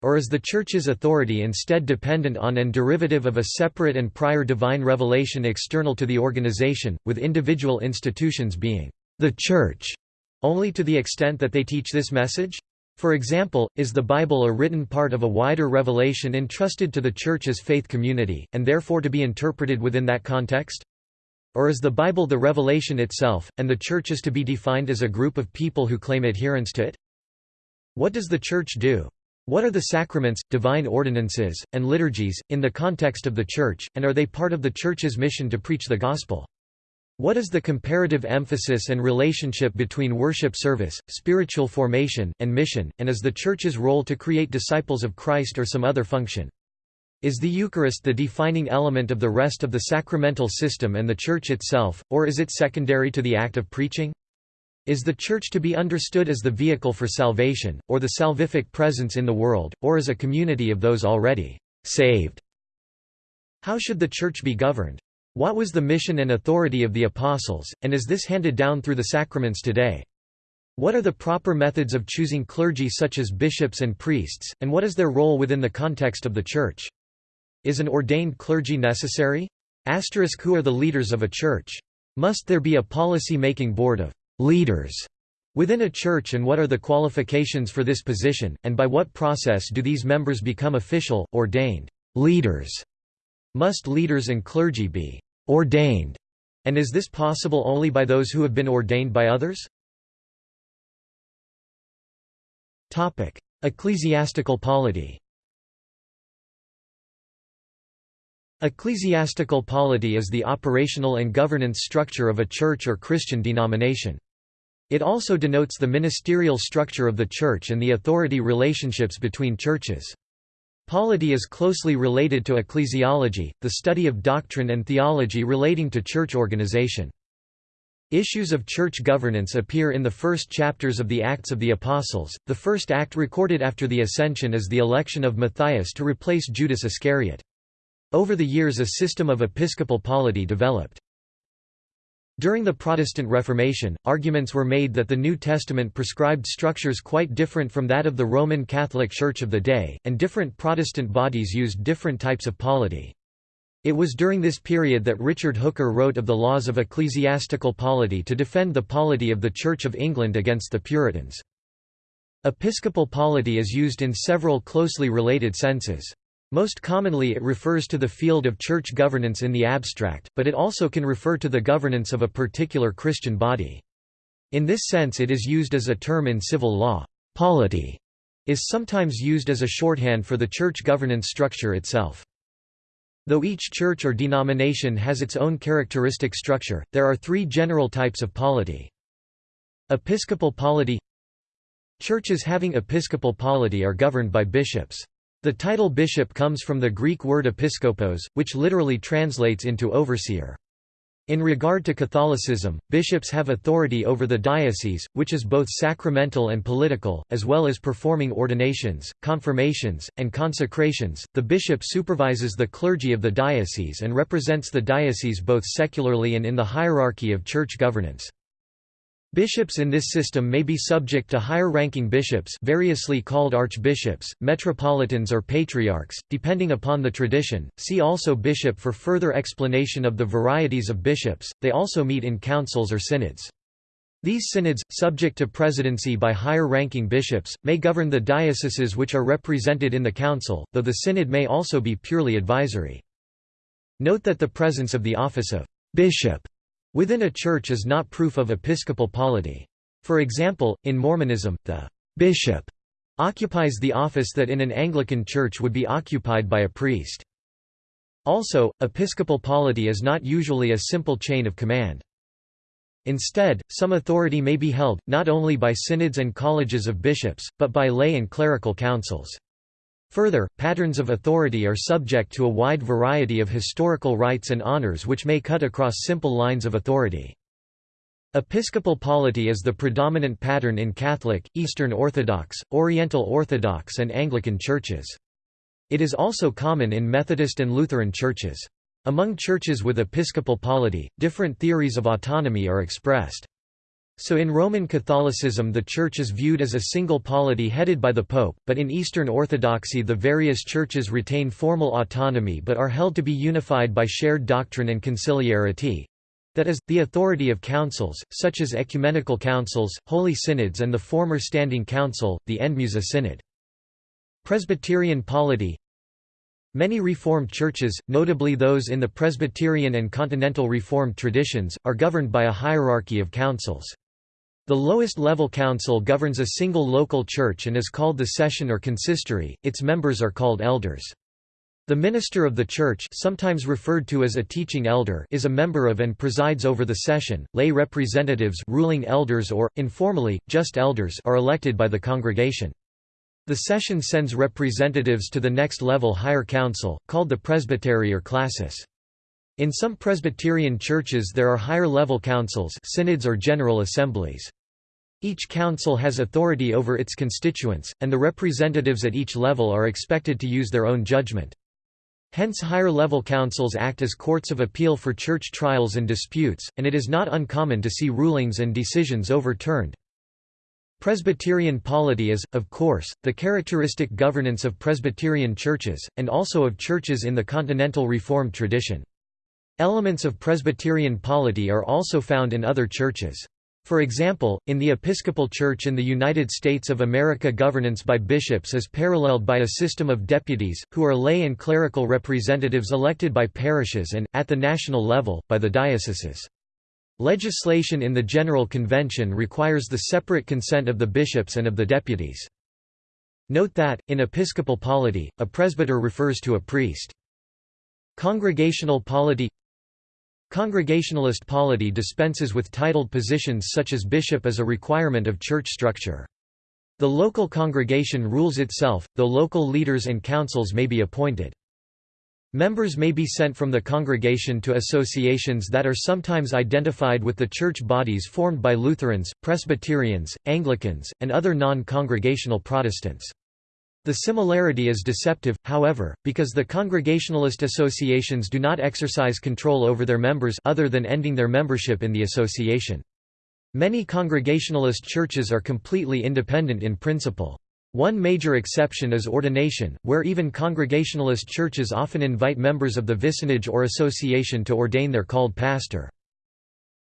Or is the Church's authority instead dependent on and derivative of a separate and prior divine revelation external to the organization, with individual institutions being the Church Only to the extent that they teach this message? For example, is the Bible a written part of a wider revelation entrusted to the Church as faith community, and therefore to be interpreted within that context? Or is the Bible the revelation itself, and the Church is to be defined as a group of people who claim adherence to it? What does the Church do? What are the sacraments, divine ordinances, and liturgies, in the context of the Church, and are they part of the Church's mission to preach the Gospel? What is the comparative emphasis and relationship between worship service, spiritual formation, and mission, and is the Church's role to create disciples of Christ or some other function? Is the Eucharist the defining element of the rest of the sacramental system and the Church itself, or is it secondary to the act of preaching? Is the Church to be understood as the vehicle for salvation, or the salvific presence in the world, or as a community of those already saved? How should the Church be governed? What was the mission and authority of the Apostles, and is this handed down through the sacraments today? What are the proper methods of choosing clergy such as bishops and priests, and what is their role within the context of the Church? Is an ordained clergy necessary? Asterisk who are the leaders of a church? Must there be a policy-making board of leaders within a church and what are the qualifications for this position, and by what process do these members become official, ordained leaders? Must leaders and clergy be ordained, and is this possible only by those who have been ordained by others? Topic: Ecclesiastical polity Ecclesiastical polity is the operational and governance structure of a church or Christian denomination. It also denotes the ministerial structure of the church and the authority relationships between churches. Polity is closely related to ecclesiology, the study of doctrine and theology relating to church organization. Issues of church governance appear in the first chapters of the Acts of the Apostles. The first act recorded after the Ascension is the election of Matthias to replace Judas Iscariot. Over the years a system of episcopal polity developed. During the Protestant Reformation, arguments were made that the New Testament prescribed structures quite different from that of the Roman Catholic Church of the day, and different Protestant bodies used different types of polity. It was during this period that Richard Hooker wrote of the laws of ecclesiastical polity to defend the polity of the Church of England against the Puritans. Episcopal polity is used in several closely related senses. Most commonly it refers to the field of church governance in the abstract, but it also can refer to the governance of a particular Christian body. In this sense it is used as a term in civil law. Polity is sometimes used as a shorthand for the church governance structure itself. Though each church or denomination has its own characteristic structure, there are three general types of polity. Episcopal polity Churches having episcopal polity are governed by bishops. The title bishop comes from the Greek word episkopos, which literally translates into overseer. In regard to Catholicism, bishops have authority over the diocese, which is both sacramental and political, as well as performing ordinations, confirmations, and consecrations. The bishop supervises the clergy of the diocese and represents the diocese both secularly and in the hierarchy of church governance. Bishops in this system may be subject to higher-ranking bishops variously called archbishops, metropolitans or patriarchs, depending upon the tradition. See also bishop for further explanation of the varieties of bishops. They also meet in councils or synods. These synods, subject to presidency by higher-ranking bishops, may govern the dioceses which are represented in the council, though the synod may also be purely advisory. Note that the presence of the office of bishop Within a church is not proof of episcopal polity. For example, in Mormonism, the bishop occupies the office that in an Anglican church would be occupied by a priest. Also, episcopal polity is not usually a simple chain of command. Instead, some authority may be held, not only by synods and colleges of bishops, but by lay and clerical councils. Further, patterns of authority are subject to a wide variety of historical rights and honors which may cut across simple lines of authority. Episcopal polity is the predominant pattern in Catholic, Eastern Orthodox, Oriental Orthodox and Anglican churches. It is also common in Methodist and Lutheran churches. Among churches with episcopal polity, different theories of autonomy are expressed. So in Roman Catholicism the Church is viewed as a single polity headed by the Pope, but in Eastern Orthodoxy the various churches retain formal autonomy but are held to be unified by shared doctrine and conciliarity. That is, the authority of councils, such as ecumenical councils, holy synods and the former standing council, the Endemousa Synod. Presbyterian polity Many Reformed churches, notably those in the Presbyterian and Continental Reformed traditions, are governed by a hierarchy of councils. The lowest level council governs a single local church and is called the session or consistory, its members are called elders. The minister of the church sometimes referred to as a teaching elder is a member of and presides over the session. Lay representatives ruling elders or, informally, just elders are elected by the congregation. The session sends representatives to the next level higher council, called the presbytery or classis. In some Presbyterian churches there are higher-level councils synods or general assemblies. Each council has authority over its constituents, and the representatives at each level are expected to use their own judgment. Hence higher-level councils act as courts of appeal for church trials and disputes, and it is not uncommon to see rulings and decisions overturned. Presbyterian polity is, of course, the characteristic governance of Presbyterian churches, and also of churches in the Continental Reformed tradition. Elements of Presbyterian polity are also found in other churches. For example, in the Episcopal Church in the United States of America governance by bishops is paralleled by a system of deputies, who are lay and clerical representatives elected by parishes and, at the national level, by the dioceses. Legislation in the General Convention requires the separate consent of the bishops and of the deputies. Note that, in episcopal polity, a presbyter refers to a priest. Congregational polity Congregationalist polity dispenses with titled positions such as bishop as a requirement of church structure. The local congregation rules itself, though local leaders and councils may be appointed. Members may be sent from the congregation to associations that are sometimes identified with the church bodies formed by Lutherans, Presbyterians, Anglicans, and other non-congregational Protestants. The similarity is deceptive, however, because the Congregationalist associations do not exercise control over their members other than ending their membership in the association. Many Congregationalist churches are completely independent in principle. One major exception is ordination, where even Congregationalist churches often invite members of the vicinage or association to ordain their called pastor.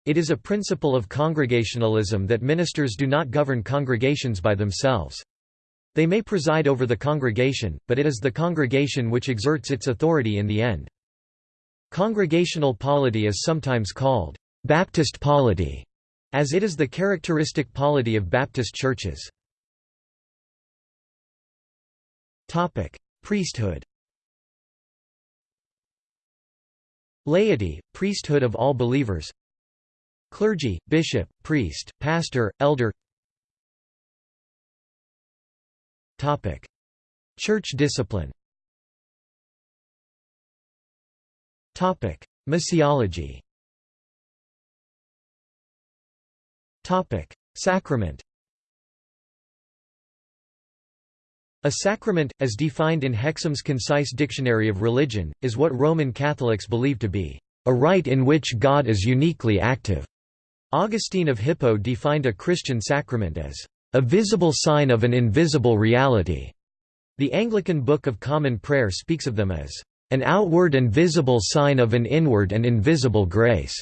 It is a principle of Congregationalism that ministers do not govern congregations by themselves. They may preside over the congregation, but it is the congregation which exerts its authority in the end. Congregational polity is sometimes called Baptist polity, as it is the characteristic polity of Baptist churches. Priesthood Laity, priesthood of all believers Clergy, bishop, priest, pastor, elder Church discipline. Missiology. Sacrament. A sacrament, as defined in Hexham's Concise Dictionary of Religion, is what Roman Catholics believe to be a rite in which God is uniquely active. Augustine of Hippo defined a Christian sacrament as a visible sign of an invisible reality. The Anglican Book of Common Prayer speaks of them as an outward and visible sign of an inward and invisible grace.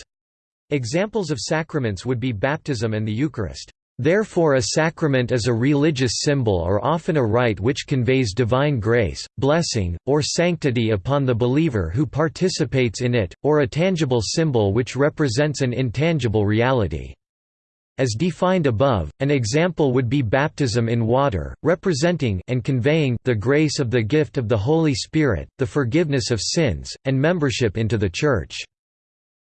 Examples of sacraments would be baptism and the Eucharist. Therefore a sacrament is a religious symbol or often a rite which conveys divine grace, blessing, or sanctity upon the believer who participates in it, or a tangible symbol which represents an intangible reality. As defined above, an example would be baptism in water, representing and conveying the grace of the gift of the Holy Spirit, the forgiveness of sins, and membership into the Church.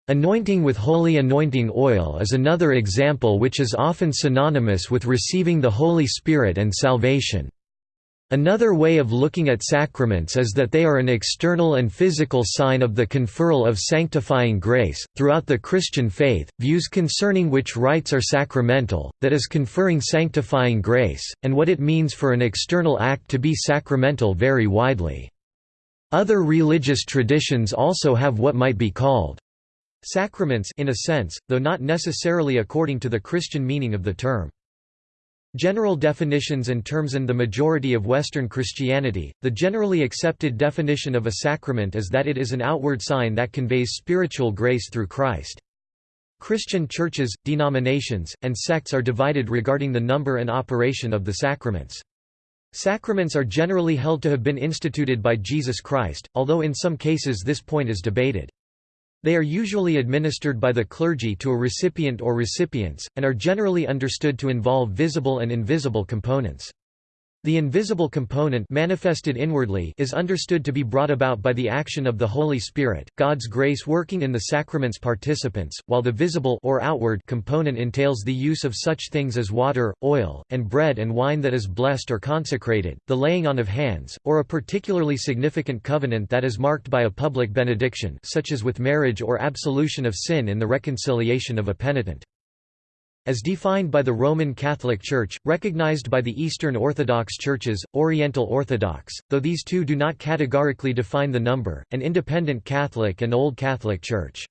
Anointing with holy anointing oil is another example which is often synonymous with receiving the Holy Spirit and salvation. Another way of looking at sacraments is that they are an external and physical sign of the conferral of sanctifying grace. Throughout the Christian faith, views concerning which rites are sacramental, that is, conferring sanctifying grace, and what it means for an external act to be sacramental vary widely. Other religious traditions also have what might be called sacraments in a sense, though not necessarily according to the Christian meaning of the term. General definitions and terms In the majority of Western Christianity, the generally accepted definition of a sacrament is that it is an outward sign that conveys spiritual grace through Christ. Christian churches, denominations, and sects are divided regarding the number and operation of the sacraments. Sacraments are generally held to have been instituted by Jesus Christ, although in some cases this point is debated. They are usually administered by the clergy to a recipient or recipients, and are generally understood to involve visible and invisible components. The invisible component manifested inwardly is understood to be brought about by the action of the Holy Spirit, God's grace working in the sacrament's participants, while the visible or outward component entails the use of such things as water, oil, and bread and wine that is blessed or consecrated, the laying on of hands, or a particularly significant covenant that is marked by a public benediction such as with marriage or absolution of sin in the reconciliation of a penitent as defined by the Roman Catholic Church, recognized by the Eastern Orthodox Churches, Oriental Orthodox, though these two do not categorically define the number, an independent Catholic and Old Catholic Church.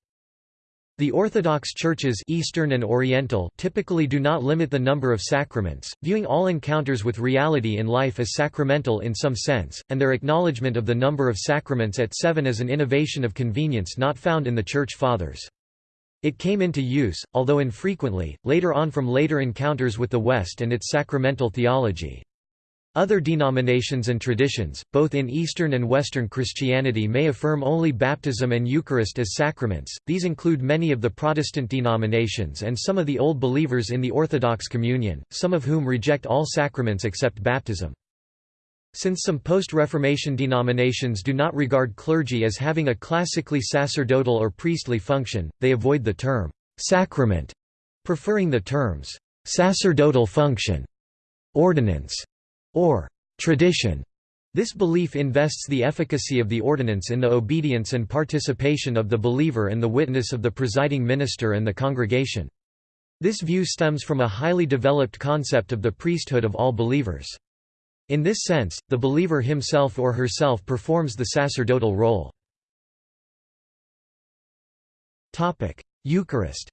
The Orthodox churches Eastern and Oriental typically do not limit the number of sacraments, viewing all encounters with reality in life as sacramental in some sense, and their acknowledgement of the number of sacraments at seven as an innovation of convenience not found in the Church Fathers. It came into use, although infrequently, later on from later encounters with the West and its sacramental theology. Other denominations and traditions, both in Eastern and Western Christianity may affirm only baptism and Eucharist as sacraments, these include many of the Protestant denominations and some of the Old Believers in the Orthodox Communion, some of whom reject all sacraments except baptism. Since some post-Reformation denominations do not regard clergy as having a classically sacerdotal or priestly function, they avoid the term «sacrament», preferring the terms «sacerdotal function», «ordinance» or «tradition». This belief invests the efficacy of the ordinance in the obedience and participation of the believer and the witness of the presiding minister and the congregation. This view stems from a highly developed concept of the priesthood of all believers. In this sense, the believer himself or herself performs the sacerdotal role. Eucharist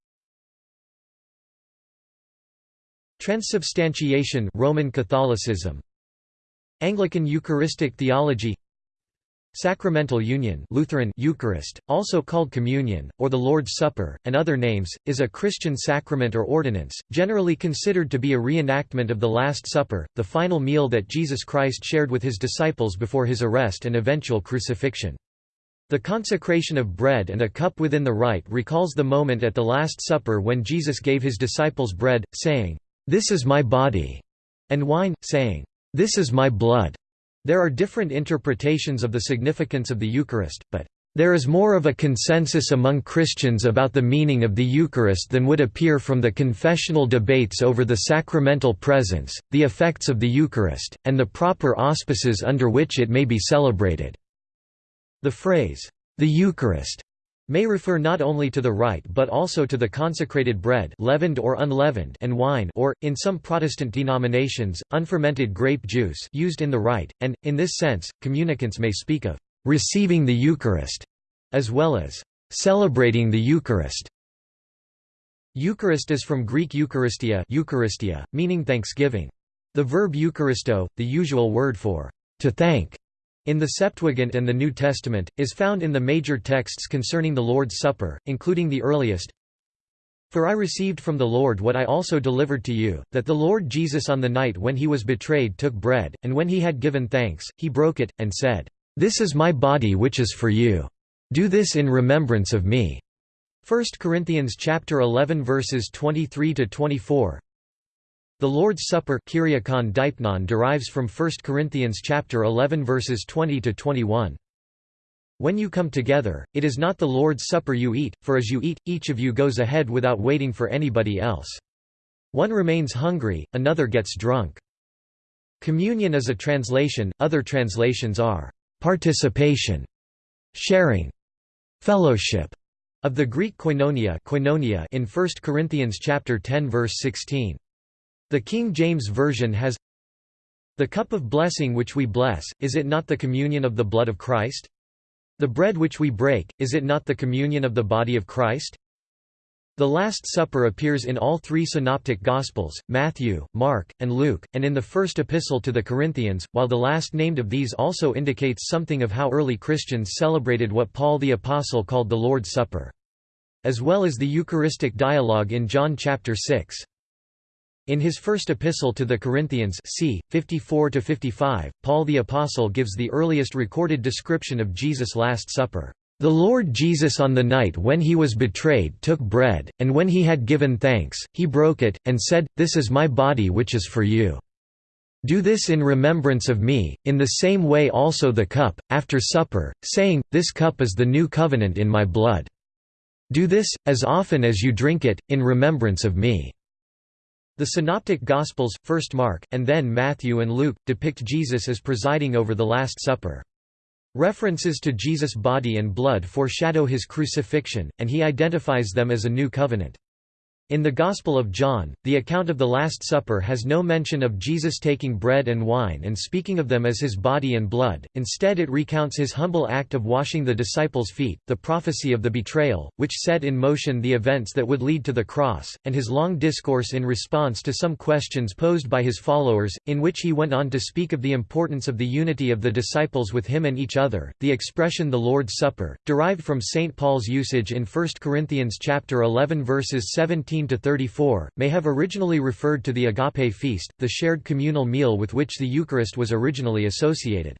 Transubstantiation Roman Catholicism Anglican Eucharistic theology Sacramental Union Lutheran Eucharist, also called Communion, or the Lord's Supper, and other names, is a Christian sacrament or ordinance, generally considered to be a reenactment of the Last Supper, the final meal that Jesus Christ shared with his disciples before his arrest and eventual crucifixion. The consecration of bread and a cup within the rite recalls the moment at the Last Supper when Jesus gave his disciples bread, saying, "'This is my body'", and wine, saying, "'This is my blood'". There are different interpretations of the significance of the Eucharist, but there is more of a consensus among Christians about the meaning of the Eucharist than would appear from the confessional debates over the sacramental presence, the effects of the Eucharist, and the proper auspices under which it may be celebrated." The phrase, "'the Eucharist' may refer not only to the rite but also to the consecrated bread leavened or unleavened and wine or, in some Protestant denominations, unfermented grape juice used in the rite, and, in this sense, communicants may speak of «receiving the Eucharist» as well as «celebrating the Eucharist». Eucharist is from Greek Eucharistia, Eucharistia meaning thanksgiving. The verb Eucharisto, the usual word for «to thank», in the Septuagint and the New Testament, is found in the major texts concerning the Lord's Supper, including the earliest, For I received from the Lord what I also delivered to you, that the Lord Jesus on the night when he was betrayed took bread, and when he had given thanks, he broke it, and said, This is my body which is for you. Do this in remembrance of me. 1 Corinthians chapter 11 verses 23 to 24 the Lord's Supper derives from 1 Corinthians chapter 11 verses 20 to 21. When you come together, it is not the Lord's Supper you eat, for as you eat, each of you goes ahead without waiting for anybody else. One remains hungry, another gets drunk. Communion is a translation, other translations are participation, sharing, fellowship of the Greek koinonia, koinonia in 1 Corinthians chapter 10 verse 16. The King James Version has The cup of blessing which we bless, is it not the communion of the blood of Christ? The bread which we break, is it not the communion of the body of Christ? The Last Supper appears in all three synoptic Gospels, Matthew, Mark, and Luke, and in the first epistle to the Corinthians, while the last named of these also indicates something of how early Christians celebrated what Paul the Apostle called the Lord's Supper. as well as the Eucharistic dialogue in John chapter 6. In his first epistle to the Corinthians c. 54–55, Paul the Apostle gives the earliest recorded description of Jesus' Last Supper. The Lord Jesus on the night when he was betrayed took bread, and when he had given thanks, he broke it, and said, This is my body which is for you. Do this in remembrance of me, in the same way also the cup, after supper, saying, This cup is the new covenant in my blood. Do this, as often as you drink it, in remembrance of me. The Synoptic Gospels, first Mark, and then Matthew and Luke, depict Jesus as presiding over the Last Supper. References to Jesus' body and blood foreshadow his crucifixion, and he identifies them as a new covenant. In the Gospel of John, the account of the Last Supper has no mention of Jesus taking bread and wine and speaking of them as his body and blood, instead it recounts his humble act of washing the disciples' feet, the prophecy of the betrayal, which set in motion the events that would lead to the cross, and his long discourse in response to some questions posed by his followers, in which he went on to speak of the importance of the unity of the disciples with him and each other. The expression the Lord's Supper, derived from St. Paul's usage in 1 Corinthians chapter 11 verses 17 to 34, may have originally referred to the agape feast, the shared communal meal with which the Eucharist was originally associated.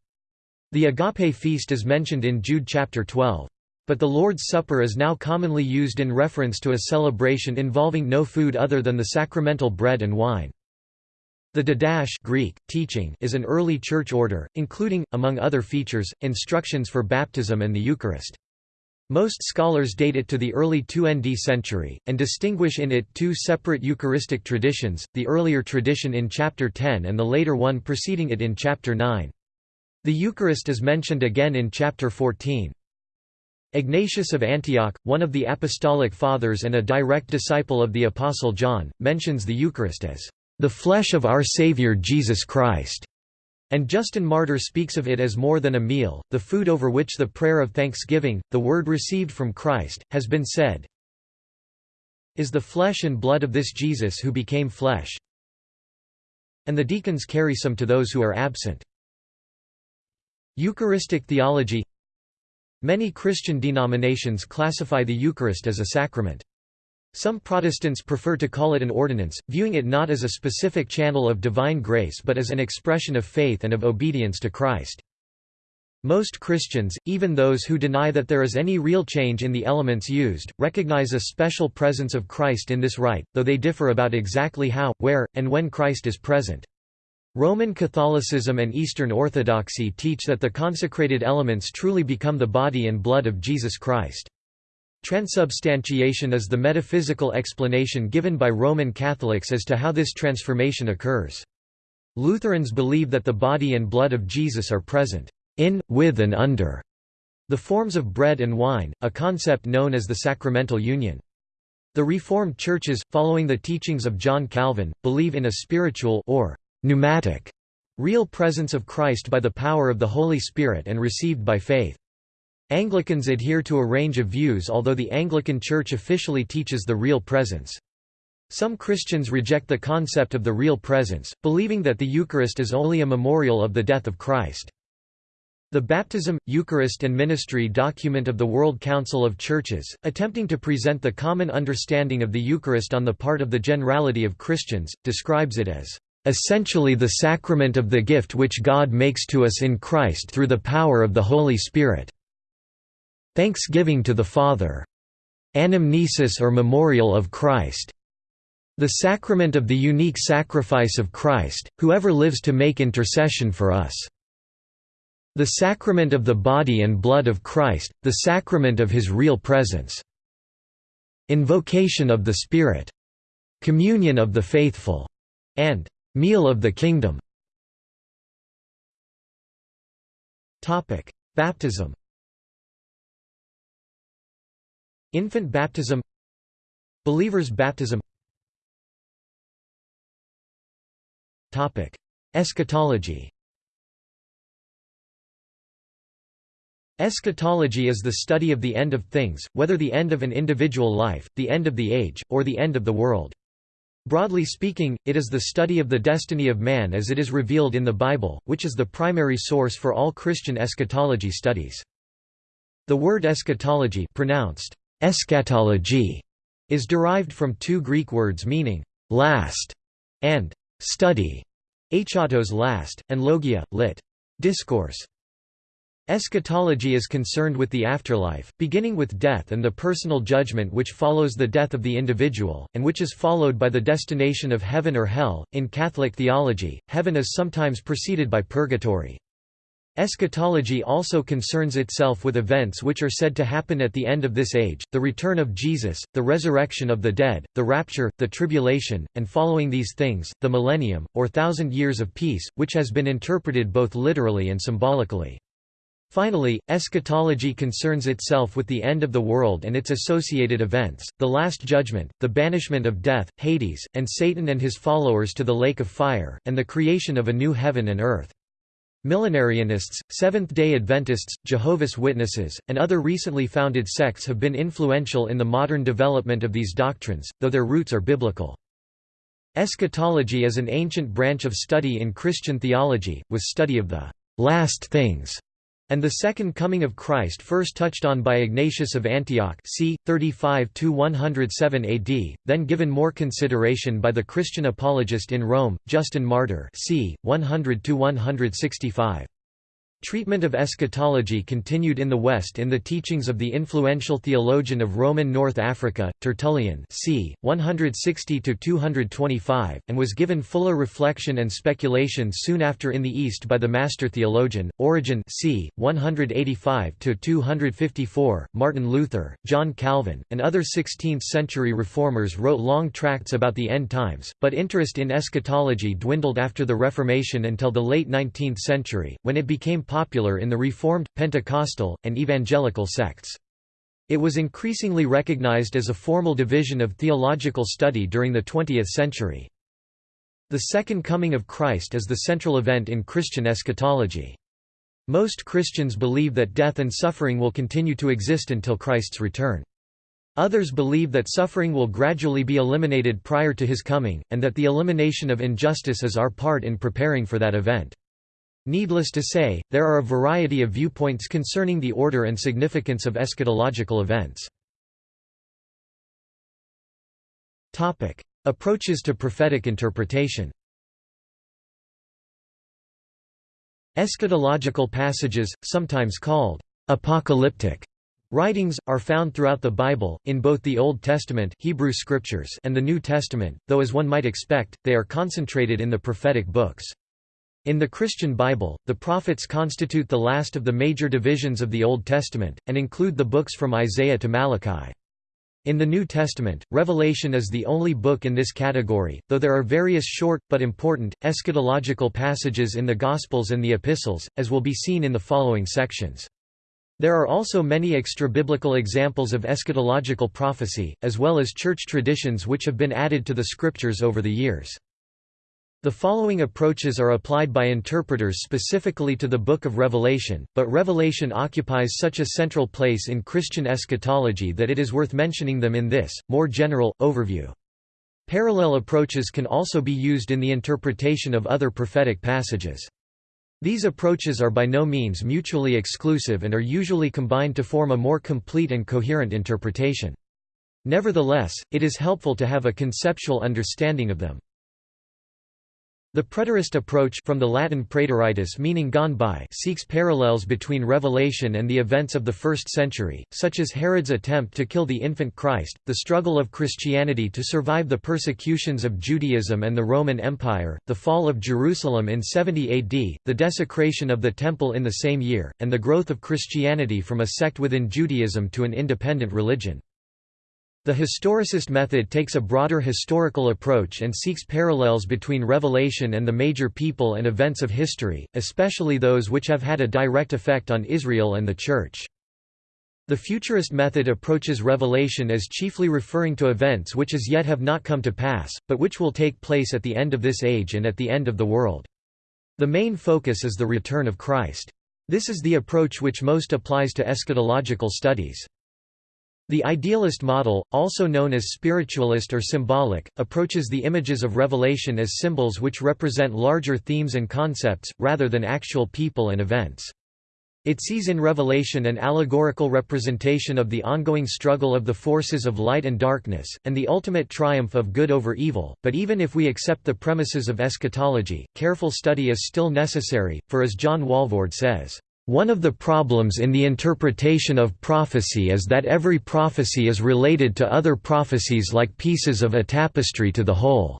The agape feast is mentioned in Jude chapter 12. But the Lord's Supper is now commonly used in reference to a celebration involving no food other than the sacramental bread and wine. The Didache Greek, teaching is an early church order, including, among other features, instructions for baptism and the Eucharist. Most scholars date it to the early 2 ND century, and distinguish in it two separate Eucharistic traditions, the earlier tradition in Chapter 10 and the later one preceding it in Chapter 9. The Eucharist is mentioned again in Chapter 14. Ignatius of Antioch, one of the Apostolic Fathers and a direct disciple of the Apostle John, mentions the Eucharist as, "...the flesh of our Saviour Jesus Christ." And Justin Martyr speaks of it as more than a meal, the food over which the prayer of thanksgiving, the word received from Christ, has been said is the flesh and blood of this Jesus who became flesh. And the deacons carry some to those who are absent. Eucharistic theology Many Christian denominations classify the Eucharist as a sacrament. Some Protestants prefer to call it an ordinance, viewing it not as a specific channel of divine grace but as an expression of faith and of obedience to Christ. Most Christians, even those who deny that there is any real change in the elements used, recognize a special presence of Christ in this rite, though they differ about exactly how, where, and when Christ is present. Roman Catholicism and Eastern Orthodoxy teach that the consecrated elements truly become the body and blood of Jesus Christ. Transubstantiation is the metaphysical explanation given by Roman Catholics as to how this transformation occurs. Lutherans believe that the body and blood of Jesus are present in, with and under the forms of bread and wine, a concept known as the sacramental union. The Reformed churches, following the teachings of John Calvin, believe in a spiritual or pneumatic real presence of Christ by the power of the Holy Spirit and received by faith. Anglicans adhere to a range of views although the Anglican Church officially teaches the real presence. Some Christians reject the concept of the real presence, believing that the Eucharist is only a memorial of the death of Christ. The Baptism, Eucharist and Ministry document of the World Council of Churches, attempting to present the common understanding of the Eucharist on the part of the generality of Christians, describes it as essentially the sacrament of the gift which God makes to us in Christ through the power of the Holy Spirit. Thanksgiving to the Father. Anamnesis or memorial of Christ. The sacrament of the unique sacrifice of Christ, whoever lives to make intercession for us. The sacrament of the body and blood of Christ, the sacrament of his real presence. Invocation of the Spirit. Communion of the faithful. And meal of the kingdom. Baptism Infant baptism Believers' baptism Eschatology Eschatology is the study of the end of things, whether the end of an individual life, the end of the age, or the end of the world. Broadly speaking, it is the study of the destiny of man as it is revealed in the Bible, which is the primary source for all Christian eschatology studies. The word eschatology pronounced eschatology is derived from two Greek words meaning last and study, eschatos last, and logia, lit. discourse. Eschatology is concerned with the afterlife, beginning with death and the personal judgment which follows the death of the individual, and which is followed by the destination of heaven or hell. In Catholic theology, heaven is sometimes preceded by purgatory. Eschatology also concerns itself with events which are said to happen at the end of this age, the return of Jesus, the resurrection of the dead, the rapture, the tribulation, and following these things, the millennium, or thousand years of peace, which has been interpreted both literally and symbolically. Finally, eschatology concerns itself with the end of the world and its associated events, the Last Judgment, the banishment of death, Hades, and Satan and his followers to the lake of fire, and the creation of a new heaven and earth. Millenarianists, Seventh-day Adventists, Jehovah's Witnesses, and other recently founded sects have been influential in the modern development of these doctrines, though their roots are biblical. Eschatology is an ancient branch of study in Christian theology, with study of the last things and the Second Coming of Christ first touched on by Ignatius of Antioch c. 35–107 AD, then given more consideration by the Christian apologist in Rome, Justin Martyr c. 100–165. Treatment of eschatology continued in the West in the teachings of the influential theologian of Roman North Africa, Tertullian c. 160–225, and was given fuller reflection and speculation soon after in the East by the master theologian, Origen c. 185–254, Martin Luther, John Calvin, and other 16th-century reformers wrote long tracts about the end times, but interest in eschatology dwindled after the Reformation until the late 19th century, when it became popular in the Reformed, Pentecostal, and Evangelical sects. It was increasingly recognized as a formal division of theological study during the 20th century. The Second Coming of Christ is the central event in Christian eschatology. Most Christians believe that death and suffering will continue to exist until Christ's return. Others believe that suffering will gradually be eliminated prior to his coming, and that the elimination of injustice is our part in preparing for that event. Needless to say, there are a variety of viewpoints concerning the order and significance of eschatological events. Topic: Approaches to prophetic interpretation Eschatological passages, sometimes called apocalyptic writings, are found throughout the Bible, in both the Old Testament Hebrew scriptures and the New Testament, though as one might expect, they are concentrated in the prophetic books. In the Christian Bible, the prophets constitute the last of the major divisions of the Old Testament, and include the books from Isaiah to Malachi. In the New Testament, Revelation is the only book in this category, though there are various short, but important, eschatological passages in the Gospels and the Epistles, as will be seen in the following sections. There are also many extra-biblical examples of eschatological prophecy, as well as church traditions which have been added to the scriptures over the years. The following approaches are applied by interpreters specifically to the Book of Revelation, but Revelation occupies such a central place in Christian eschatology that it is worth mentioning them in this, more general, overview. Parallel approaches can also be used in the interpretation of other prophetic passages. These approaches are by no means mutually exclusive and are usually combined to form a more complete and coherent interpretation. Nevertheless, it is helpful to have a conceptual understanding of them. The preterist approach from the Latin praeteritus meaning gone by seeks parallels between Revelation and the events of the first century, such as Herod's attempt to kill the infant Christ, the struggle of Christianity to survive the persecutions of Judaism and the Roman Empire, the fall of Jerusalem in 70 AD, the desecration of the Temple in the same year, and the growth of Christianity from a sect within Judaism to an independent religion. The historicist method takes a broader historical approach and seeks parallels between Revelation and the major people and events of history, especially those which have had a direct effect on Israel and the Church. The futurist method approaches Revelation as chiefly referring to events which as yet have not come to pass, but which will take place at the end of this age and at the end of the world. The main focus is the return of Christ. This is the approach which most applies to eschatological studies. The idealist model, also known as spiritualist or symbolic, approaches the images of Revelation as symbols which represent larger themes and concepts, rather than actual people and events. It sees in Revelation an allegorical representation of the ongoing struggle of the forces of light and darkness, and the ultimate triumph of good over evil, but even if we accept the premises of eschatology, careful study is still necessary, for as John Walvoord says, "...one of the problems in the interpretation of prophecy is that every prophecy is related to other prophecies like pieces of a tapestry to the whole."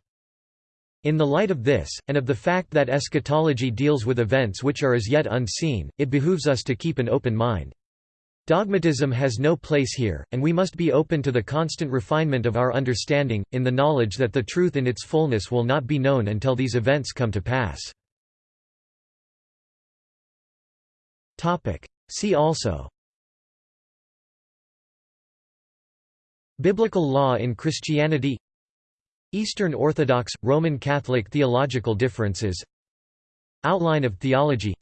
In the light of this, and of the fact that eschatology deals with events which are as yet unseen, it behooves us to keep an open mind. Dogmatism has no place here, and we must be open to the constant refinement of our understanding, in the knowledge that the truth in its fullness will not be known until these events come to pass. See also. Biblical law in Christianity. Eastern Orthodox, Roman Catholic theological differences. Outline of theology.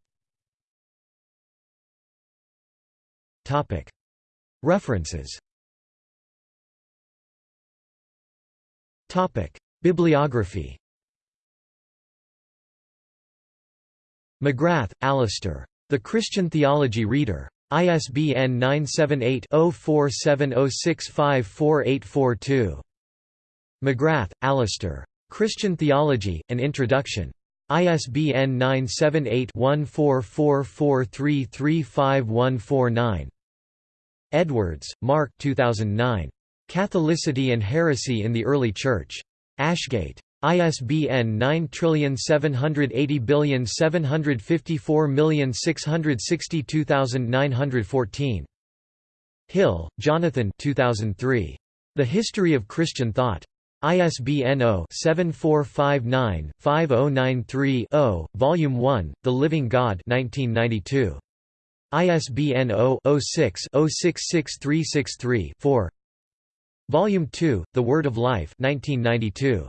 References. Bibliography. McGrath, Alister. The Christian Theology Reader. ISBN 978 0470654842. McGrath, Alister. Christian Theology, An Introduction. ISBN 978-1444335149. Edwards, Mark 2009. Catholicity and Heresy in the Early Church. Ashgate. ISBN 9780754662914. Hill, Jonathan 2003. The History of Christian Thought. ISBN 0-7459-5093-0, Volume 1, The Living God 1992. ISBN 0-06-066363-4 Volume 2, The Word of Life 1992.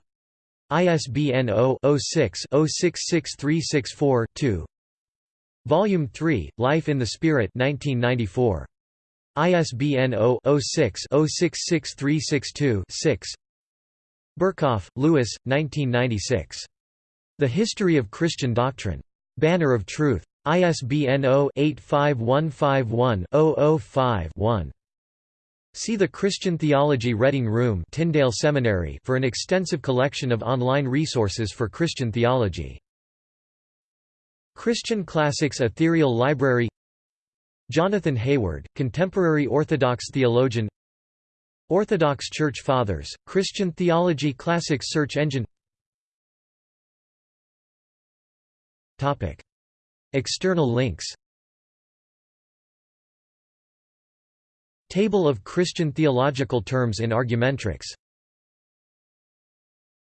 ISBN 0-06-066364-2 Volume 3, Life in the Spirit 1994. ISBN 0-06-066362-6 Berkhof, Louis, 1996. The History of Christian Doctrine. Banner of Truth. ISBN 0-85151-005-1. See the Christian Theology Reading Room Tyndale Seminary for an extensive collection of online resources for Christian theology. Christian Classics Ethereal Library Jonathan Hayward, contemporary Orthodox theologian Orthodox Church Fathers, Christian Theology Classics search engine External links Table of Christian theological terms in Argumentrix